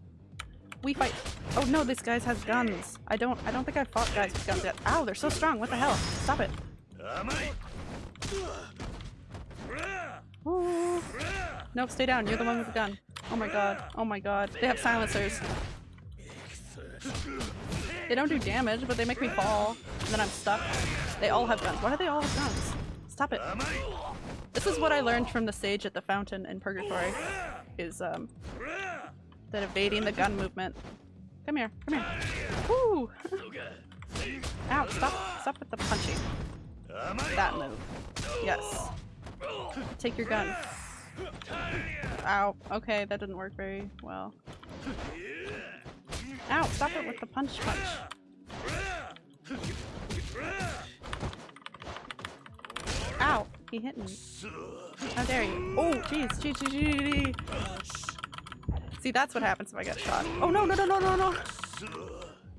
We fight! Oh no, this guy has guns! I don't- I don't think I've fought guys with guns yet. Ow, they're so strong! What the hell? Stop it! Ooh. Nope, stay down. You're the one with the gun. Oh my god. Oh my god. They have silencers. They don't do damage, but they make me fall. And then I'm stuck. They all have guns. Why do they all have guns? Stop it. This is what I learned from the sage at the fountain in Purgatory. Is, um... That evading the gun movement. Come here. Come here. Woo! Ow, stop. Stop with the punching. That move. Yes. Take your gun. Ow. Okay, that didn't work very well. Ow, stop it with the punch punch. Ow, he hit me. How dare you. Oh, jeez, jeez, jeez, jeez. See, that's what happens if I get shot. Oh, no, no, no, no, no, no.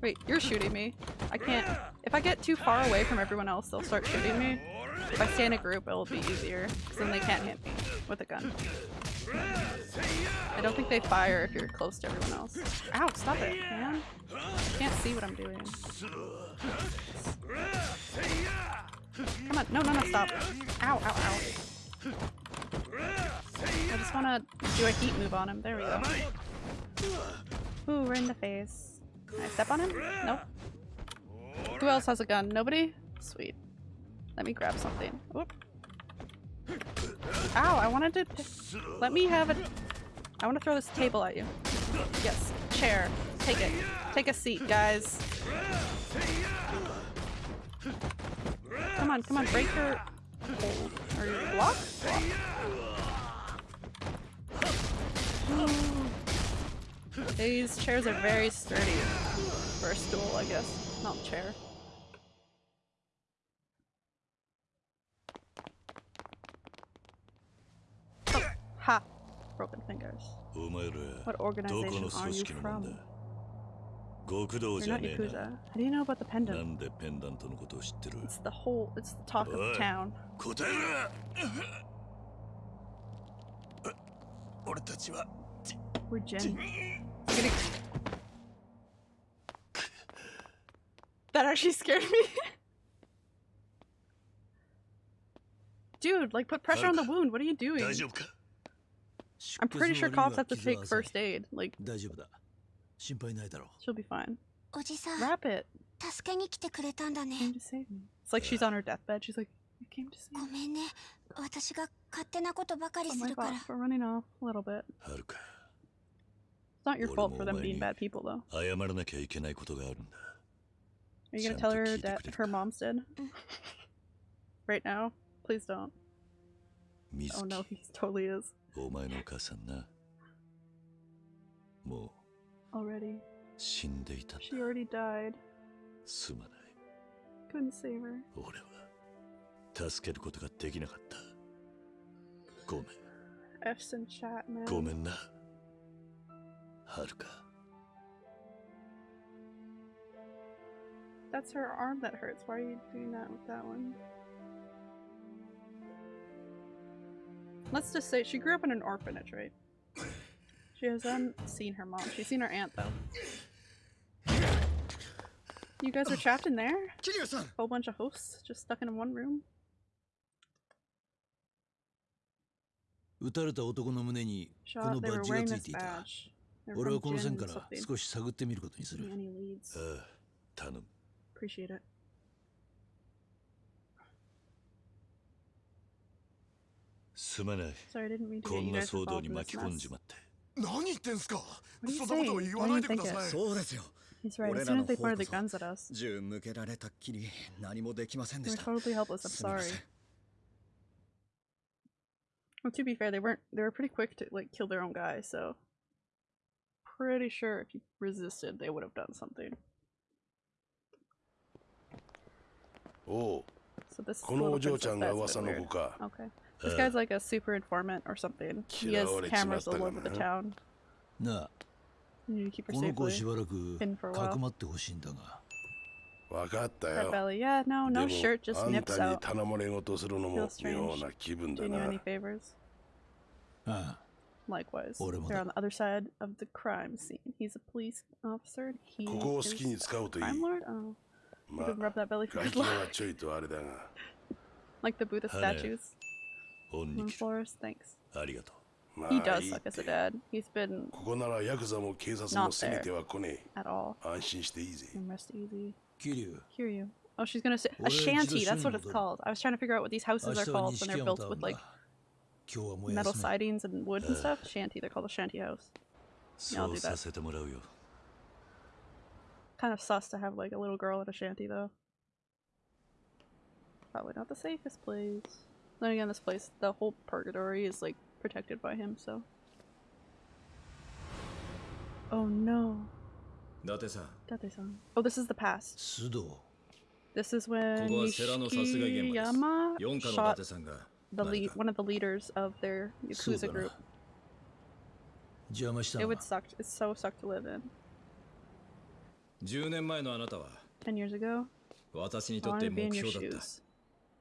Wait, you're shooting me. I can't. If I get too far away from everyone else, they'll start shooting me. If I stay in a group, it'll be easier, because then they can't hit me with a gun. I don't think they fire if you're close to everyone else. Ow, stop it, man. I can't see what I'm doing. Come on, no, no, no, stop. Ow, ow, ow. I just wanna do a heat move on him. There we go. Ooh, we're in the face. Can I step on him? Nope. Who else has a gun? Nobody? Sweet. Let me grab something. Oop. Ow, I wanted to- Let me have it. I want to throw this table at you. Yes. Chair. Take it. Take a seat, guys. Come on, come on, break her. hold. Or your. These chairs are very sturdy for a stool, I guess. Not chair. Oh, ha! Broken fingers. What organization are you from? だ極道 You're じゃ not ねえ Yakuza. な How do you know about the な pendant? んでペンダントのことを知ってる It's the whole, it's the talk of What? town. 答えろ俺たちは We're Jen. Getting... That actually scared me. Dude, like put pressure on the wound. What are you doing? 大丈夫か I'm pretty sure cops have to take first aid. Like, 大丈夫だ 心配ないだろ she'll be fine. おじさん Wrap it. 助けに来てくれたんだね Came to save me. It's like she's on her deathbed. She's like, you came to save ご me. めんね私が勝手なことばかり Oh す my るから god, for running off a little bit. はるか It's not your fault for them being bad people, though. 謝らなきゃいけないことがあるんだ Are you gonna Sound tell her to keep that it her mom's dead? right now? Please don't. 水 Oh 木 no, he totally is. お前のお母さんなも Already. う死んでいたんだ She already died. すまない Couldn't save her. 俺は助けることができなかったごめん F's in chat, man. ごめんなはるか That's her arm that hurts. Why are you doing that with that one? Let's just say she grew up in an orphanage, right? She hasn't seen her mom. She's seen her aunt, though. You guys are trapped in there? 桐生さん Whole bunch of hosts just stuck in one room? 撃たれた男の胸にこ Shot, の they バ were ッジが wearing つい this ていた badge. They're 俺 from はこの Jin 線から something. 少し探ってみることにする Any leads? ああ頼む Appreciate it. すまない Sorry, I didn't mean to こ get ん you な guys 騒動 involved に in 巻 this き込ん mess. 何言ってんすかそんなことを言わないでくださいそうですよ He's right. As soon as they fired their guns at us, we were totally helpless. I'm sorry. Well, to be fair, they weren't. They were pretty quick to like kill their own guy, so pretty sure if you resisted, they would have done something. Oh. So this is a little bit suspect, but weird. Okay. This guy's like a super informant or something. He has 嫌われちまった cameras all が over the な town. なあ You need to keep her この子をし safely. ばらく hidden for a か while. くまってほしいんだが分かった Red よ belly. Yeah, no, で no も shirt, just あん nips たに out. 頼まれ事するのも Feels strange. 妙な気分だ Doing you な any favors? ああ Likewise, Ore mo they're da. on the other side of the crime scene. He's a police officer. and He ここを好 is きに使うといい crime lord. Oh, ま you can あ rub that belly for 外 good 見 luck. はちょいとあれだが Like the Buddha 花屋 statues Flores, thanks. He does as a dad. He's been not there at all. Rest easy. Oh, she's gonna say a shanty. That's what it's called. I was trying to figure out what these houses are called when they're built with like metal sidings and wood and stuff. Shanty. They're called a shanty house. I'll do that. Kind of sus to have like a little girl in a shanty though. Probably not the safest place. Then again, this place, the whole purgatory is like protected by him, so. Oh no, 伊達さん Date-san. Oh, this is the past. 須藤 This is when ここは世良の殺害現場です Nishikiyama 四課の伊 shot 達さんが the 何 lead, か one of the leaders of their そう Yakuza だ group. な邪魔した It の would suck. It's so suck to live in. 10年前のあなたは Ten years ago, 私に I とっ wanted て to be 目 in your 標だった shoes.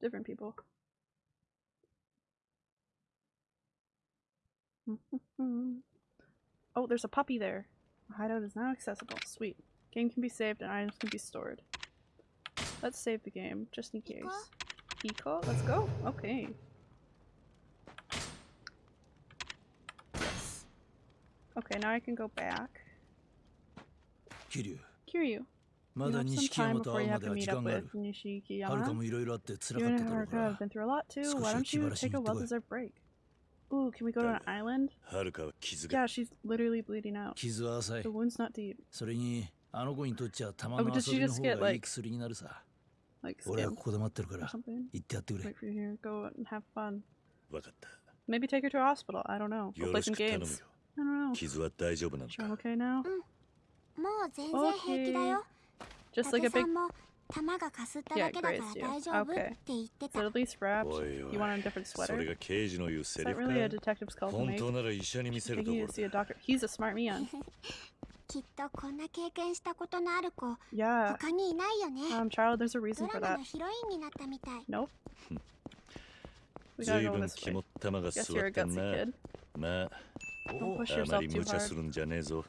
Different people. oh, there's a puppy there. A hideout is now accessible. Sweet. Game can be saved and items can be stored. Let's save the game, just in case. Eco? Let's go. Okay. Yes. Okay, now I can go back. 桐生 Kiryu. ま You だ have some 錦 time 山と before 会 you うま have で to は meet 時 up 間があ with るはるか Nishikiyama. もいろいろあって辛 You か and っただろ her うか have ら been through a lot too. 少し Why は don't 気 you 晴らしに take a 行ってこい。 well deserved break? Ooh, can we go to an island? はるかは傷が Yeah, she's literally bleeding out. 傷は浅い The wound's not deep. それにあの子にとっちゃ玉 Oh, の but did 遊 she びの just 方 get, がいい like- 薬になるさ Like 俺は skinned ここで待ってるか or ら something. 行ってやってくれ Wait for you here. Go and have fun. 分かった Maybe take her to a hospital. I don't know. Go よ play ろし some く頼む games. よ I don't know. 傷は大丈夫なの Sure, か okay now? もう全然平気だよ Just like a big yeah, grazed you. Okay. So at least wrapped. You want a different sweater? Is that really a detective's call to make? you need see a doctor. He's a smart man. Yeah. Um, child, there's a reason for that. Nope. We gotta go this way. Guess you're a gutsy kid. Don't push yourself too hard.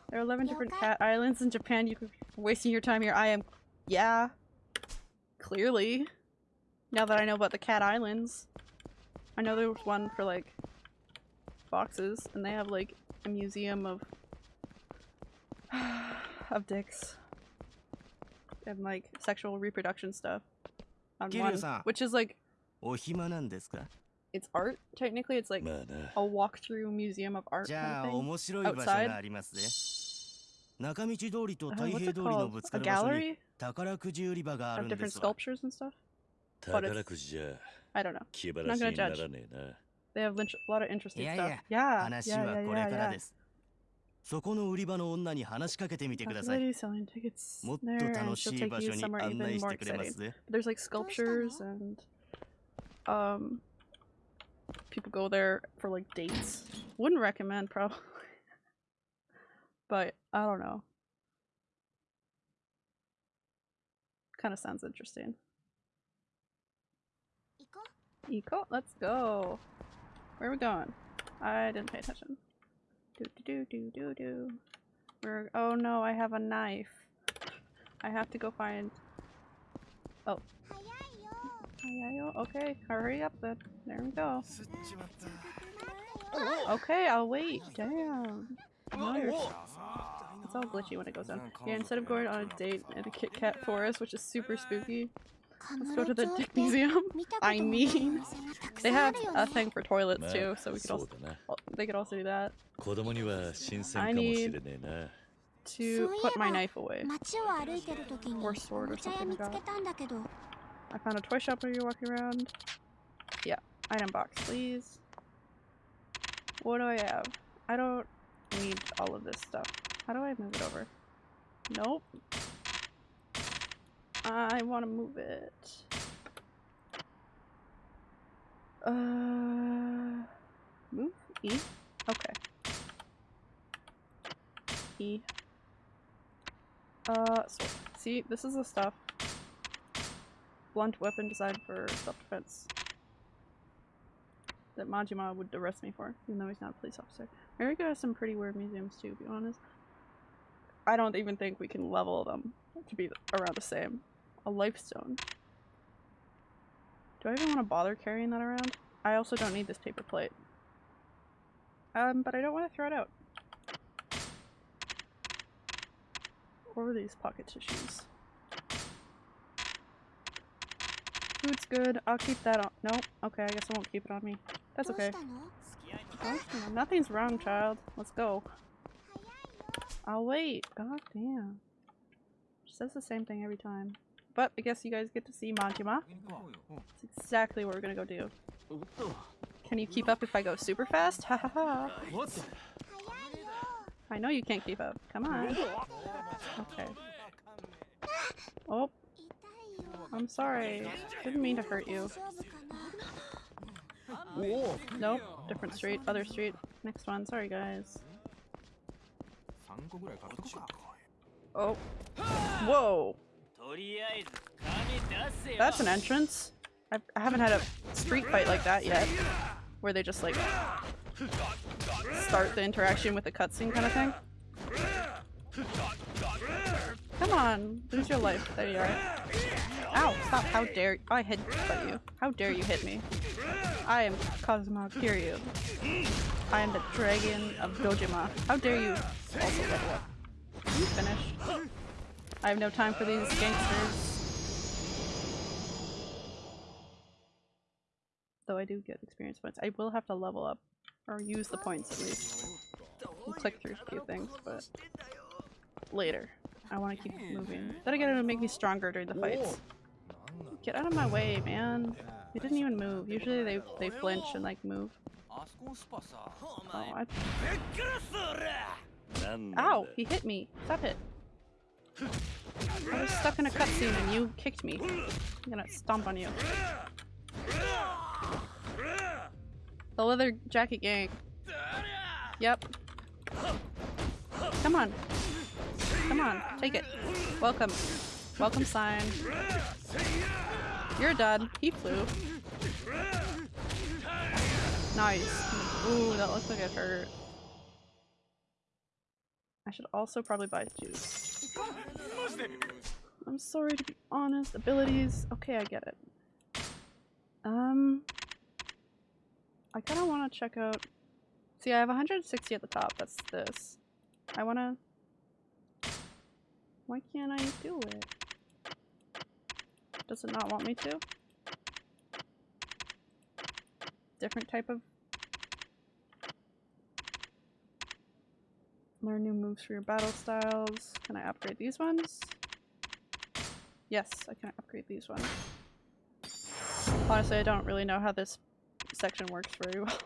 There are 11 different cat islands in Japan. You're wasting your time here. I am... Yeah. Clearly. Now that I know about the cat islands. I know there's one for like boxes and they have like a museum of of dicks and like sexual reproduction stuff on one, which is like it's art. Technically, it's like まあな a walkthrough museum of art じ kind ゃあ of thing. 面白い場所がありますね中道通りと Uh, 太 what's 平 it 通りの called? ぶつ A かる場所に gallery 宝くじ売り場がある of んで different すわ sculptures and stuff. 宝くじじゃ I don't know. 気晴らしにならねえな They have int- a lot of interesting Yeah, stuff. yeah. Yeah. 話 yeah, は yeah, これ yeah, から yeah. です そこの売り場の女に話しかけてみてください。 Lady selling tickets もっと there, and 楽 she'll しい take 場 you 所に somewhere 案 even 内し more てくれま exciting. すぜ。 There's like sculptures and um people go there for like dates. Wouldn't recommend probably. but I don't know. Kind of sounds interesting. Eco, let's go. Where are we going? I didn't pay attention. Do do do do do do. We're oh no, I have a knife. I have to go find. Oh, Okay, hurry up then. There we go. Okay, I'll wait. Damn. It's all glitchy when it goes on. Yeah, instead of going on a date in a Kit Kat forest, which is super spooky, let's go to the Dick Museum. I mean, they have a thing for toilets too, so we could also they could also do that. I need to put my knife away or sword or something. I found a toy shop where you're walking around. Yeah, item box, please. What do I have? I don't need all of this stuff. How do I move it over? Nope. I want to move it. Uh, move E. Okay. E. Uh, so see, this is the stuff blunt weapon designed for self-defense that Majima would arrest me for, even though he's not a police officer. America has some pretty weird museums too, to be honest. I don't even think we can level them to be around the same. A life stone. Do I even want to bother carrying that around? I also don't need this paper plate. Um, but I don't want to throw it out. Or these pocket tissues. Food's good. I'll keep that on. No. Okay, I guess I won't keep it on me. That's okay. Oh, nothing's wrong, child. Let's go. I'll wait. God damn. She says the same thing every time. But I guess you guys get to see Majima. That's exactly what we're gonna go do. Can you keep up if I go super fast? Ha ha ha. I know you can't keep up. Come on. Okay. Oh, I'm sorry. Didn't mean to hurt you. Whoa. Nope. Different street. Other street. Next one. Sorry, guys. Oh. Whoa. That's an entrance. I've, I have not had a street fight like that yet. Where they just like start the interaction with a cutscene kind of thing. Come on. Lose your life. There you are. Ow, stop. How dare I hit you. How dare you hit me? I am Kazuma Kiryu. I am the dragon of Dojima. How dare you also level up? You finished? I have no time for these gangsters. Though I do get experience points. I will have to level up. Or use the points at least. Click through a few things, but later. I want to keep moving. Then again, it'll make me stronger during the fights. Get out of my way, man. He didn't even move. Usually they, they flinch and like move. Oh, Ow! He hit me! Stop it! I was stuck in a cutscene and you kicked me. I'm gonna stomp on you. The leather jacket gang. Yep. Come on. Come on. Take it. Welcome. Welcome sign. You're done. He flew. Nice. Ooh, that looks like it hurt. I should also probably buy juice. I'm sorry to be honest. Abilities. Okay, I get it. Um, I kind of want to check out. See, I have 160 at the top. That's this. I want to. Why can't I do it? Does it not want me to? Different type of. Learn new moves for your battle styles. Can I upgrade these ones? Yes, I can upgrade these ones. Honestly, I don't really know how this section works very well.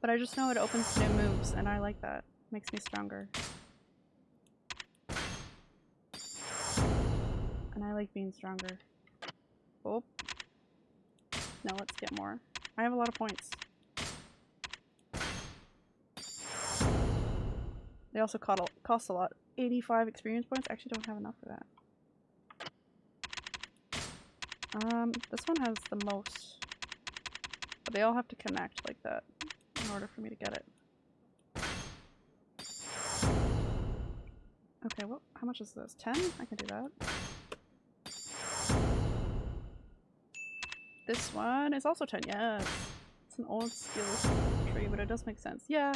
But I just know it opens new moves, and I like that. Makes me stronger. I like being stronger. Oh. Now let's get more. I have a lot of points. They also cost a lot. 85 experience points? I actually don't have enough for that. Um, this one has the most. But they all have to connect like that in order for me to get it. Okay, well, how much is this? 10? I can do that. This one is also 10, yes. It's an old skill tree, but it does make sense. Yeah.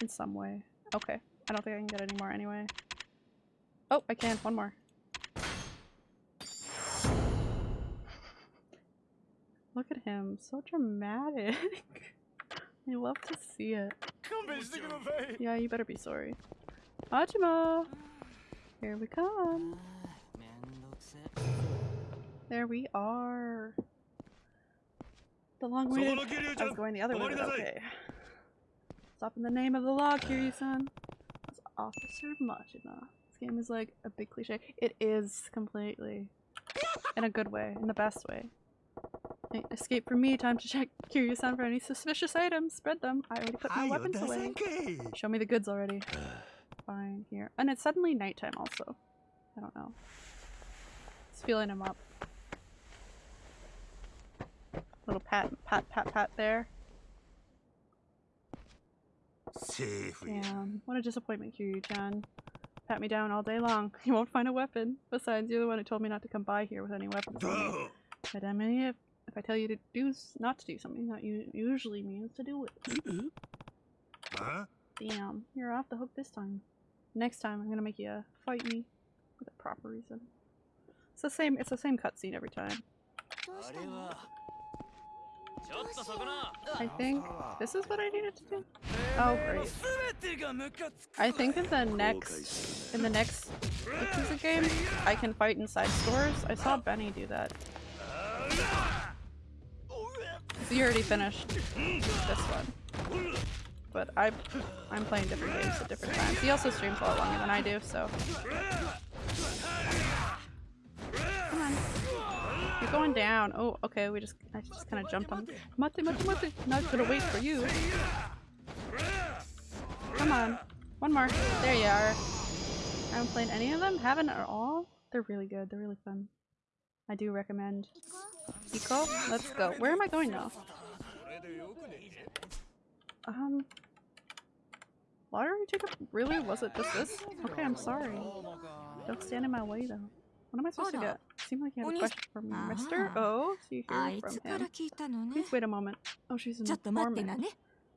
In some way. Okay. I don't think I can get any more anyway. Oh, I can. One more. Look at him. So dramatic. I love to see it. Yeah, you better be sorry. Majima! Here we come. There we are. The long way. I was going the other way, okay. Stop in the name of the law, Kiryu-san. That's Officer Majima. This game is like a big cliche. It is completely. In a good way. In the best way. Escape from me, time to check Kiryu-san for any suspicious items. Spread them. I already put my weapons away. Show me the goods already. Fine, here. And it's suddenly nighttime also. I don't know. It's feeling him up. Little pat, pat, pat, pat there. Damn, what a disappointment, Kiryu-chan. Pat me down all day long. You won't find a weapon. Besides, you're the one who told me not to come by here with any weapons But I mean, if, if I tell you to do not to do something, that usually means to do it. Uh-huh. huh? Damn, you're off the hook this time. Next time, I'm gonna make you fight me with a proper reason. It's the same. It's the same cutscene every time. I think this is what I needed to do. Oh great! I think in the next in the next Yakuza game, I can fight inside stores. I saw Benny do that. You already finished this one. But I, I'm playing different games at different times. He also streams a lot longer than I do, so. You're going down. Oh, okay, we just, I just kind of jumped on. Mate, mate, mate. Not gonna wait for you. Come on. One more. There you are. I haven't played any of them. Haven't at all. They're really good. They're really fun. I do recommend. Eco? Let's go. Where am I going now? Um. Lottery ticket? Really? Was it just this? Okay, I'm sorry. Don't stand in my way though. What am I supposed to get? Seemed like you had a question for me, mister. Oh, so you hear from him. Please wait a moment. Oh, she's an informant.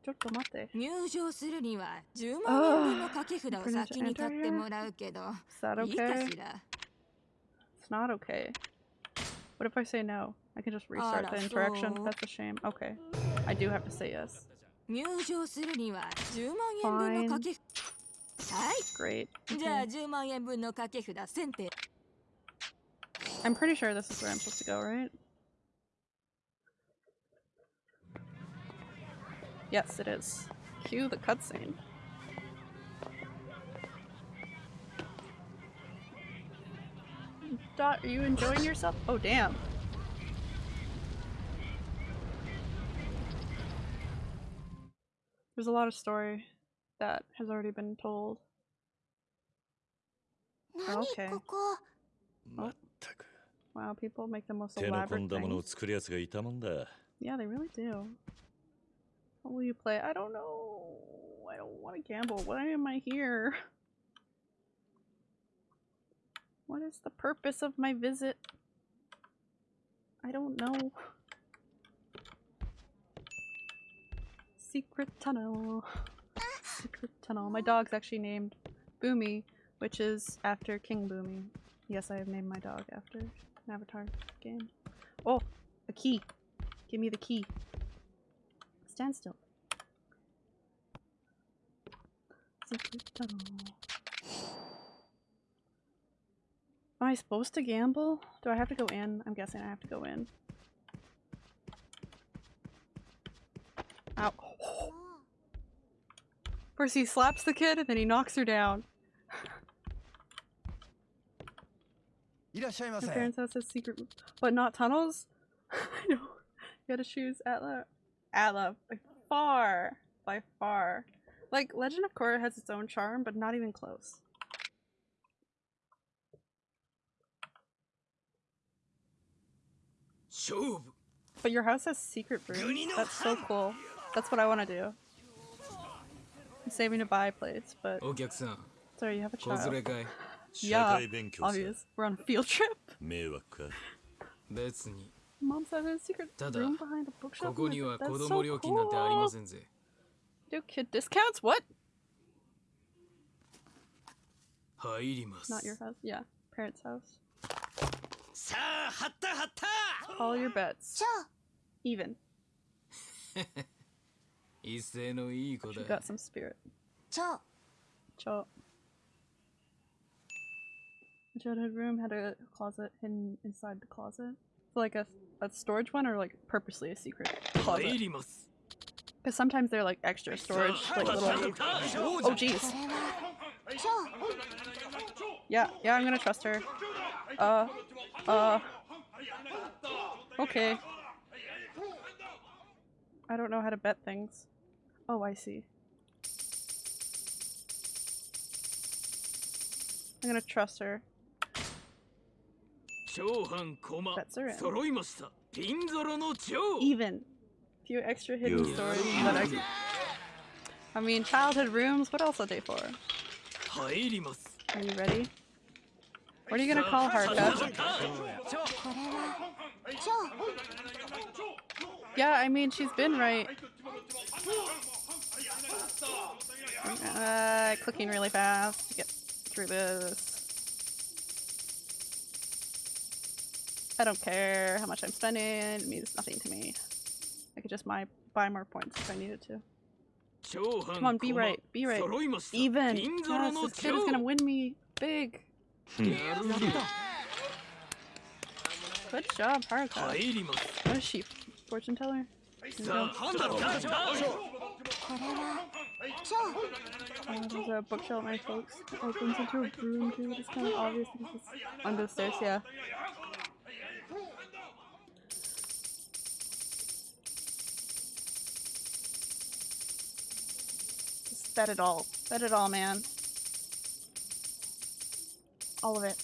ちょっと待って。入場するには10万円分の掛け札を先に買ってもらうけど、いいかしら It's not okay. What if I say no? I can just restart the interaction? That's a shame. Okay. I do have to say yes. 入場するには10万円分の掛けはい Great. Okay. じゃあ10万円分の掛け札選定 I'm pretty sure this is where I'm supposed to go, right? Yes, it is. Cue the cutscene. Dot, are you enjoying yourself? Oh, damn. There's a lot of story that has already been told. Okay. Oh. Wow, people make the most elaborate things. Yeah, they really do. What will you play? I don't know. I don't want to gamble. Why am I here? What is the purpose of my visit? I don't know. Secret tunnel. Secret tunnel. My dog's actually named Boomy, which is after King Bumi. Yes, I have named my dog after an Avatar game. Oh, a key. Give me the key. Stand still. Am I supposed to gamble? Do I have to go in? I'm guessing I have to go in. Ow. First he slaps the kid and then he knocks her down. My parents' house has secret, but not tunnels. I know. You gotta choose Atla. Atla by far, by far. Like Legend of Korra has its own charm, but not even close. But your house has secret rooms. That's so cool. That's what I want to do. I'm saving to buy plates, but sorry, you have a child yeah, obvious. We're on a field trip. Mom says there's a secret room behind a bookshop. That's so cool. Do kid discounts? What? Not your house. Yeah, parents' house. All your bets. Even. You got some spirit. Cho. Cho. The childhood room had a closet hidden inside the closet. So like a, a storage one or like purposely a secret closet? Because sometimes they're like extra storage, like little- Oh jeez. Yeah, yeah, I'm gonna trust her. Uh, uh, okay. I don't know how to bet things. Oh, I see. I'm gonna trust her. That's around. Even. A few extra hidden yeah. stories that are... I mean, childhood rooms, what else are they for? Are you ready? What are you gonna call Haruka? Yeah, I mean, she's been right. Uh, clicking really fast to get through this. I don't care how much I'm spending, it means nothing to me. I could just buy, buy more points if I needed to. Come on, be right, be right. Even! Yes, this kid is gonna win me big! Hmm. Good job, Haruka. What is she? Fortune teller? No. Oh, there's a bookshelf my folks opens into a room too. It's kind of obvious because it's on those stairs, yeah. Bet it all. Bet it all, man. All of it.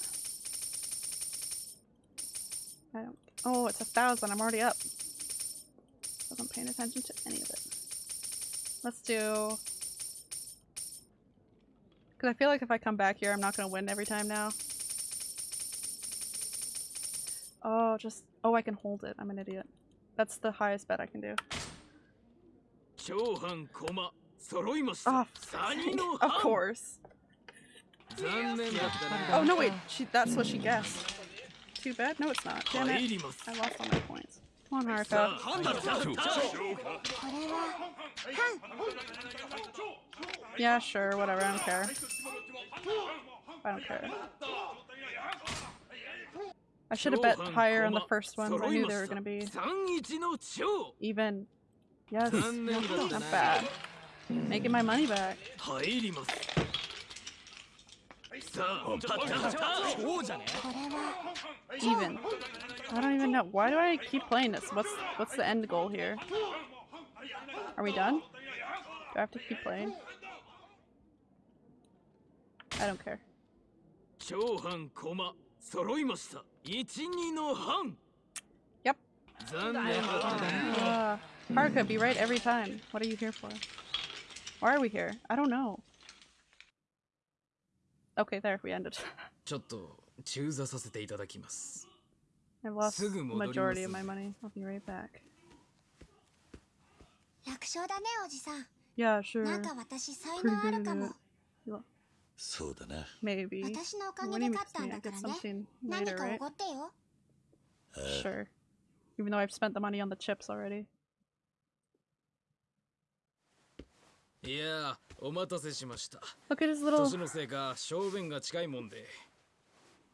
I don't. Oh, it's a thousand. I'm already up. Wasn't paying attention to any of it. Let's do. Because I feel like if I come back here, I'm not going to win every time now. Oh, just... Oh, I can hold it. I'm an idiot. That's the highest bet I can do. Ah, of course. Oh no wait, she, that's what she guessed. Too bad? No it's not. Damn it. I lost all my points. Come on, Haruka. Yeah, sure, whatever, I don't care. I don't care. I should have bet higher on the first one. I knew they were gonna be even. Yes, not bad. Making my money back. 入りますさあ判断だ蝶じゃねこれは Even. I don't even know. Why do I keep playing this? What's what's the end goal here? Are we done? Do I have to keep playing? I don't care. 長藩駒揃いました12の半 Yep. 残念だったな Uh, Haruka, be right every time. What are you here for? Why are we here? I don't know. Okay, there, we ended. ちょっと中座させていただきます I've lost the すぐ戻ります。 majority of my money. I'll be right back. 楽勝だねおじさん Yeah, sure. なんか私才能あるかも そうだな Maybe. 私のおかげ What で do you 勝った mean ん I だか get らね something 何 later, か right? おごってよ Sure. Even though I've spent the money on the chips already. いやお待たせしました Look at his little. 年のせいか小便が近いもんで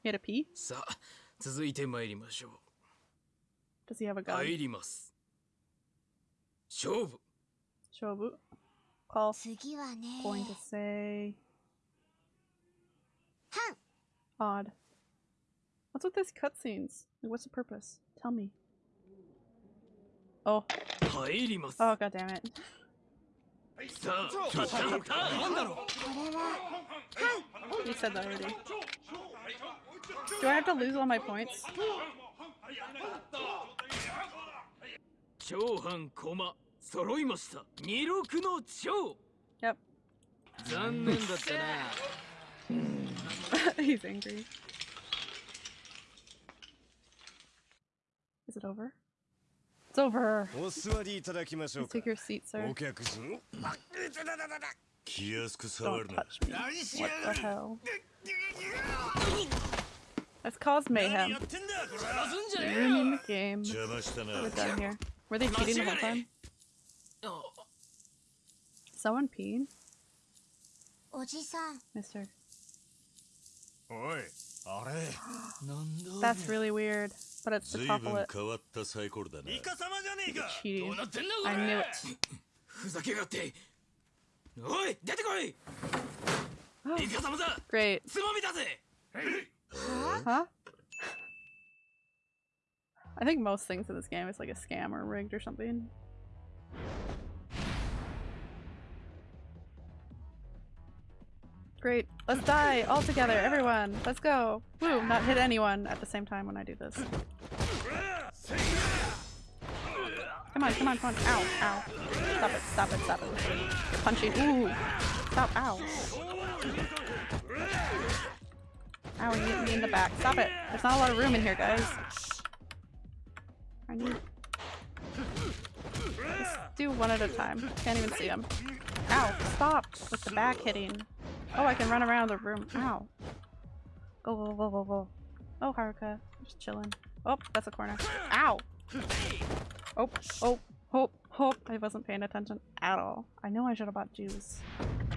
He had a pee? さあ続いて参りましょ Does he have a う gun? 入ります勝負 Shobu. call 次はね going to say はん odd. What's with these cutscenes? Like, what's the purpose? Tell me. Oh. 入ります Oh, god damn it. さあなんだろう You said that already. Do I have to lose all my points? 長藩駒揃いました二六の長 Yep. 残念だったな He's angry. Is it over? It's over. Take your seat, sir. Don't. What the hell? That's caused mayhem. Ruining the game. We're done here. Were they cheating the whole time? Someone peed? Mister. That's really weird, but it's to topple it. Cheating. I knew it. Oh, great. Huh? I think most things in this game is like a scam or rigged or something. Great. Let's die all together, everyone. Let's go. Woo, not hit anyone at the same time when I do this. Come on, come on, come on. Ow, ow. Stop it, stop it, stop it. You're punching. Ooh. Stop, ow. Ow, you hit me in the back. Stop it. There's not a lot of room in here, guys. I need... Just do one at a time. Can't even see him. Ow, stop with the back hitting. Oh, I can run around the room. Ow. Go, go, go, go, go. Oh, Haruka. Just chilling. Oh, that's a corner. Ow! Oh, oh, oh, oh. I wasn't paying attention at all. I know I should have bought juice.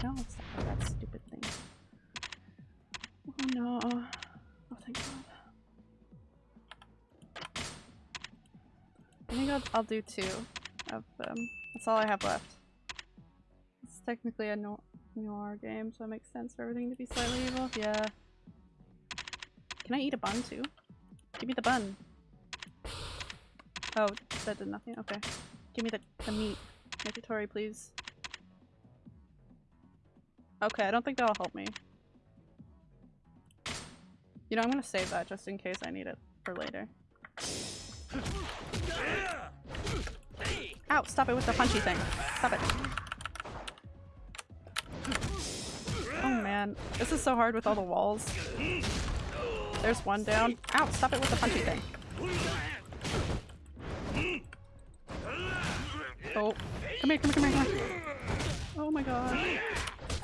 No, stop with that stupid thing. Oh no. Oh, thank god. I think I'll, I'll do two of them. That's all I have left. It's technically a no noir game, so it makes sense for everything to be slightly evil. Yeah. Can I eat a bun too? Give me the bun. Oh, that did nothing? Okay. Give me the, the meat. Yakitori, please. Okay, I don't think that'll help me. You know, I'm gonna save that just in case I need it for later. Ow, stop it with the punchy thing. Stop it. Man, this is so hard with all the walls. There's one down. Ow, stop it with the punchy thing. Oh, come here, come here, come here, come here. Oh my god.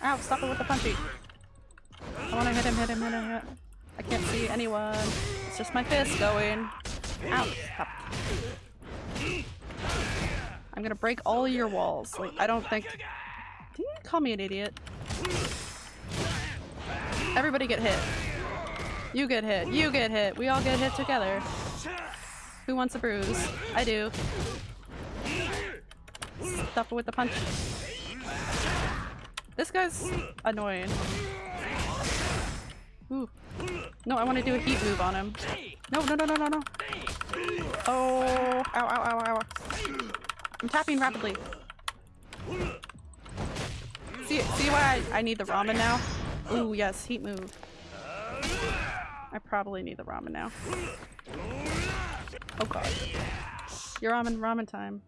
Ow, stop it with the punchy. I wanna hit him, hit him, hit him, hit him. I can't see anyone. It's just my fist going. Ow, stop. I'm gonna break all your walls. Like, I don't think- Did you call me an idiot? Everybody get hit. You get hit. You get hit. We all get hit together. Who wants a bruise? I do. Stop it with the punch. This guy's annoying. Ooh. No, I want to do a heat move on him. No, no, no, no, no, no. Oh, ow, ow, ow, ow. I'm tapping rapidly. See, see why I, I need the ramen now? Ooh, yes, heat move. I probably need the ramen now. Oh god. Your ramen, ramen time.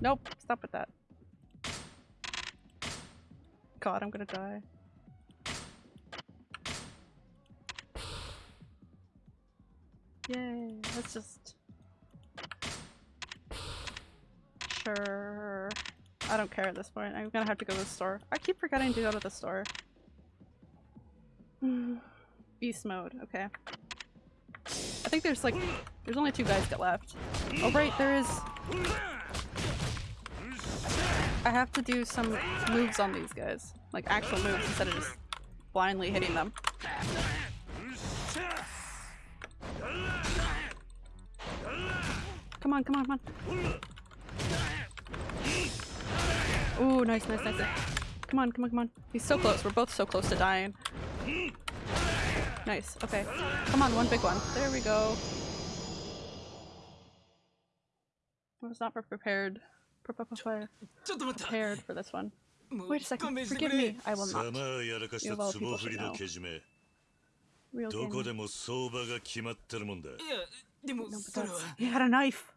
Nope, stop with that. God, I'm gonna die. Yay, let's just... Sure. I don't care at this point. I'm gonna have to go to the store. I keep forgetting to go to the store. Beast mode, okay. I think there's like, there's only two guys get left. Oh right, there is... I have to do some moves on these guys. Like actual moves instead of just blindly hitting them. Come on, come on, come on. Ooh, nice, nice, nice. Come on, come on, come on. He's so close. We're both so close to dying. Nice. Okay. Come on, one big one. There we go. I was not prepared. Prepared for this one. Wait a second. Forgive me. I will not. You of all people should know. Real game. No, but that's... He had a knife.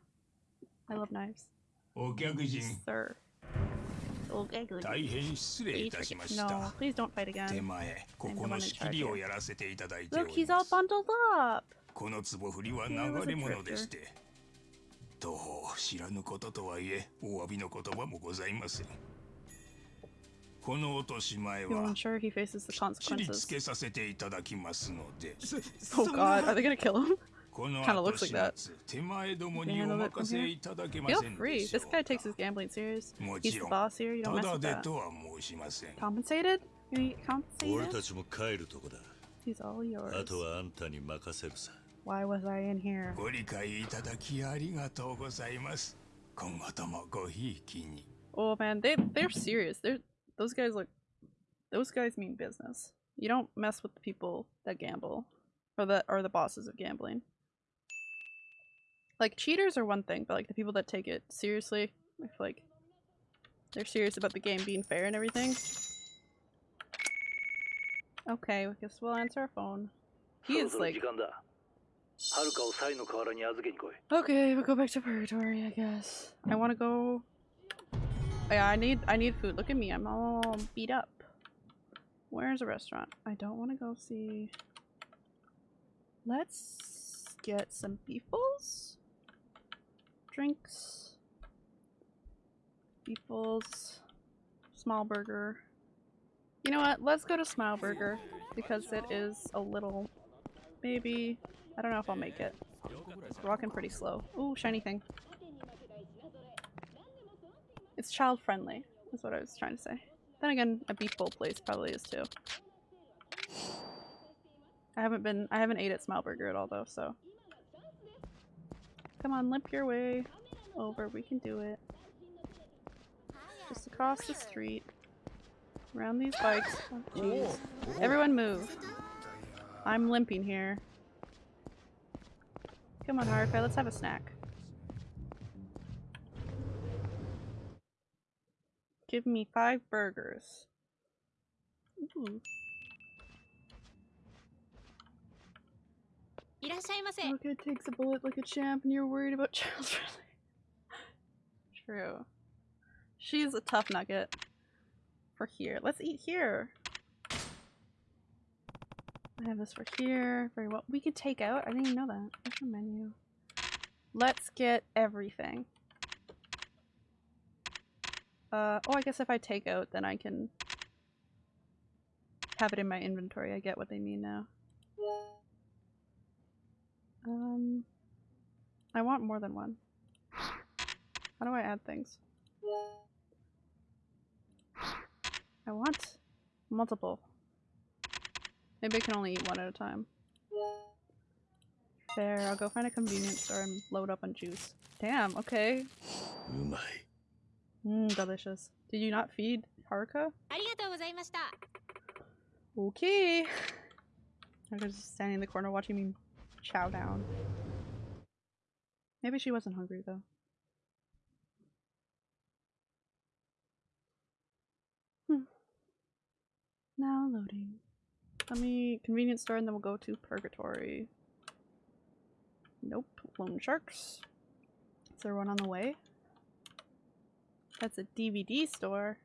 I love knives. Sir. 大変失礼いたしました。手前、ここの仕切りをやらせていただいております。この壺振りは流れ物でして。どう知らぬこととはいえ、お詫びの言葉もございません。この落とし前は、きっちりつけさせていただきますので。そうか、あれがキャラ この Kinda 後 looks 始 like that. 末手前どもに Can お you handle it from 任せ here? いただけま Feel せん free. でしょ This guy takes his gambling serious. も He's ち the ろん boss here. You た don't mess だ with で that. とは申しません Compensated? You need 俺 compensated? たちも帰るとこだ He's all あ yours. とはあんたに任せるさ Why was I in here? ご理解いただきありがとうございます今後ともごひいきに Oh man, they they're serious. They're those guys look. Those guys mean business. You don't mess with the people that gamble, or that are the bosses of gambling. Like, cheaters are one thing, but like the people that take it seriously, if like they're serious about the game being fair and everything. Okay, I guess we'll answer our phone. He is like... Okay, we'll go back to purgatory, I guess. I want to go... Yeah, I need I need food. Look at me, I'm all beat up. Where's a restaurant? I don't want to go see... Let's get some beef? Drinks, beefles, small burger. You know what? Let's go to Smile Burger because it is a little. Maybe I don't know if I'll make it. It's Rocking pretty slow. Ooh, shiny thing. It's child friendly, is what I was trying to say. Then again, a beef bowl place probably is too. I haven't been I haven't ate at Smile Burger at all though, so. Come on, limp your way over. We can do it. Just across the street. Around these bikes. Oh. Everyone move. I'm limping here. Come on, Haruka, let's have a snack. Give me five burgers. Ooh. Luca takes a bullet like a champ and you're worried about Charles True. She's a tough nugget. For here. Let's eat here. I have this for here. Very well. We could take out? I didn't even know that. What's menu? Let's get everything. Uh, oh, I guess if I take out, then I can have it in my inventory. I get what they mean now. Um, I want more than one. How do I add things? I want multiple. Maybe I can only eat one at a time. There, I'll go find a convenience store and load up on juice. Damn, okay. Umai. Mmm, delicious. Did you not feed Haruka? Okay. I was just standing in the corner watching me chow down. Maybe she wasn't hungry though. Hmm. Now loading. Let me convenience store and then we'll go to purgatory. Nope. Lone sharks. Is there one on the way? That's a DVD store.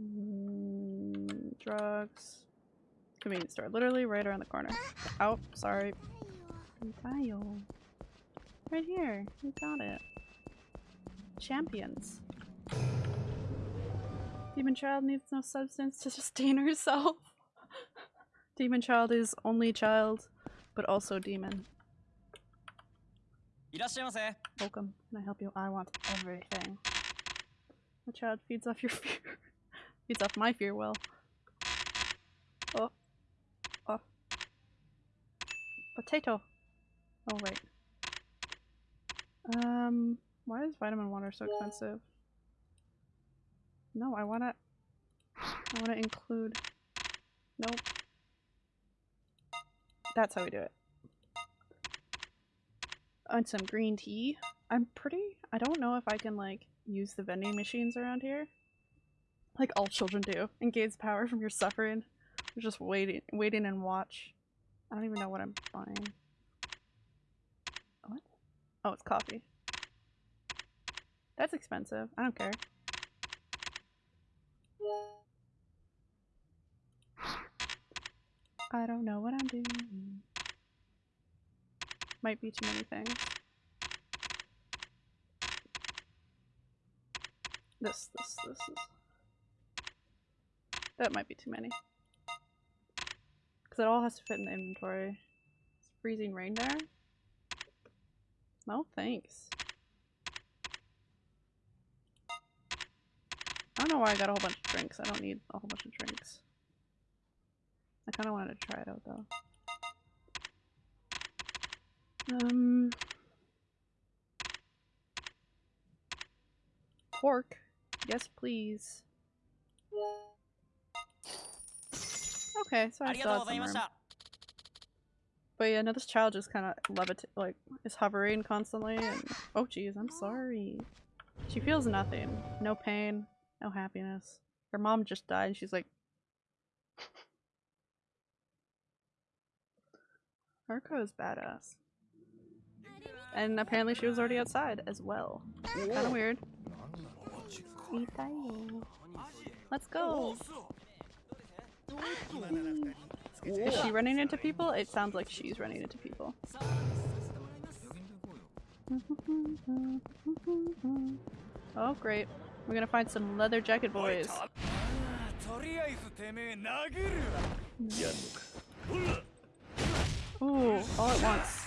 Mm, drugs convenience store, literally right around the corner. Oh, sorry. Right here. You got it. Champions. Demon child needs no substance to sustain herself. demon child is only child, but also demon. Welcome. Can I help you? I want everything. The child feeds off your fear. feeds off my fear well. Oh. Potato. Oh, right. Um, why is vitamin water so expensive? No, I wanna... I wanna include... Nope. That's how we do it. And some green tea. I'm pretty... I don't know if I can, like, use the vending machines around here. Like all children do. Engage power from your suffering. Just waiting, waiting and watch. I don't even know what I'm buying. What? Oh, it's coffee. That's expensive. I don't care. I don't know what I'm doing. Might be too many things. This, this, this is... That might be too many. It all has to fit in the inventory. It's freezing rain there? No, thanks. I don't know why I got a whole bunch of drinks. I don't need a whole bunch of drinks. I kind of wanted to try it out though. Um, pork. Yes, please. Okay, so I still had some room. But yeah, no, this child just kind of levit like is hovering constantly, and oh geez, I'm sorry. She feels nothing, no pain, no happiness. Her mom just died, and she's like, Haruko is badass. And apparently she was already outside as well. Kind of weird. Let's go! Is she running into people? It sounds like she's running into people. Oh great. We're gonna find some leather jacket boys. Ooh, all at once.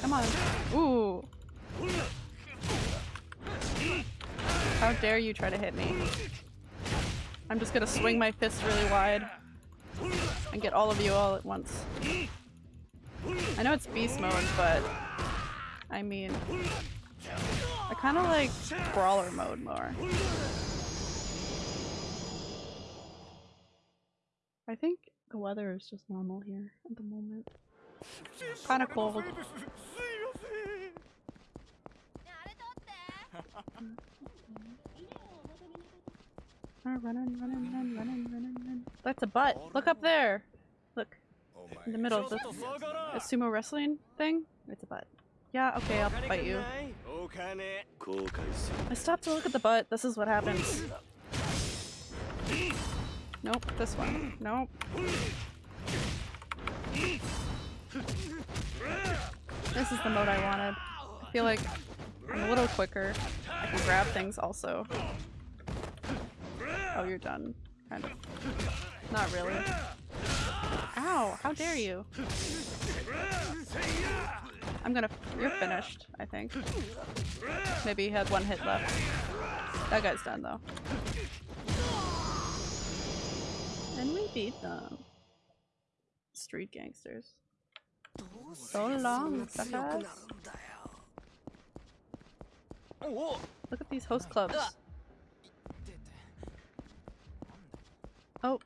Come on. Ooh. How dare you try to hit me. I'm just gonna swing my fist really wide and get all of you all at once. I know it's beast mode, but I mean, I kind of like brawler mode more. I think the weather is just normal here at the moment. Kind of cold. Run, run, run, run, run, run, run. That's a butt. Look up there. Look. Oh In the middle of the a sumo wrestling thing. It's a butt. Yeah, okay, I'll fight you. I stopped to look at the butt. This is what happens. Nope, this one. Nope. This is the mode I wanted. I feel like I'm a little quicker. I can grab things also. Oh, you're done. Kind of. Not really. Ow! How dare you? I'm gonna- you're finished, I think. Maybe he had one hit left. That guy's done though. And we beat them. Street gangsters. So long. Look at these host clubs. Oh.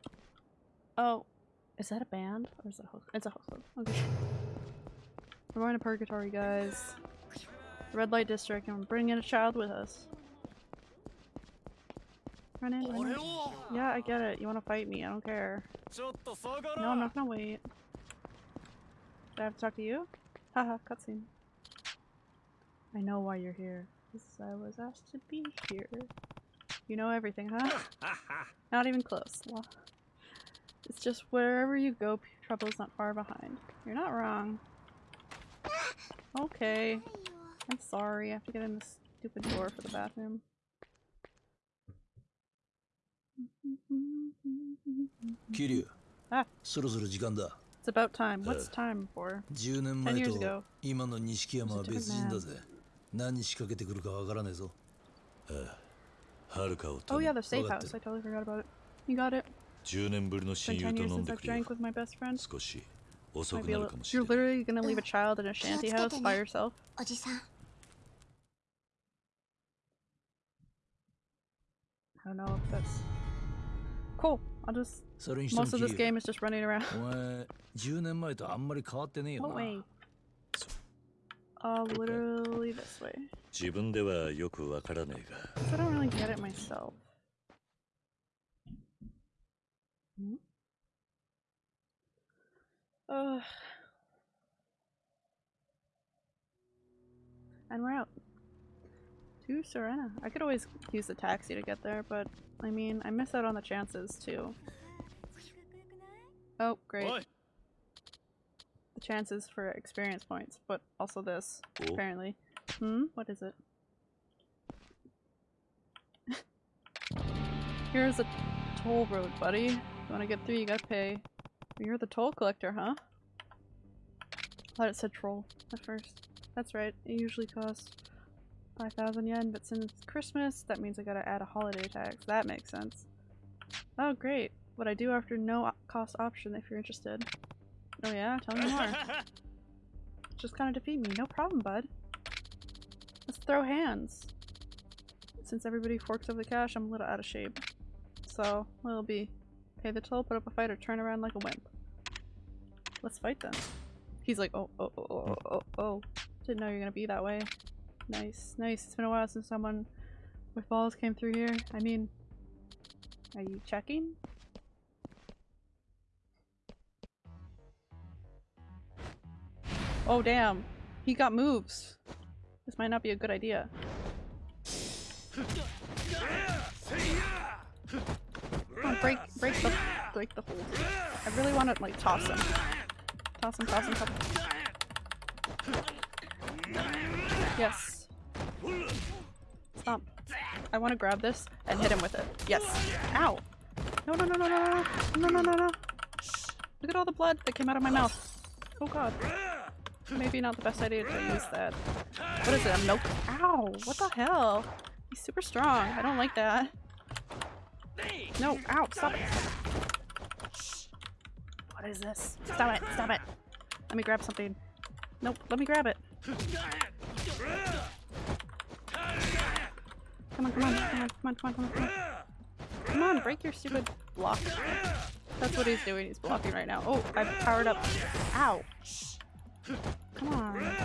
Oh. Is that a band? Or is that a host? It's a club. Okay. We're going to Purgatory, guys. Red light district, and we're bringing a child with us. Run in, run in. Yeah, I get it. You want to fight me. I don't care. No, I'm not gonna wait. Do I have to talk to you? Haha, cutscene. I know why you're here. Because I was asked to be here. You know everything, huh? not even close. Well, it's just wherever you go, trouble's not far behind. You're not wrong. Okay. I'm sorry, I have to get in this stupid door for the bathroom. Kiryu. Ah. そろそろ時間だ。 It's about time. What's time for? 10年 10前 years と ago. 今の錦山は別人だぜ。何仕掛けてくるかわからねえぞ。はるかを Oh yeah, the safe house. I totally forgot about it. You got it. Been 10 years since I've drank with my best friend. You're literally gonna leave a child in a shanty house by yourself? I don't know if that's... Cool. I'll just... Most of this game is just running around. what way? Uh, literally this way. 自分ではよくわからねえが。I don't really get it myself. Hmm? Ugh. And we're out. To Serena. I could always use the taxi to get there, but I mean, I miss out on the chances too. Oh, great. What? The chances for experience points, but also this, cool. apparently. Hmm? What is it? Here's a toll road, buddy. You wanna get through, you gotta pay. You're the toll collector, huh? I thought it said troll at first. That's right, it usually costs 5,000 yen, but since it's Christmas, that means I gotta add a holiday tax. That makes sense. Oh, great. What I do after no cost option if you're interested. Oh yeah? Tell me more. Just kind of defeat me. No problem, bud. Throw hands. Since everybody forks over the cash, I'm a little out of shape. So, it'll be pay the toll, put up a fight, or turn around like a wimp. Let's fight then. He's like, oh, oh, oh, oh, oh, oh. oh. Didn't know you're gonna be that way. Nice, nice. It's been a while since someone with balls came through here. I mean, are you checking? Oh damn, he got moves. This might not be a good idea. On, break, break the, break the hold. I really want to like toss him. Toss him, toss him, toss him. Yes. Stomp. I want to grab this and hit him with it. Yes. Ow. No, no, no, no, no, no, no, no, no, no. Look at all the blood that came out of my mouth. Oh god. Maybe not the best idea to use that. What is it, a milk? Ow! What the hell? He's super strong. I don't like that. No, ow, stop it. What is this? Stop it, stop it. Let me grab something. Nope, let me grab it. Come on, come on, come on, come on, come on, come on, come on. Come on, break your stupid block. That's what he's doing, he's blocking right now. Oh, I've powered up. Ow. Come on.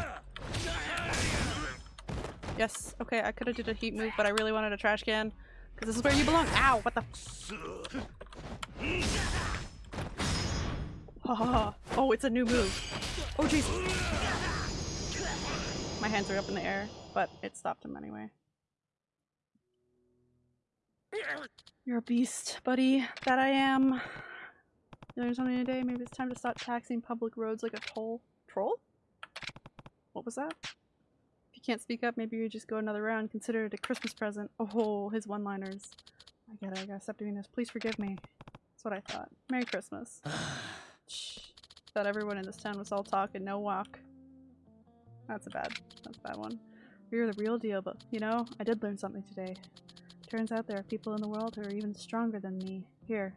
Yes, okay, I could have did a heat move, but I really wanted a trash can. Because this is where you belong. Ow, what the oh, oh, it's a new move. Oh, jeez. My hands are up in the air, but it stopped him anyway. You're a beast, buddy. That I am. You learn something today? Maybe it's time to stop taxing public roads like a toll. Troll? What was that? If you can't speak up, maybe you just go another round. Consider it a Christmas present. Oh, his one-liners. I get it. I gotta stop doing this. Please forgive me. That's what I thought. Merry Christmas. Shh. Thought everyone in this town was all talk and no walk. That's a bad, that's a bad one. You're the real deal, but you know, I did learn something today. Turns out there are people in the world who are even stronger than me. Here,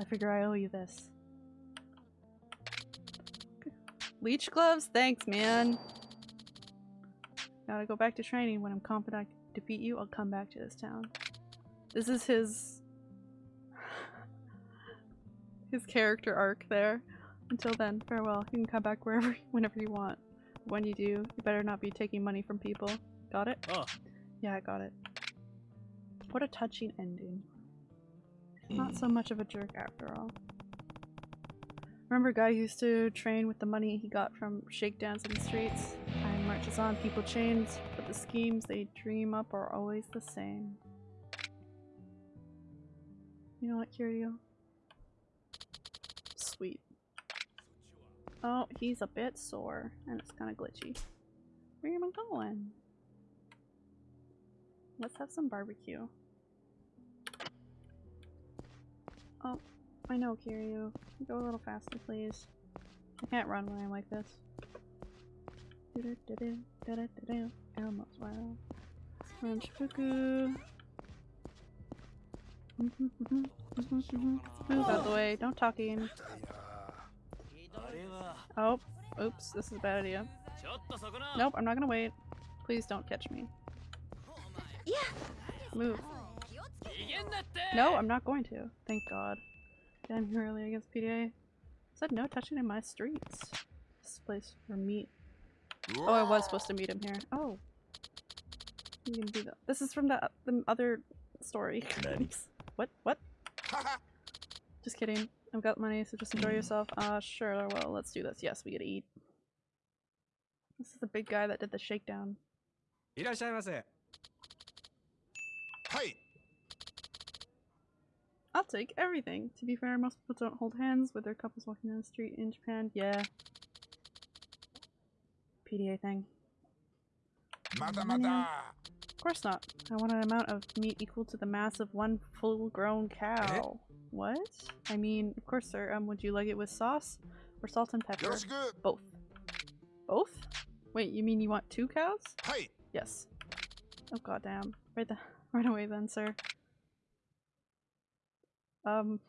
I figure I owe you this. Leech gloves? Thanks, man. Gotta go back to training. When I'm confident I can defeat you, I'll come back to this town. This is his... his character arc there. Until then, farewell. You can come back wherever, whenever you want. When you do, you better not be taking money from people. Got it? Oh. Yeah, I got it. What a touching ending. Not hmm. so much of a jerk after all. Remember guy used to train with the money he got from shakedowns in the streets? Time marches on, people change, but the schemes they dream up are always the same. You know what, Kiryu? Sweet. Oh, he's a bit sore, and it's kind of glitchy. Where am I going? Let's have some barbecue. Oh, I know, Kiryu. Go a little faster, please. I can't run when I'm like this. Elmo's wow. Shifuku. Move out the way. Don't talking. Oh, oops. This is a bad idea. Nope, I'm not gonna wait. Please don't catch me. Move. Oh, no, I'm not going to. Thank God. Damn here early against PDA. Said no touching in my streets. This place for meat. Oh, I was supposed to meet him here. Oh. You can do that. This is from the, the other story. what? What? just kidding. I've got money, so just enjoy yourself. Uh, sure, well, let's do this. Yes, we get to eat. This is the big guy that did the shakedown. Hey! I'll take everything. To be fair, most people don't hold hands with their couples walking down the street in Japan. Yeah. PDA thing. Mata mata! Of course not. I want an amount of meat equal to the mass of one full-grown cow. What? I mean, of course, sir. Um, would you like it with sauce or salt and pepper? Both. Both? Wait, you mean you want two cows? Hey. Yes. Oh goddamn! Right the right away then, sir. Um,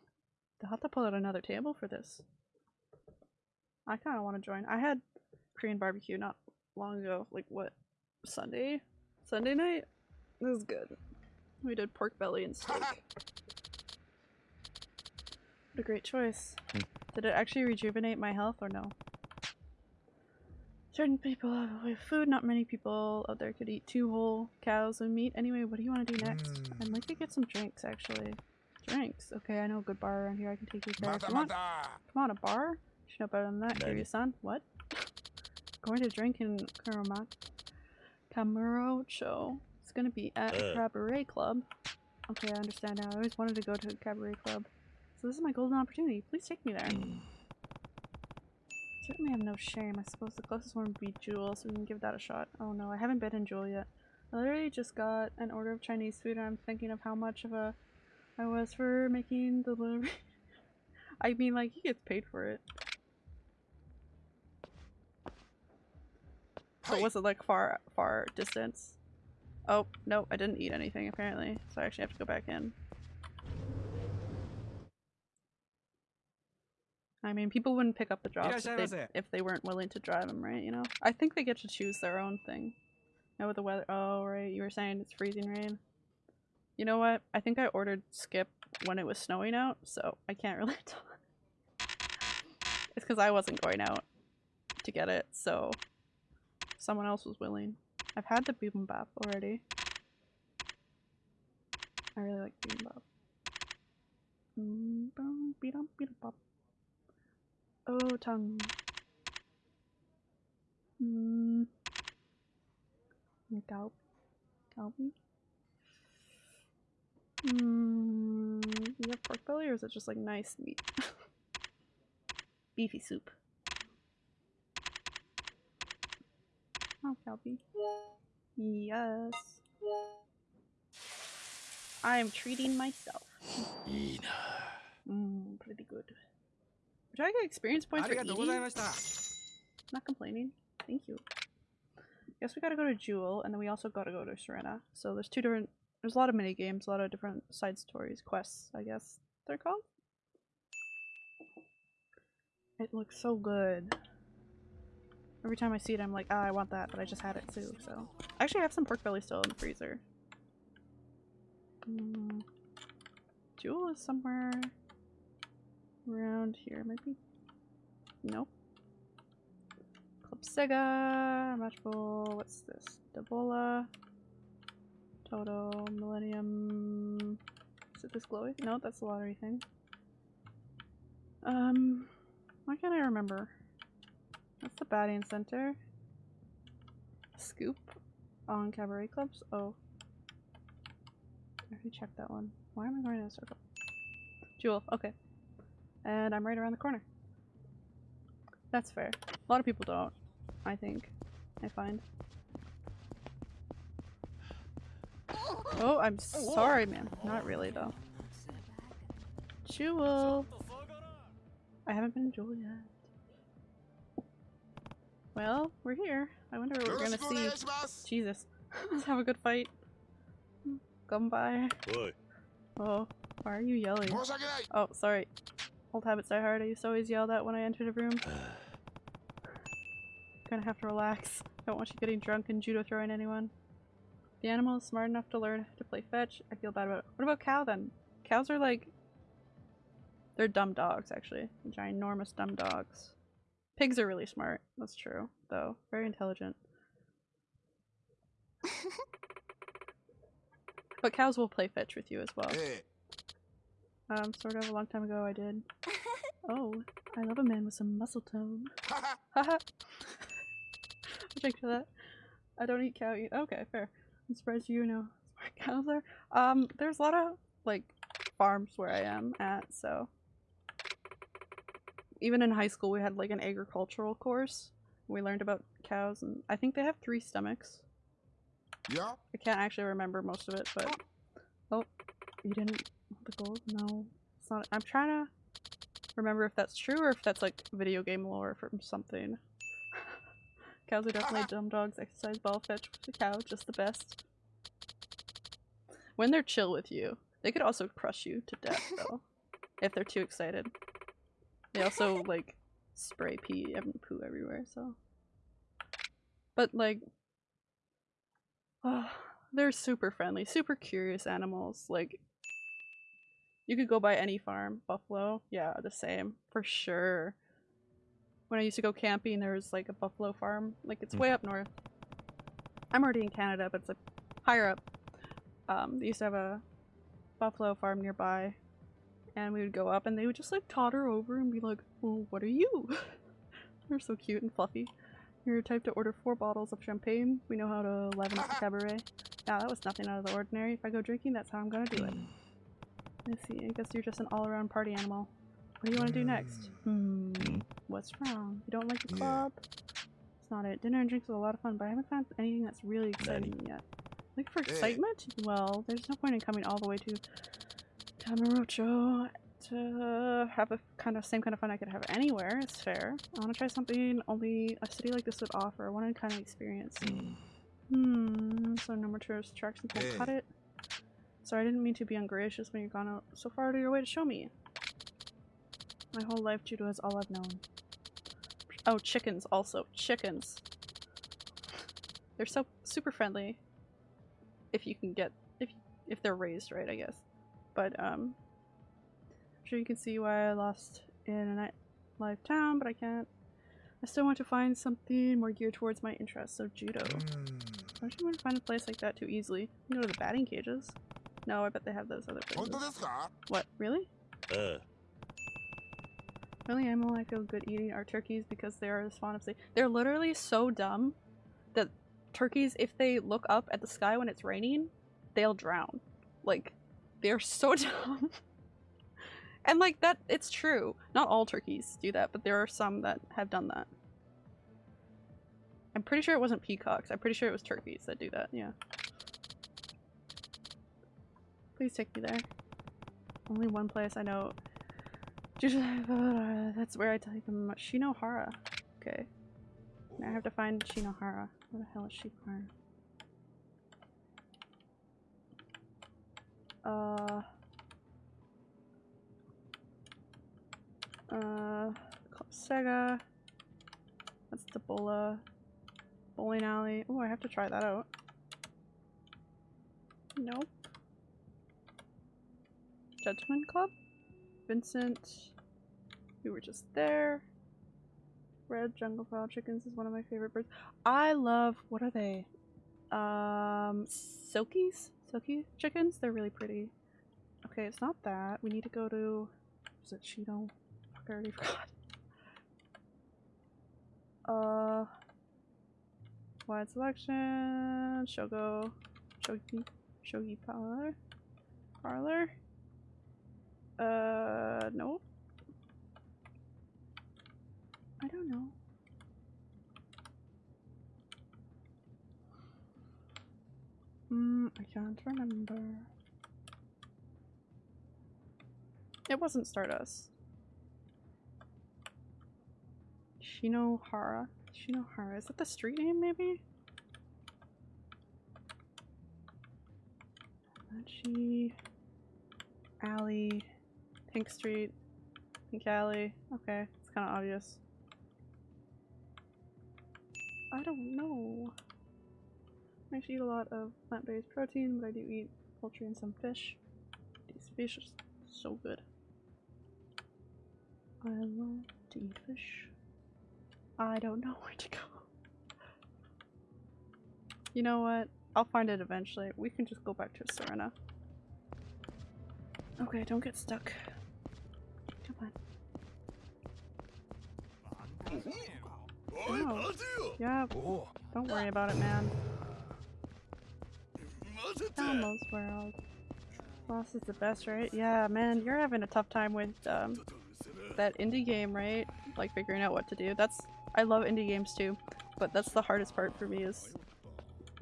they'll have to pull out another table for this. I kind of want to join. I had Korean barbecue not long ago. Like what? Sunday? Sunday night? It was good. We did pork belly and steak. what a great choice. Did it actually rejuvenate my health or no? Certain people have a way of food, not many people out there could eat two whole cows of meat. Anyway, what do you want to do next? I'd like to get some drinks, actually. Drinks? Okay, I know a good bar around here I can take you there if you want. Come on, a bar? You should know better than that, Kiryu-san. What? Going to drink in Kuromat Kamurocho. It's gonna be at a cabaret club. Okay, I understand now. I always wanted to go to a cabaret club. So this is my golden opportunity. Please take me there. Certainly have no shame. I suppose the closest one would be Jewel, so we can give that a shot. Oh no, I haven't been in Jewel yet. I literally just got an order of Chinese food and I'm thinking of how much of a I was for making the delivery. I mean, like, he gets paid for it. But was it like far, far distance? Oh, no, I didn't eat anything apparently, so I actually have to go back in. I mean, people wouldn't pick up the jobs if they, if they weren't willing to drive them, right? You know? I think they get to choose their own thing. Now with the weather- oh, right, you were saying it's freezing rain. You know what? I think I ordered Skip when it was snowing out, so I can't really. It's because I wasn't going out to get it, so someone else was willing. I've had the bibimbap already. I really like bibimbap. Oh, tongue. Mm. Galp. Galbi? Hmm. You have pork belly or is it just like nice meat? Beefy soup. Oh, Calby. Yes. I am treating myself. Mmm, pretty good. Did I get experience points for eating? Not complaining. Thank you. Guess we gotta go to Jewel, and then we also gotta go to Serena. So there's two different there's a lot of mini games, a lot of different side stories, quests, I guess they're called. It looks so good. Every time I see it, I'm like, ah, I want that, but I just had it too, so. Actually, I have some pork belly still in the freezer. Mm. Jewel is somewhere around here, maybe? Nope. Club Sega, Matchful, what's this? Debola. Toto, Millennium. Is it this glowy? No, that's the lottery thing. Um, why can't I remember? That's the batting center. Scoop on cabaret clubs. Oh, I already checked that one. Why am I going in a circle? Jewel. Okay, and I'm right around the corner. That's fair. A lot of people don't. I think. I find. Oh, I'm oh, sorry, man. Not really, though. Jewel! I haven't been in Jewel yet. Well, we're here. I wonder what we're gonna see. Jesus. Let's have a good fight. Come by. Oh, why are you yelling? Oh, sorry. Old habits die hard. I used to always yell that when I entered a room. Gonna have to relax. Don't want you getting drunk and judo throwing anyone. The animal is smart enough to learn to play fetch. I feel bad about it. What about cow then? Cows are like... They're dumb dogs, actually. Ginormous dumb dogs. Pigs are really smart. That's true, though. Very intelligent. but cows will play fetch with you as well. Um, sort of a long time ago I did. Oh, I love a man with some muscle tone. Haha! I'll drink to that. I don't eat cow eat. Okay, fair. I'm surprised you know cows are. Um, there's a lot of, like, farms where I am at, so. Even in high school we had, like, an agricultural course. We learned about cows, and I think they have three stomachs. Yeah? I can't actually remember most of it, but... Oh, you didn't the gold? No. It's not- I'm trying to remember if that's true or if that's, like, video game lore from something. Cows are definitely dumb dogs. Exercise ball fetch with the cow, just the best. When they're chill with you, they could also crush you to death though. if they're too excited. They also like spray pee and poo everywhere, so. But like, oh, they're super friendly, super curious animals. Like, you could go by any farm. Buffalo, yeah, the same for sure when I used to go camping, there was like a buffalo farm. Like it's mm. way up north. I'm already in Canada, but it's like higher up. Um, they used to have a buffalo farm nearby, and we would go up, and they would just like totter over and be like, "Well, what are you?" They're so cute and fluffy. You're type to order four bottles of champagne. We know how to liven up the cabaret. Yeah, that was nothing out of the ordinary. If I go drinking, that's how I'm gonna do it. Let's see. I guess you're just an all-around party animal. What do you want to do next? Hmm. What's wrong? You don't like the club? It's not it. Dinner and drinks was a lot of fun, but I haven't found anything that's really exciting yet. Looking for excitement? Well, there's no point in coming all the way to Kamurocho to have a kind of same kind of fun I could have anywhere. It's fair. I want to try something only a city like this would offer. I want to kind of experience. Hmm. So no more tourist attractions will cut it. Sorry, I didn't mean to be ungracious when you've gone out so far out of your way to show me. My whole life judo is all I've known. Oh, chickens also. Chickens. They're so super friendly. If you can get if if they're raised right, I guess. But um I'm sure you can see why I lost in a nightlife town, but I can't. I still want to find something more geared towards my interests, so judo. Mm. Why don't you want to find a place like that too easily? You go to the batting cages. No, I bet they have those other places. What, really? Uh, only animal I feel good eating are turkeys because they are as fond of say they're literally so dumb that turkeys, if they look up at the sky when it's raining, they'll drown. Like, they're so dumb. and like that, it's true. Not all turkeys do that, but there are some that have done that. I'm pretty sure it wasn't peacocks. I'm pretty sure it was turkeys that do that, yeah. Please take me there. Only one place I know that's where I take them. Shinohara. Okay. Now I have to find Shinohara. Where the hell is Shinohara? Uh. Uh. Sega. That's the Bola. Bowling alley. Oh, I have to try that out. Nope. Judgment Club? Vincent. We were just there. Red jungle fowl chickens is one of my favorite birds. I love, what are they? Um, silkies? Silky chickens? They're really pretty. Okay, it's not that. We need to go to, is it Cheeto? Fuck, I already forgot. Uh, wide selection, Shogo, Shogi, Shogi Parlor, Parlor. Uh, nope. I don't know. Hmm, I can't remember. It wasn't Stardust. Shinohara? Shinohara. Is that the street name, maybe? Alley. Pink Street. Pink Alley. Okay, it's kind of obvious. I don't know. I actually eat a lot of plant-based protein, but I do eat poultry and some fish. These fish are so good. I love to eat fish. I don't know where to go. You know what? I'll find it eventually. We can just go back to Serena. Okay, don't get stuck. Come on. Oh. Yeah, don't worry about it, man. Elmo's World. Boss is the best, right? Yeah, man, you're having a tough time with um, that indie game, right? Like figuring out what to do. That's- I love indie games too, but that's the hardest part for me is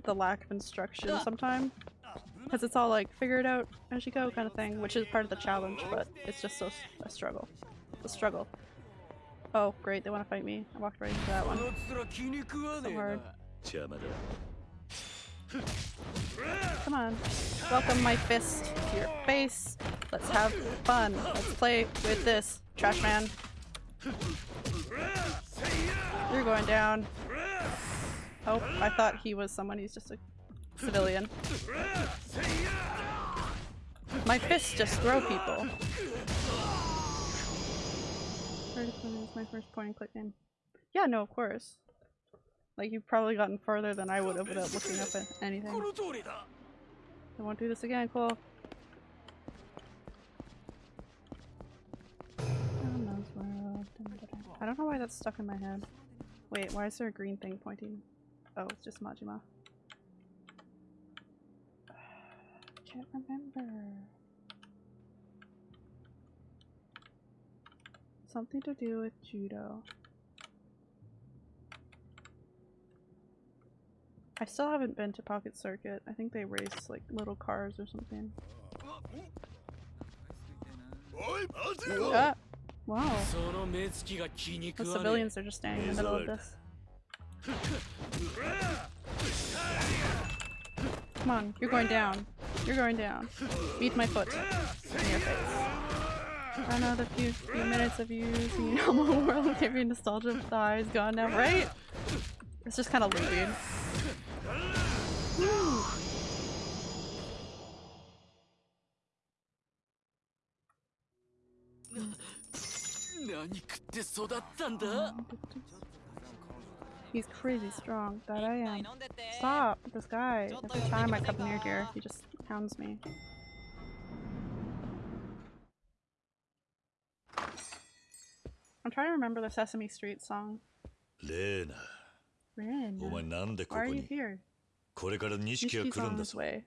the lack of instruction sometimes. Because it's all like, figure it out as you go kind of thing, which is part of the challenge, but it's just so a struggle. A struggle. Oh, great, they want to fight me. I walked right into that one. So hard. Come on. Welcome my fist to your face. Let's have fun. Let's play with this, trash man. You're going down. Oh, I thought he was someone. He's just a civilian. My fists just throw people. Is my first point and click game. Yeah, no, of course. Like, you've probably gotten further than I would have without looking up at anything. I won't do this again, Cole. I don't know why that's stuck in my head. Wait, why is there a green thing pointing? Oh, it's just Majima. Can't remember. Something to do with judo. I still haven't been to Pocket Circuit. I think they race like little cars or something. Ah, wow. The civilians are just standing in the middle of this. Come on, you're going down. You're going down. Beat my foot in your face. The few few minutes of you using Elmo World gave me nostalgia, but the eyes gone now, right? It's just kind of looping. He's crazy strong, that I am. Stop! This guy. Every time I come near here, he just hounds me. I'm trying to remember the Sesame Street song. Lena. Ren. お前なんでこ Why こ are you に here? これから錦が Nishiki's 来るん on だ his ぞ way.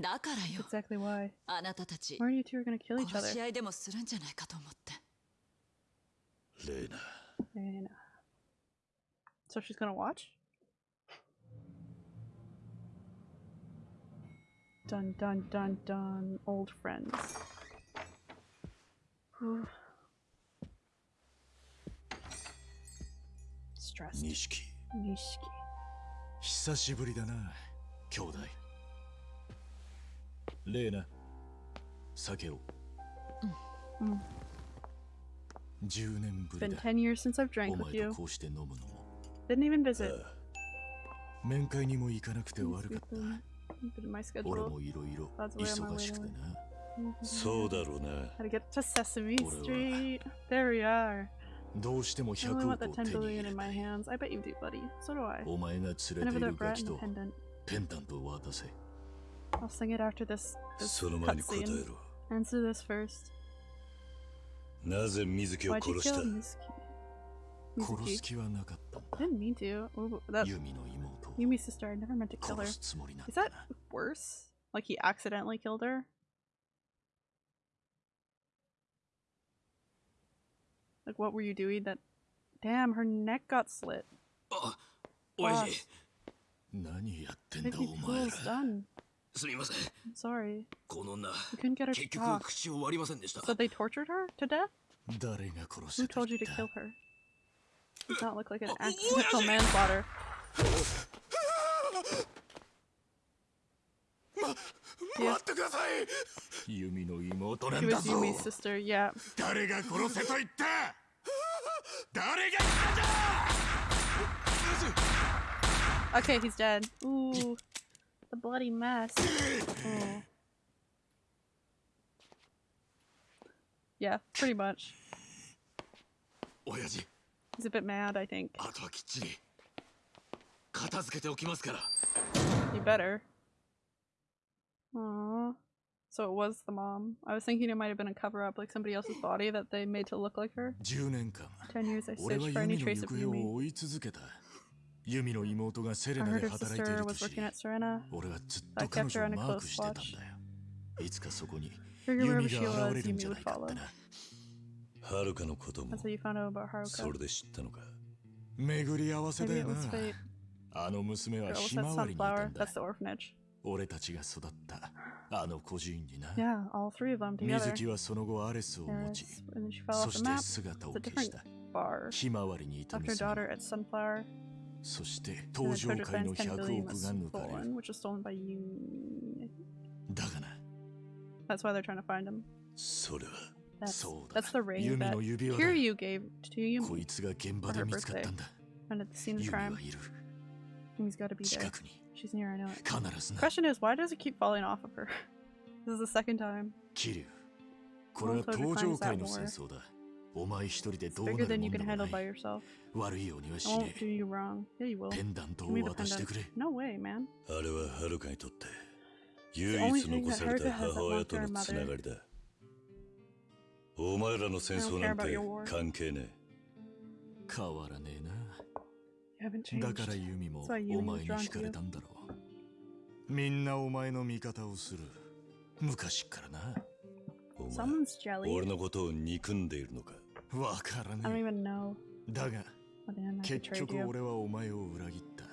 だからよ Exactly why. あなたたち Why are you two are gonna kill each 殺し other? 合いでもするんじゃないかと思ってレーナ Rena. So she's gonna watch? Dun dun dun dun. Old friends. Whew. Stressed. 錦 Nishiki. 久しぶりだな兄弟レーナ酒をうん10年ぶ Been りだ 10 years since I've お drank with 前 you. とこうして飲むのも Didn't even visit. 面会にも行かなくて悪かった Been in my 俺 schedule. もいろいろ That's why I'm on my 忙しくて way な Mhm. そうだろうな How to get to Sesame 俺は Street. There we are. どうしても I 100 only 億 want the を手 10に入 billion れ in た my い hands. I bet you do, buddy. So do I. お前が連れ I て never い the るガ brat キ and と the pendant. ペンダントを渡せ I'll sing it after this, this その前に答え cutscene. ろ Answer this first. なぜ水木を Why'd you 殺した kill Mizuki? 殺 Mizuki? す気はなかったんだ Didn't mean to. Ooh, that ユミの妹を Yumi's sister. I never meant to kill her. 殺すつもりなん Is だ that worse? Like he accidentally killed her? Like what were you doing that? Damn, her neck got slit. あおい Boss, 何やってん what だ have you お前ら fools done? すみません I'm sorry. この女 You couldn't get her 結 to 局 talk. 口を割りませんでした So they tortured her to death? 誰が殺 Who せと told 言 you っ to た kill her? Does not look like an accidental manslaughter. Yeah. Was Yumi's sister, yeah. Okay, he's dead. Ooh, the bloody mess. Oh. Yeah, pretty much. He's a bit mad, I think. You better. Aww. So it was the mom. I was thinking it might have been a cover up, like somebody else's body that they made to look like her. Ten years I searched for any trace of Yumi. I heard her sister was working at Serena. I kept her on a close watch. Figure wherever she was, Yumi would follow. はるかのことも That's how you found out about Haruka. それで知ったのか巡り合わせだ Maybe よ it な was fate. あの娘 Girl は was ひ that まわりにいた sunflower. んだ That's the orphanage. 俺たちが育ったあの孤児院にな。水木はその後アレスを持ちひまわりにいたそして登場会の100が抜かれだがな。それはそうなユミの指輪こいつが現場で見つかったんだ。近くに。近くに She's near, I know it. 必ずな Question is, why does it keep falling off of her? this is the second time. 桐生これは登場界の戦争だお前一人で It's どうな bigger る than も you ん can でも handle な by い yourself. 悪いようには I しね won't do you wrong. Yeah, you will. ペンダント Give me を the 渡してくれ pendant. No way, man. あれははるかにとって the 唯 only 一 thing 残 that され Haruka た has that 母親と belongs to の her つな mother. がりだお前らの戦争なん I don't care about て your war. 関係ね変わらねえな You haven't だからユミもお前に惹かれたんだろう。みんなお前の味方をする。昔からな。お前俺のことを憎んでいるのか？わからない。だが、結局俺はお前を裏切った。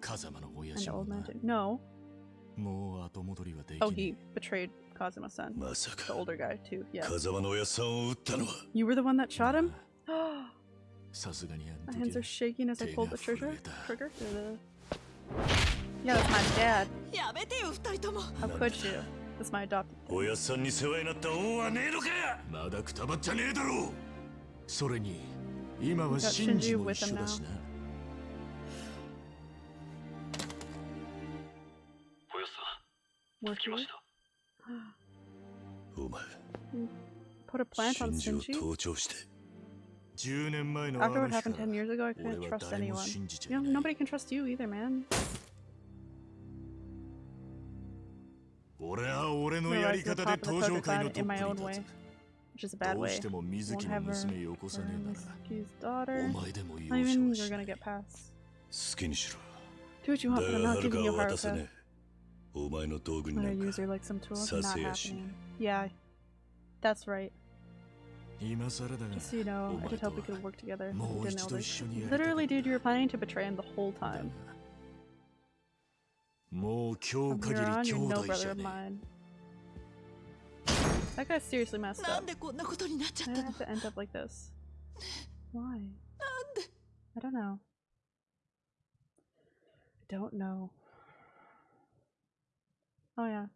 風間の親父もな。No. もう後戻りはできない。Oh, he betrayed Kazuma's son. まさか、風間の親父さんを撃ったのは？You were the one that shot him? えさすがにあ My の hands 時 are shaking as I 手 pulled が the trigger. 震えた Trigger? The- Yeah, that's my dad. やめてよ二人とも How could you? That's my adopted. 親さんに世話になった恩はねえのかまだくたばっちゃねえだろうそれに今は We got シンジ Shinji も with 一 him 緒だしなおよさ Were 来ま you? したお前 Put a plant シ on ンジを Shinji? After what happened 10 years ago, I couldn't trust anyone. You know, nobody can trust you either, man. Realize the top of the Kodokan in my own way, which is a bad way. Won't have her, Mizuki's daughter. Not even you're gonna get past. Do what you want, but I'm not giving you Haruka. I'm gonna use her like some tool. Not happening. Yeah, that's right. So, you know, I did hope we could work together. Literally, dude, you were planning to betray him the whole time. From here on, you're no brother of mine. That guy's seriously messed up. I have to end up like this. Why? I don't know. I don't know. Oh yeah.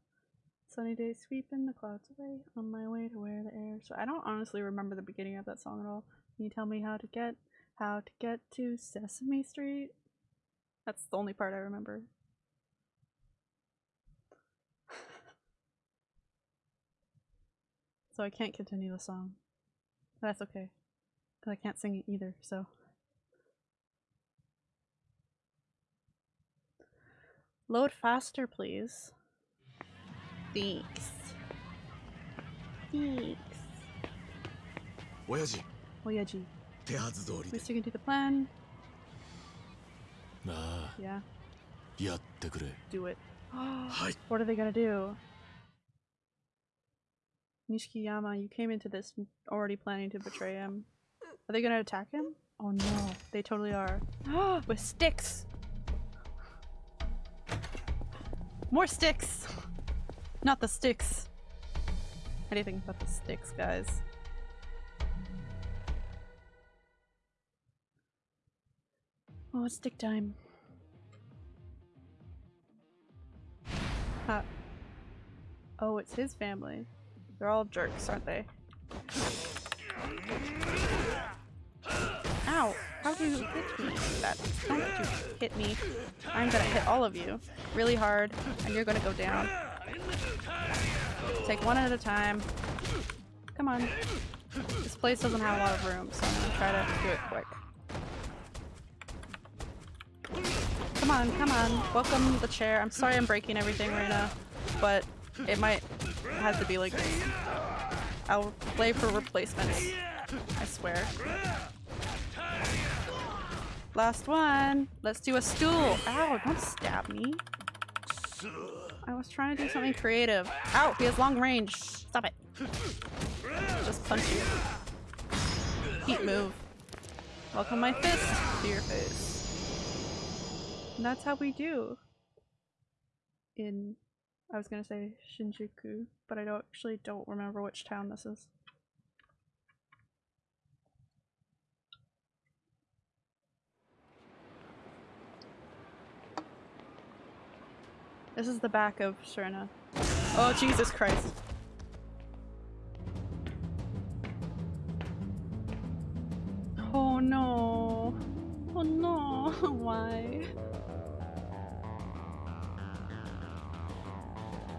Sunny day sweeping the clouds away on my way to where the air. So I don't honestly remember the beginning of that song at all. Can you tell me how to get how to get to Sesame Street? That's the only part I remember. so I can't continue the song. That's okay. Because I can't sing it either, so. Load faster, please. Thanks. Thanks. 親父 Oyaji. 手はず通り We で sticking to the plan? ああ Yeah. やってくれ Do it. はい What are they gonna do? Nishikiyama, you came into this already planning to betray him. Are they gonna attack him? Oh no, they totally are. With sticks! More sticks! Not the sticks! Anything but the sticks, guys. Oh, it's stick time. Huh. Oh, it's his family. They're all jerks, aren't they? Ow! How do you hit me? that. Don't you hit me. I'm gonna hit all of you really hard, and you're gonna go down. Take one at a time. Come on. This place doesn't have a lot of room, so I'm gonna try to do it quick. Come on, come on. Welcome the chair. I'm sorry I'm breaking everything right now, but it might have to be like this. I'll play for replacements. I swear. Last one. Let's do a stool. Ow, don't stab me. I was trying to do something creative. Ow, he has long range. Stop it. Just punch you. Heat move. Welcome my fist to your face. And that's how we do. In, I was gonna say Shinjuku, but I don't actually don't remember which town this is. This is the back of Serena. Oh, Jesus Christ. Oh no. Oh no. Why?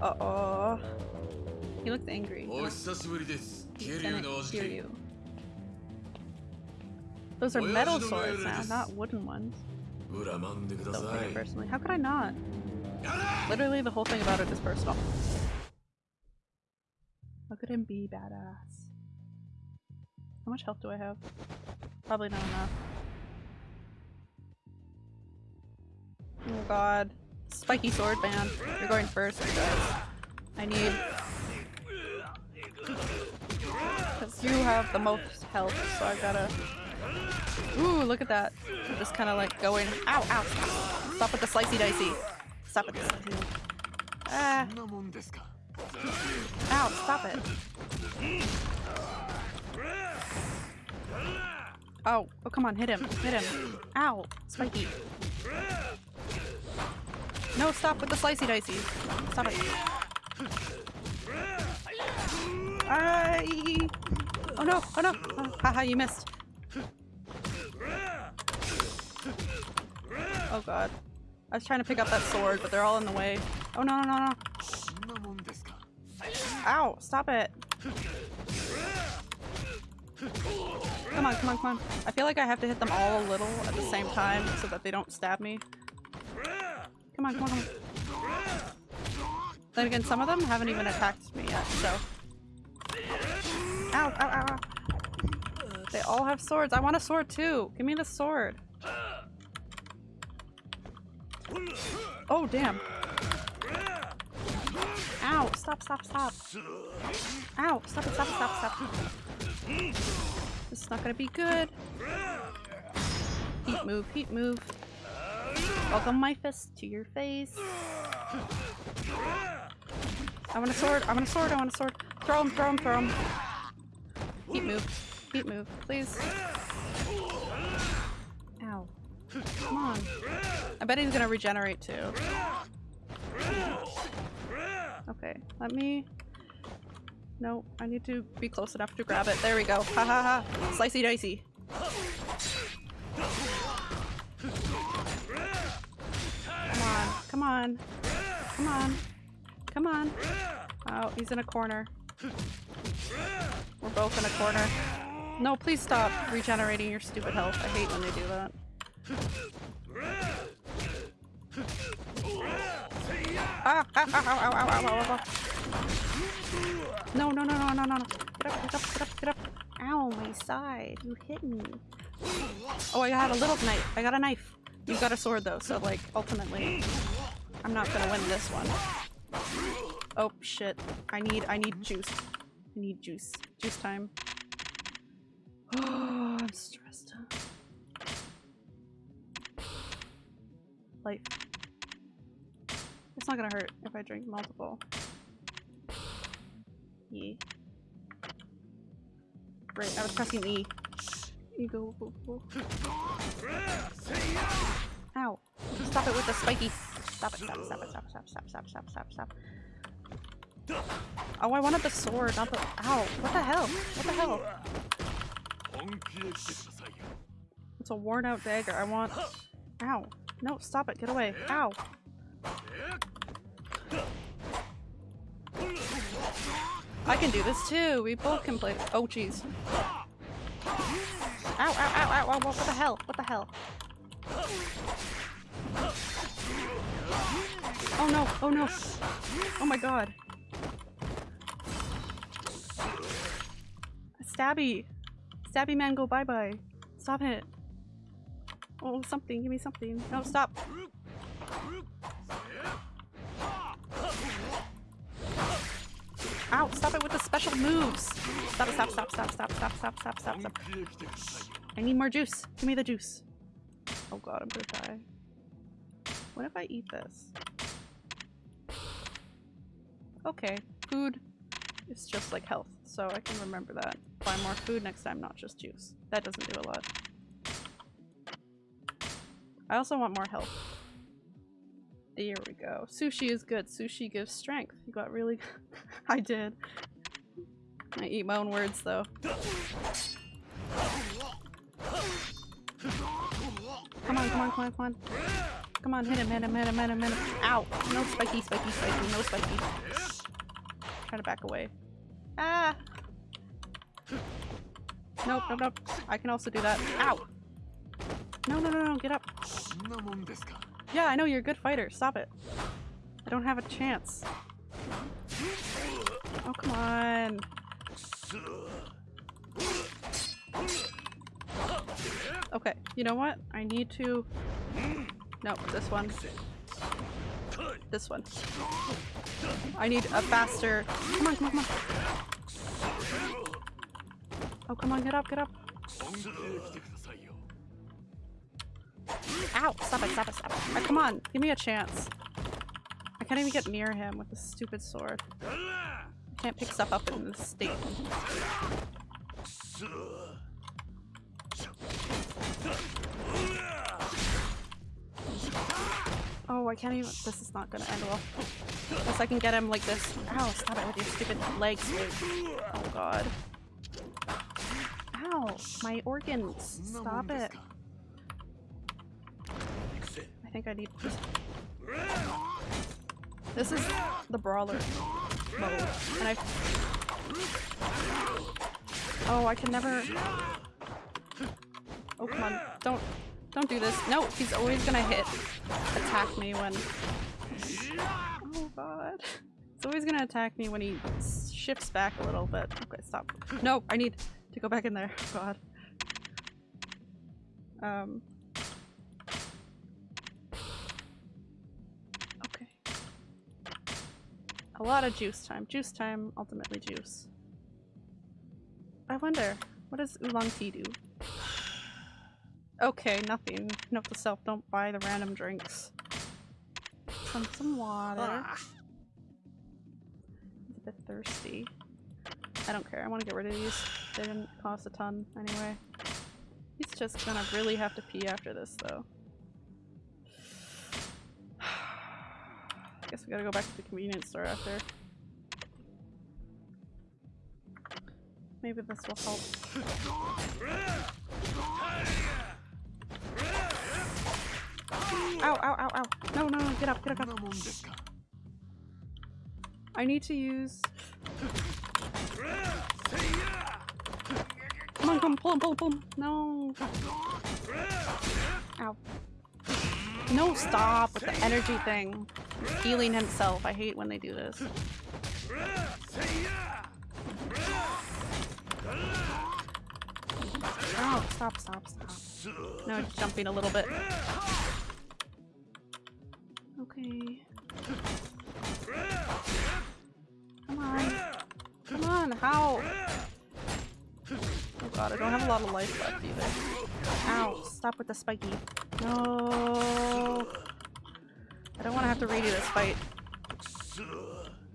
Uh-oh. He looks angry. Those are metal swords now, not wooden ones. Don't personally. How could I not? Literally the whole thing about it is personal. Look at him be badass. How much health do I have? Probably not enough. Oh god. Spiky sword man. You're going first because I need... Because you have the most health, so I gotta... Ooh, look at that. I'm just kind of like going- Ow, ow, stop. Stop with the slicey dicey. Stop it. Ah. Ow, stop it. Oh, oh come on, hit him, hit him. Ow, spiky. No, stop with the slicey dicey. Stop it. I. Oh no, oh no. Oh, haha, you missed. Oh god. I was trying to pick up that sword, but they're all in the way. Oh no, no, no, no. Ow, stop it. Come on, come on, come on. I feel like I have to hit them all a little at the same time so that they don't stab me. Come on, come on, come on. Then again, some of them haven't even attacked me yet, so. Ow, ow, ow, ow. They all have swords. I want a sword too. Give me the sword. Oh, damn. Ow, stop, stop, stop. Ow, stop it, stop stop, stop. This is not gonna be good. Heat move, heat move. Welcome my fist to your face. I want a sword, I want a sword, I want a sword. Throw him, throw him, throw him. Heat move, heat move, please. Bet he's gonna regenerate too. Okay, let me... No, I need to be close enough to grab it. There we go. Ha ha ha. Slicey dicey. Come on. Come on. Come on. Come on. Oh, he's in a corner. We're both in a corner. No, please stop regenerating your stupid health. I hate when they do that. Ah, No, no, no, no, no, no, no. Get up, get up, get up, get up. Ow, my side. You hit me. Oh, I got a little knife. I got a knife. You got a sword though, so like, ultimately, I'm not gonna win this one. Oh, shit. I need, I need juice. I need juice. Juice time. Oh, I'm stressed. Life. It's not gonna hurt if I drink multiple. E. Right, I was pressing E. E go, go, go. Ow. Stop it with the spiky. Stop it, stop it, stop it, stop it, stop, stop, stop, stop, stop, stop. Oh, I wanted the sword, not the- Ow. What the hell? What the hell? It's a worn out dagger. I want- Ow. No, stop it. Get away. Ow. I can do this too. We both can play- Oh jeez. Ow, ow, ow, ow, ow, what the hell? What the hell? Oh no, oh no. Oh my god. Stabby. Stabby man go bye bye. Stop it. Oh, something. Give me something. No, stop. Ow, stop it with the special moves. Stop, stop, stop, stop, stop, stop, stop, stop, stop, stop. I need more juice. Give me the juice. Oh god, I'm gonna die. What if I eat this? Okay, food is just like health, so I can remember that. Buy more food next time, not just juice. That doesn't do a lot. I also want more health. There we go. Sushi is good. Sushi gives strength. You got really I did. I eat my own words though. Come on, come on, come on, come on. Come on, hit him, hit him, hit him, hit him, hit him. Ow! No spiky, spiky, spiky, no spiky. Try to back away. Ah! Nope, nope, nope. I can also do that. Ow! No, no, no, no, get up. Yeah, I know you're a good fighter. Stop it. I don't have a chance. Oh, come on. Okay, you know what? I need to... No, this one. This one. I need a faster... Come on, come on, come on. Oh, come on, get up, get up. Ow! Stop it, stop it, stop it. Oh, come on, give me a chance. I can't even get near him with this stupid sword. I can't pick stuff up in this state. Oh, I can't even- this is not gonna end well. Unless I can get him like this. Ow, stop it with your stupid legs. Oh god. Ow, my organs. Stop it. I think I need this. This is the brawler mode. And I Oh, I can never Oh come on. Don't don't do this. No, he's always gonna hit attack me when Oh god. He's always gonna attack me when he shifts back a little bit. Okay, stop. No, I need to go back in there. God. Um A lot of juice time. Juice time, ultimately juice. I wonder, what does oolong tea do? Okay, nothing. Note to self, don't buy the random drinks. Some, some water. Ah. He's a bit thirsty. I don't care, I want to get rid of these. They didn't cost a ton anyway. He's just gonna really have to pee after this though. Guess we gotta go back to the convenience store after. Maybe this will help. Ow, ow, ow, ow. No, no, no, get up, get up, get up. I need to use... Come on, come pull him, pull him, pull him. No. Ow. No, stop with the energy thing. Healing himself. I hate when they do this. Oh, stop, stop, stop. No, jumping a little bit. Okay. Come on. Come on, how? Oh god, I don't have a lot of life left either. Ow, stop with the spiky. No. I don't want to have to redo this fight.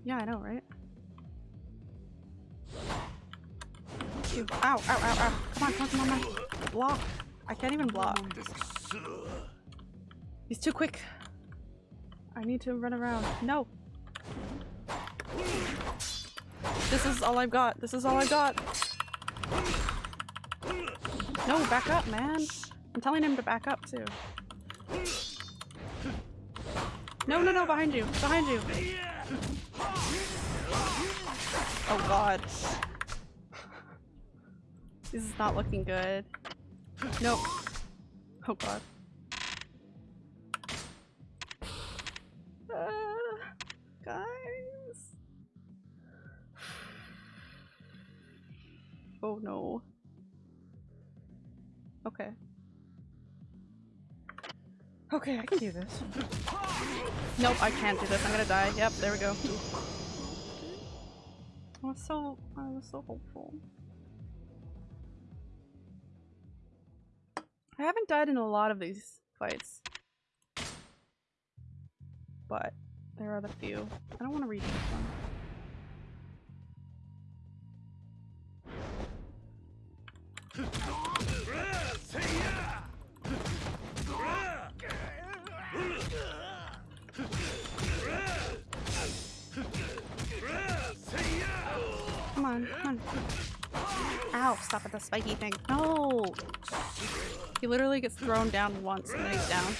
Yeah, I know, right? Ow, ow, ow, ow. Come on, come on, come on. Block. I can't even block. He's too quick. I need to run around. No. This is all I've got. This is all I've got. No, back up, man. I'm telling him to back up too. No, no, no, behind you. Behind you. Oh god. This is not looking good. Nope. Oh god. Uh, guys. Oh no. Okay. Okay, I can do this. Nope, I can't do this. I'm gonna die. Yep, there we go. I was so I was so hopeful. I haven't died in a lot of these fights. But there are the few. I don't want to read this one. On, come on. Ow, stop at the spiky thing. No! He literally gets thrown down once and then he's down.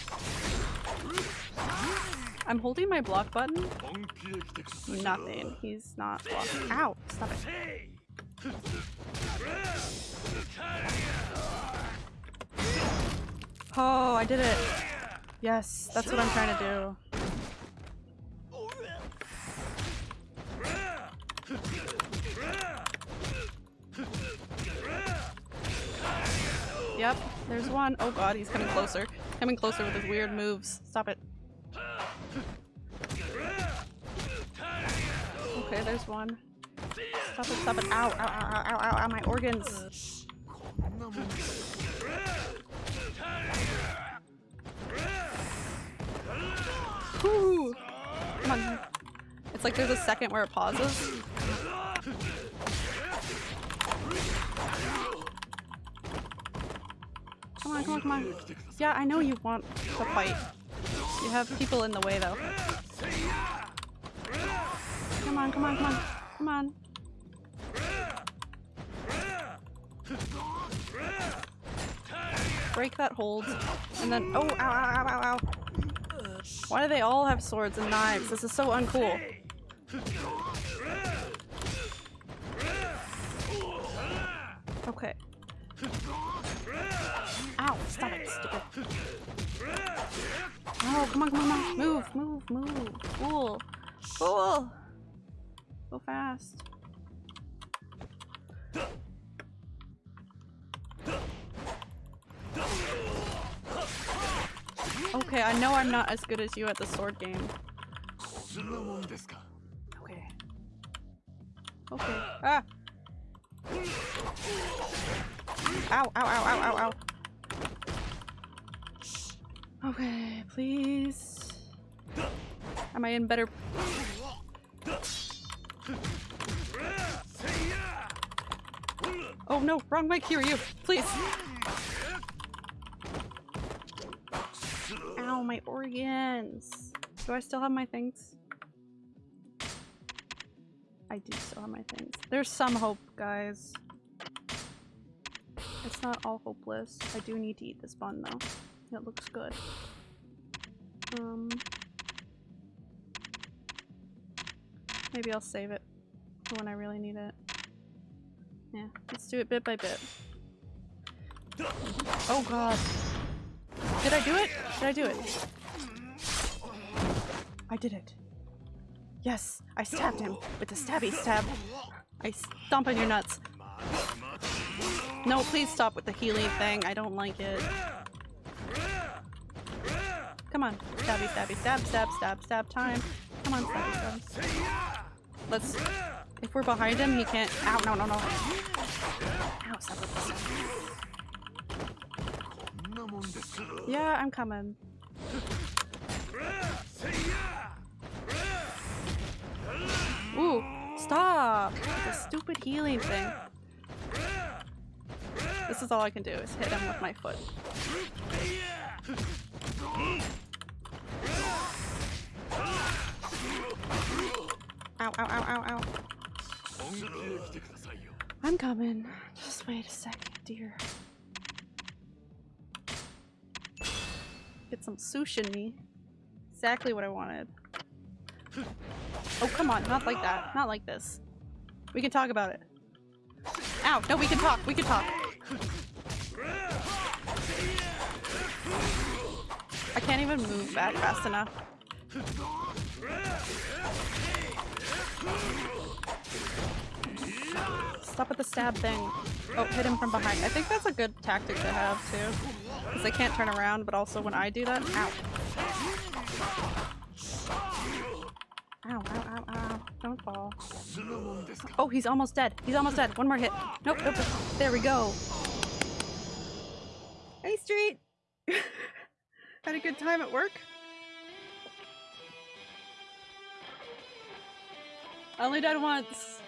I'm holding my block button. Nothing. He's not blocking. Ow! Stop it. Oh, I did it. Yes, that's what I'm trying to do. Yep, there's one. Oh god, he's coming closer. Coming closer with his weird moves. Stop it. Okay, there's one. Stop it, stop it. Ow, ow, ow, ow, ow, ow, my organs. Whew. Come on. It's like there's a second where it pauses. Come on, come on, come on. Yeah, I know you want to fight. You have people in the way though. Come on, come on, come on. Come on. Break that hold. And then- oh, ow, ow, ow, ow, ow. Why do they all have swords and knives? This is so uncool. Okay. Ow, stop it, stupid. Oh, come on, come on. Move, move, move. Cool. Cool. Go fast. Okay, I know I'm not as good as you at the sword game. Okay. Okay. Ah! Ow, ow, ow, ow, ow, ow. Okay, please. Am I in better... Oh no, wrong here you, please. Ow, my organs. Do I still have my things? I do still have my things. There's some hope, guys. It's not all hopeless. I do need to eat this bun, though. It looks good. Um... Maybe I'll save it for when I really need it. Yeah, let's do it bit by bit. Oh god. Did I do it? Did I do it? I did it. Yes, I stabbed him with the stabby stab. I stomp on your nuts. No, please stop with the healing thing. I don't like it. Come on. Stabby, stabby, stab, stab, stab, stab time. Come on, stabby, stab. Let's... If we're behind him, he can't- Ow, no, no, no. Ow, stop it. Yeah, I'm coming. Ooh, stop! The stupid healing thing. This is all I can do, is hit him with my foot. Ow, ow, ow, ow, ow. I'm coming. Just wait a second, dear. Get some sushi. In me. Exactly what I wanted. Oh, come on. Not like that. Not like this. We can talk about it. Ow! No, we can talk. We can talk. I can't even move back fast enough. Stop at the stab thing. Oh, hit him from behind. I think that's a good tactic to have too. Because they can't turn around, but also when I do that- ow. Ow, ow, ow, ow. Don't fall. Oh, he's almost dead. He's almost dead. One more hit. Nope, nope. nope. There we go. Hey, Street! Had a good time at work? I only died once.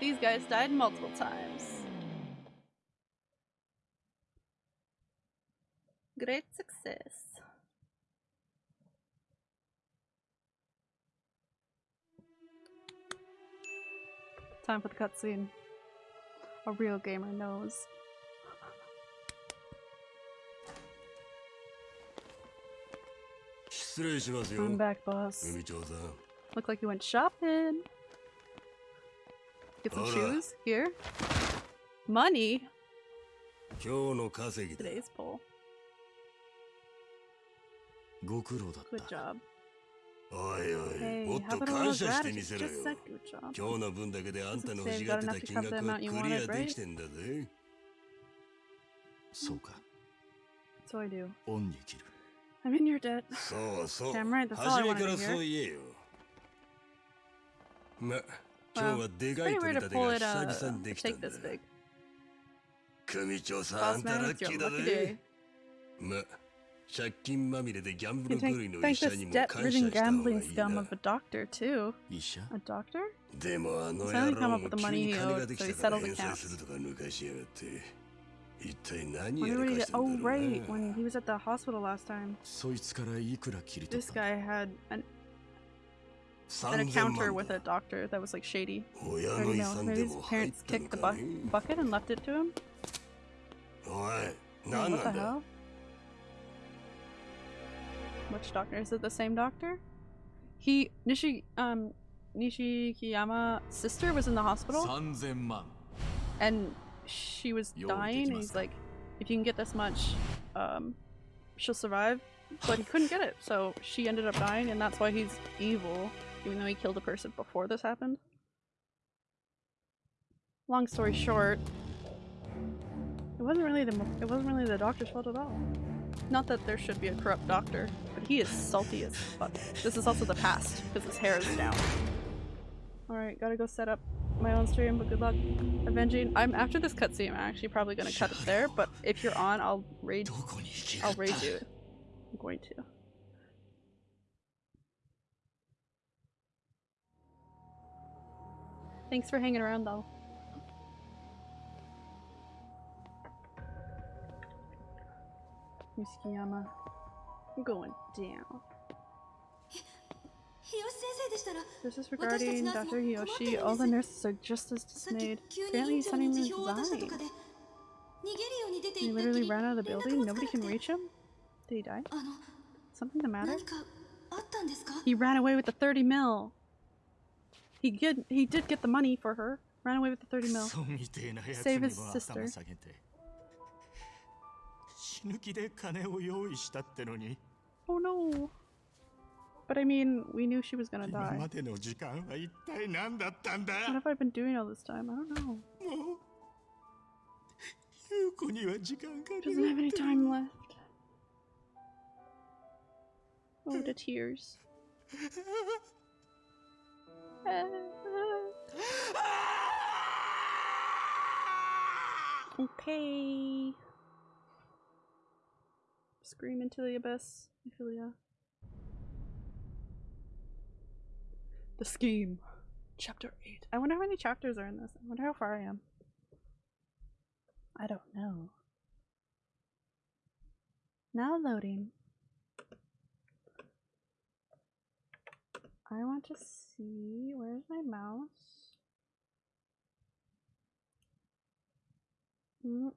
These guys died multiple times. Great success. Time for the cutscene. A real gamer knows. I'm back, boss. Look like you went shopping. Get some shoes? Here? Money? Today's pull. Good job. おいおい、もっと感謝してみせろよ。今日の分だけであんたの欲しがってた金額はクリアできてんだぜ。そうか。So I do. 恩に切る。 I'm in your debt. そうそう。 Damn right, that's all I 初め wanted から to そう hear. 言えよ。 ま、今 Wow. 日はで It's かい pretty 取 rare り to 立て pull が it, 久 uh, 々にできた take んだ this。big. 組長さん、あ Boss んた man, ラッ it's キ your ーだ lucky ぜ day.。ま、借金まみれでギャンブ You ル can 狂いの thank 医者 this にも感謝 debt-ridden した方が gambling いい scum な of。a doctor, too. 医者 A doctor? でもあの He's 野 finally come 郎 up も with the 急 money に he 金が owed, で so き he たから settled 返済 accounts. するとか抜かしやがって一体何 What や did ら he か get? してん Oh, だろう right, な when he was at the hospital last time. そいつからいくら切り取っ This た guy had an, an encounter with a doctor that was like shady. Or, you know, maybe his parents kicked the bu bucket and left it to him. What the hell? Which doctor? Is it the same doctor? He Nishi um Nishikiyama's sister was in the hospital. And she was dying and he's like, if you can get this much, um, she'll survive. But he couldn't get it, so she ended up dying and that's why he's evil even though he killed a person before this happened long story short it wasn't really the it wasn't really the doctor's fault at all not that there should be a corrupt doctor but he is salty as fuck this is also the past because his hair is down Alright, gotta go set up my own stream, but good luck avenging. I'm after this cutscene, I'm actually probably gonna cut it there, but if you're on, I'll raid I'll raid you. I'm going to. Thanks for hanging around though. Muskiyama. I'm going down. This is regarding Dr. Hiyoshi. All the nurses are just as dismayed. Apparently he's not even dying. He literally ran out of the building? Nobody can reach him? Did he die? Something the matter? He ran away with the 30 mil! He did. He did get the money for her. Ran away with the 30 ク mil. ソみてえなやつ Save に his は sister. 頭下げて死ぬ気で金を用意したってのに Oh no. But I mean, we knew she was gonna 今 die. までの時間は一体何だったんだ What have I been doing all this time? I don't know. もう優子には時間が Doesn't have any time left. Oh, the tears. okay. Scream into the abyss, Ophelia. The scheme. Chapter 8. I wonder how many chapters are in this. I wonder how far I am. I don't know. Now loading. I want to see where's my mouse? Mm.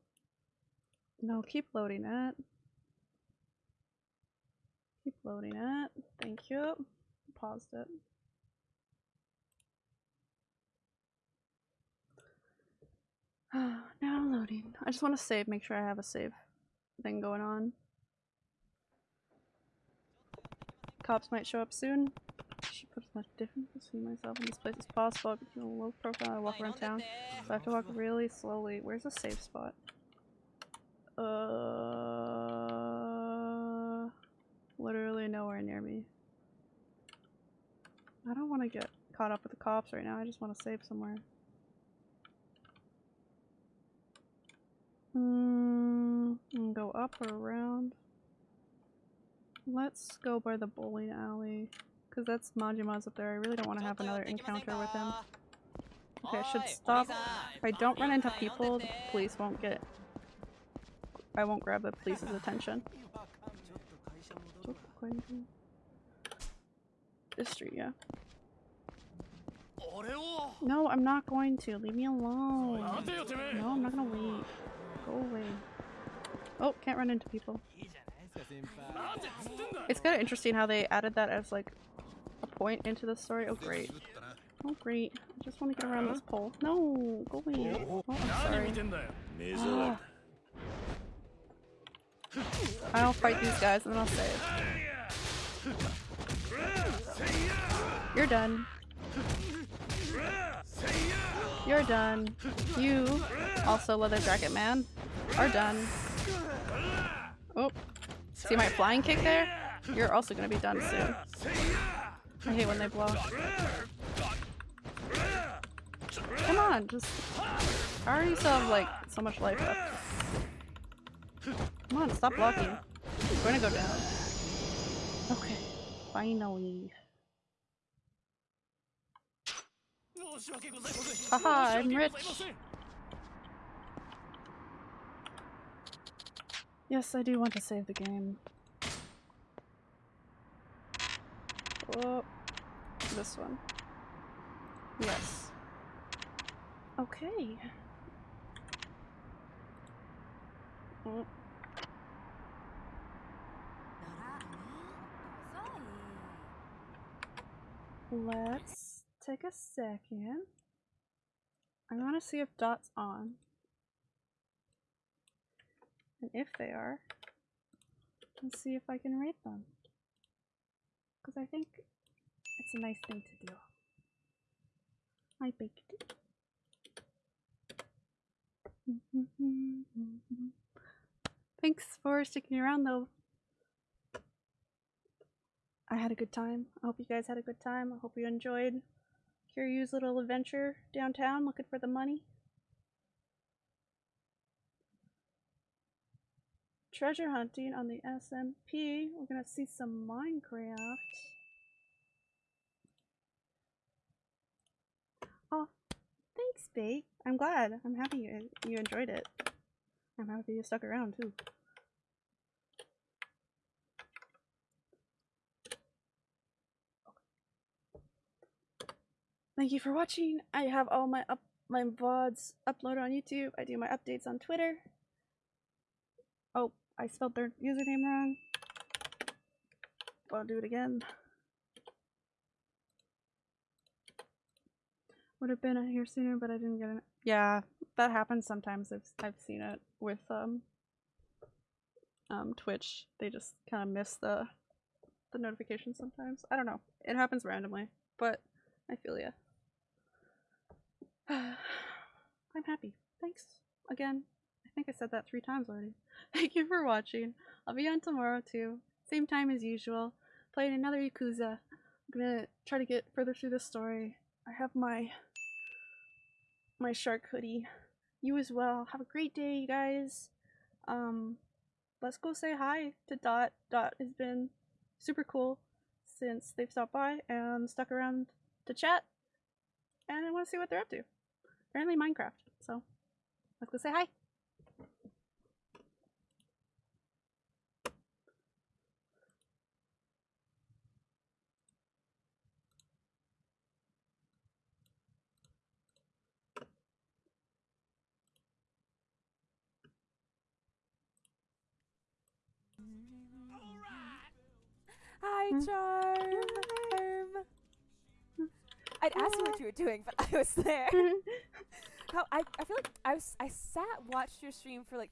No, keep loading it. Keep loading it. Thank you. Paused it. now I'm loading. I just want to save, make sure I have a save thing going on. Cops might show up soon. I should put as much distance between myself in this place as possible. I became a low profile. I walk around town, so I have to walk really slowly. Where's a safe spot? Uh, literally nowhere near me. I don't want to get caught up with the cops right now. I just want to save somewhere. Mm, go up or around. Let's go by the bowling alley. Because that's Majima's up there. I really don't want to have another encounter with him. Okay, I should stop. If I don't run into people, the police won't get... I won't grab the police's attention. This street, yeah. No, I'm not going to. Leave me alone. No, I'm not gonna wait. Go away. Oh, can't run into people. It's kind of interesting how they added that as like a point into the story. Oh great. Oh great. I just want to get around this pole. No, go away. Oh, I'm sorry. Ah. I'll fight these guys and then I'll save. You're done. You're done. You, also Leather Jacket Man, are done. Oh, see my flying kick there? You're also gonna be done soon. I hate when they blow. Come on, just... I already still have like so much life left. Come on, stop blocking. I'm gonna go down. Okay, finally. Haha, I'm rich! Yes, I do want to save the game. Oh, this one. Yes. Okay. Oh. Let's take a second. I want to see if Dot's on. And if they are, let's see if I can rate them. Because I think it's a nice thing to do. I baked it. Thanks for sticking around though. I had a good time. I hope you guys had a good time. I hope you enjoyed Kiryu's little adventure downtown looking for the money. Treasure hunting on the SMP. We're gonna see some Minecraft. Oh, thanks, Bake. I'm glad. I'm happy you, you enjoyed it. I'm happy you stuck around too. Thank you for watching. I have all my up my VODs uploaded on YouTube. I do my updates on Twitter. Oh, I spelled their username wrong. I'll do it again. Would have been here sooner, but I didn't get it. Yeah, that happens sometimes. I've I've seen it with um um Twitch. They just kind of miss the the notifications sometimes. I don't know. It happens randomly, but I feel ya. I'm happy. Thanks again. I think I said that three times already. Thank you for watching. I'll be on tomorrow too. Same time as usual. Playing another Yakuza. I'm gonna try to get further through the story. I have my my shark hoodie. You as well. Have a great day, you guys. Um, let's go say hi to Dot. Dot has been super cool since they've stopped by and stuck around to chat. And I want to see what they're up to apparently Minecraft. So let's go say hi. Mm-hmm. charm. Mm-hmm. I'd ask you what you were doing, but I was there. Mm-hmm. How I, I feel like I was I sat watched your stream for like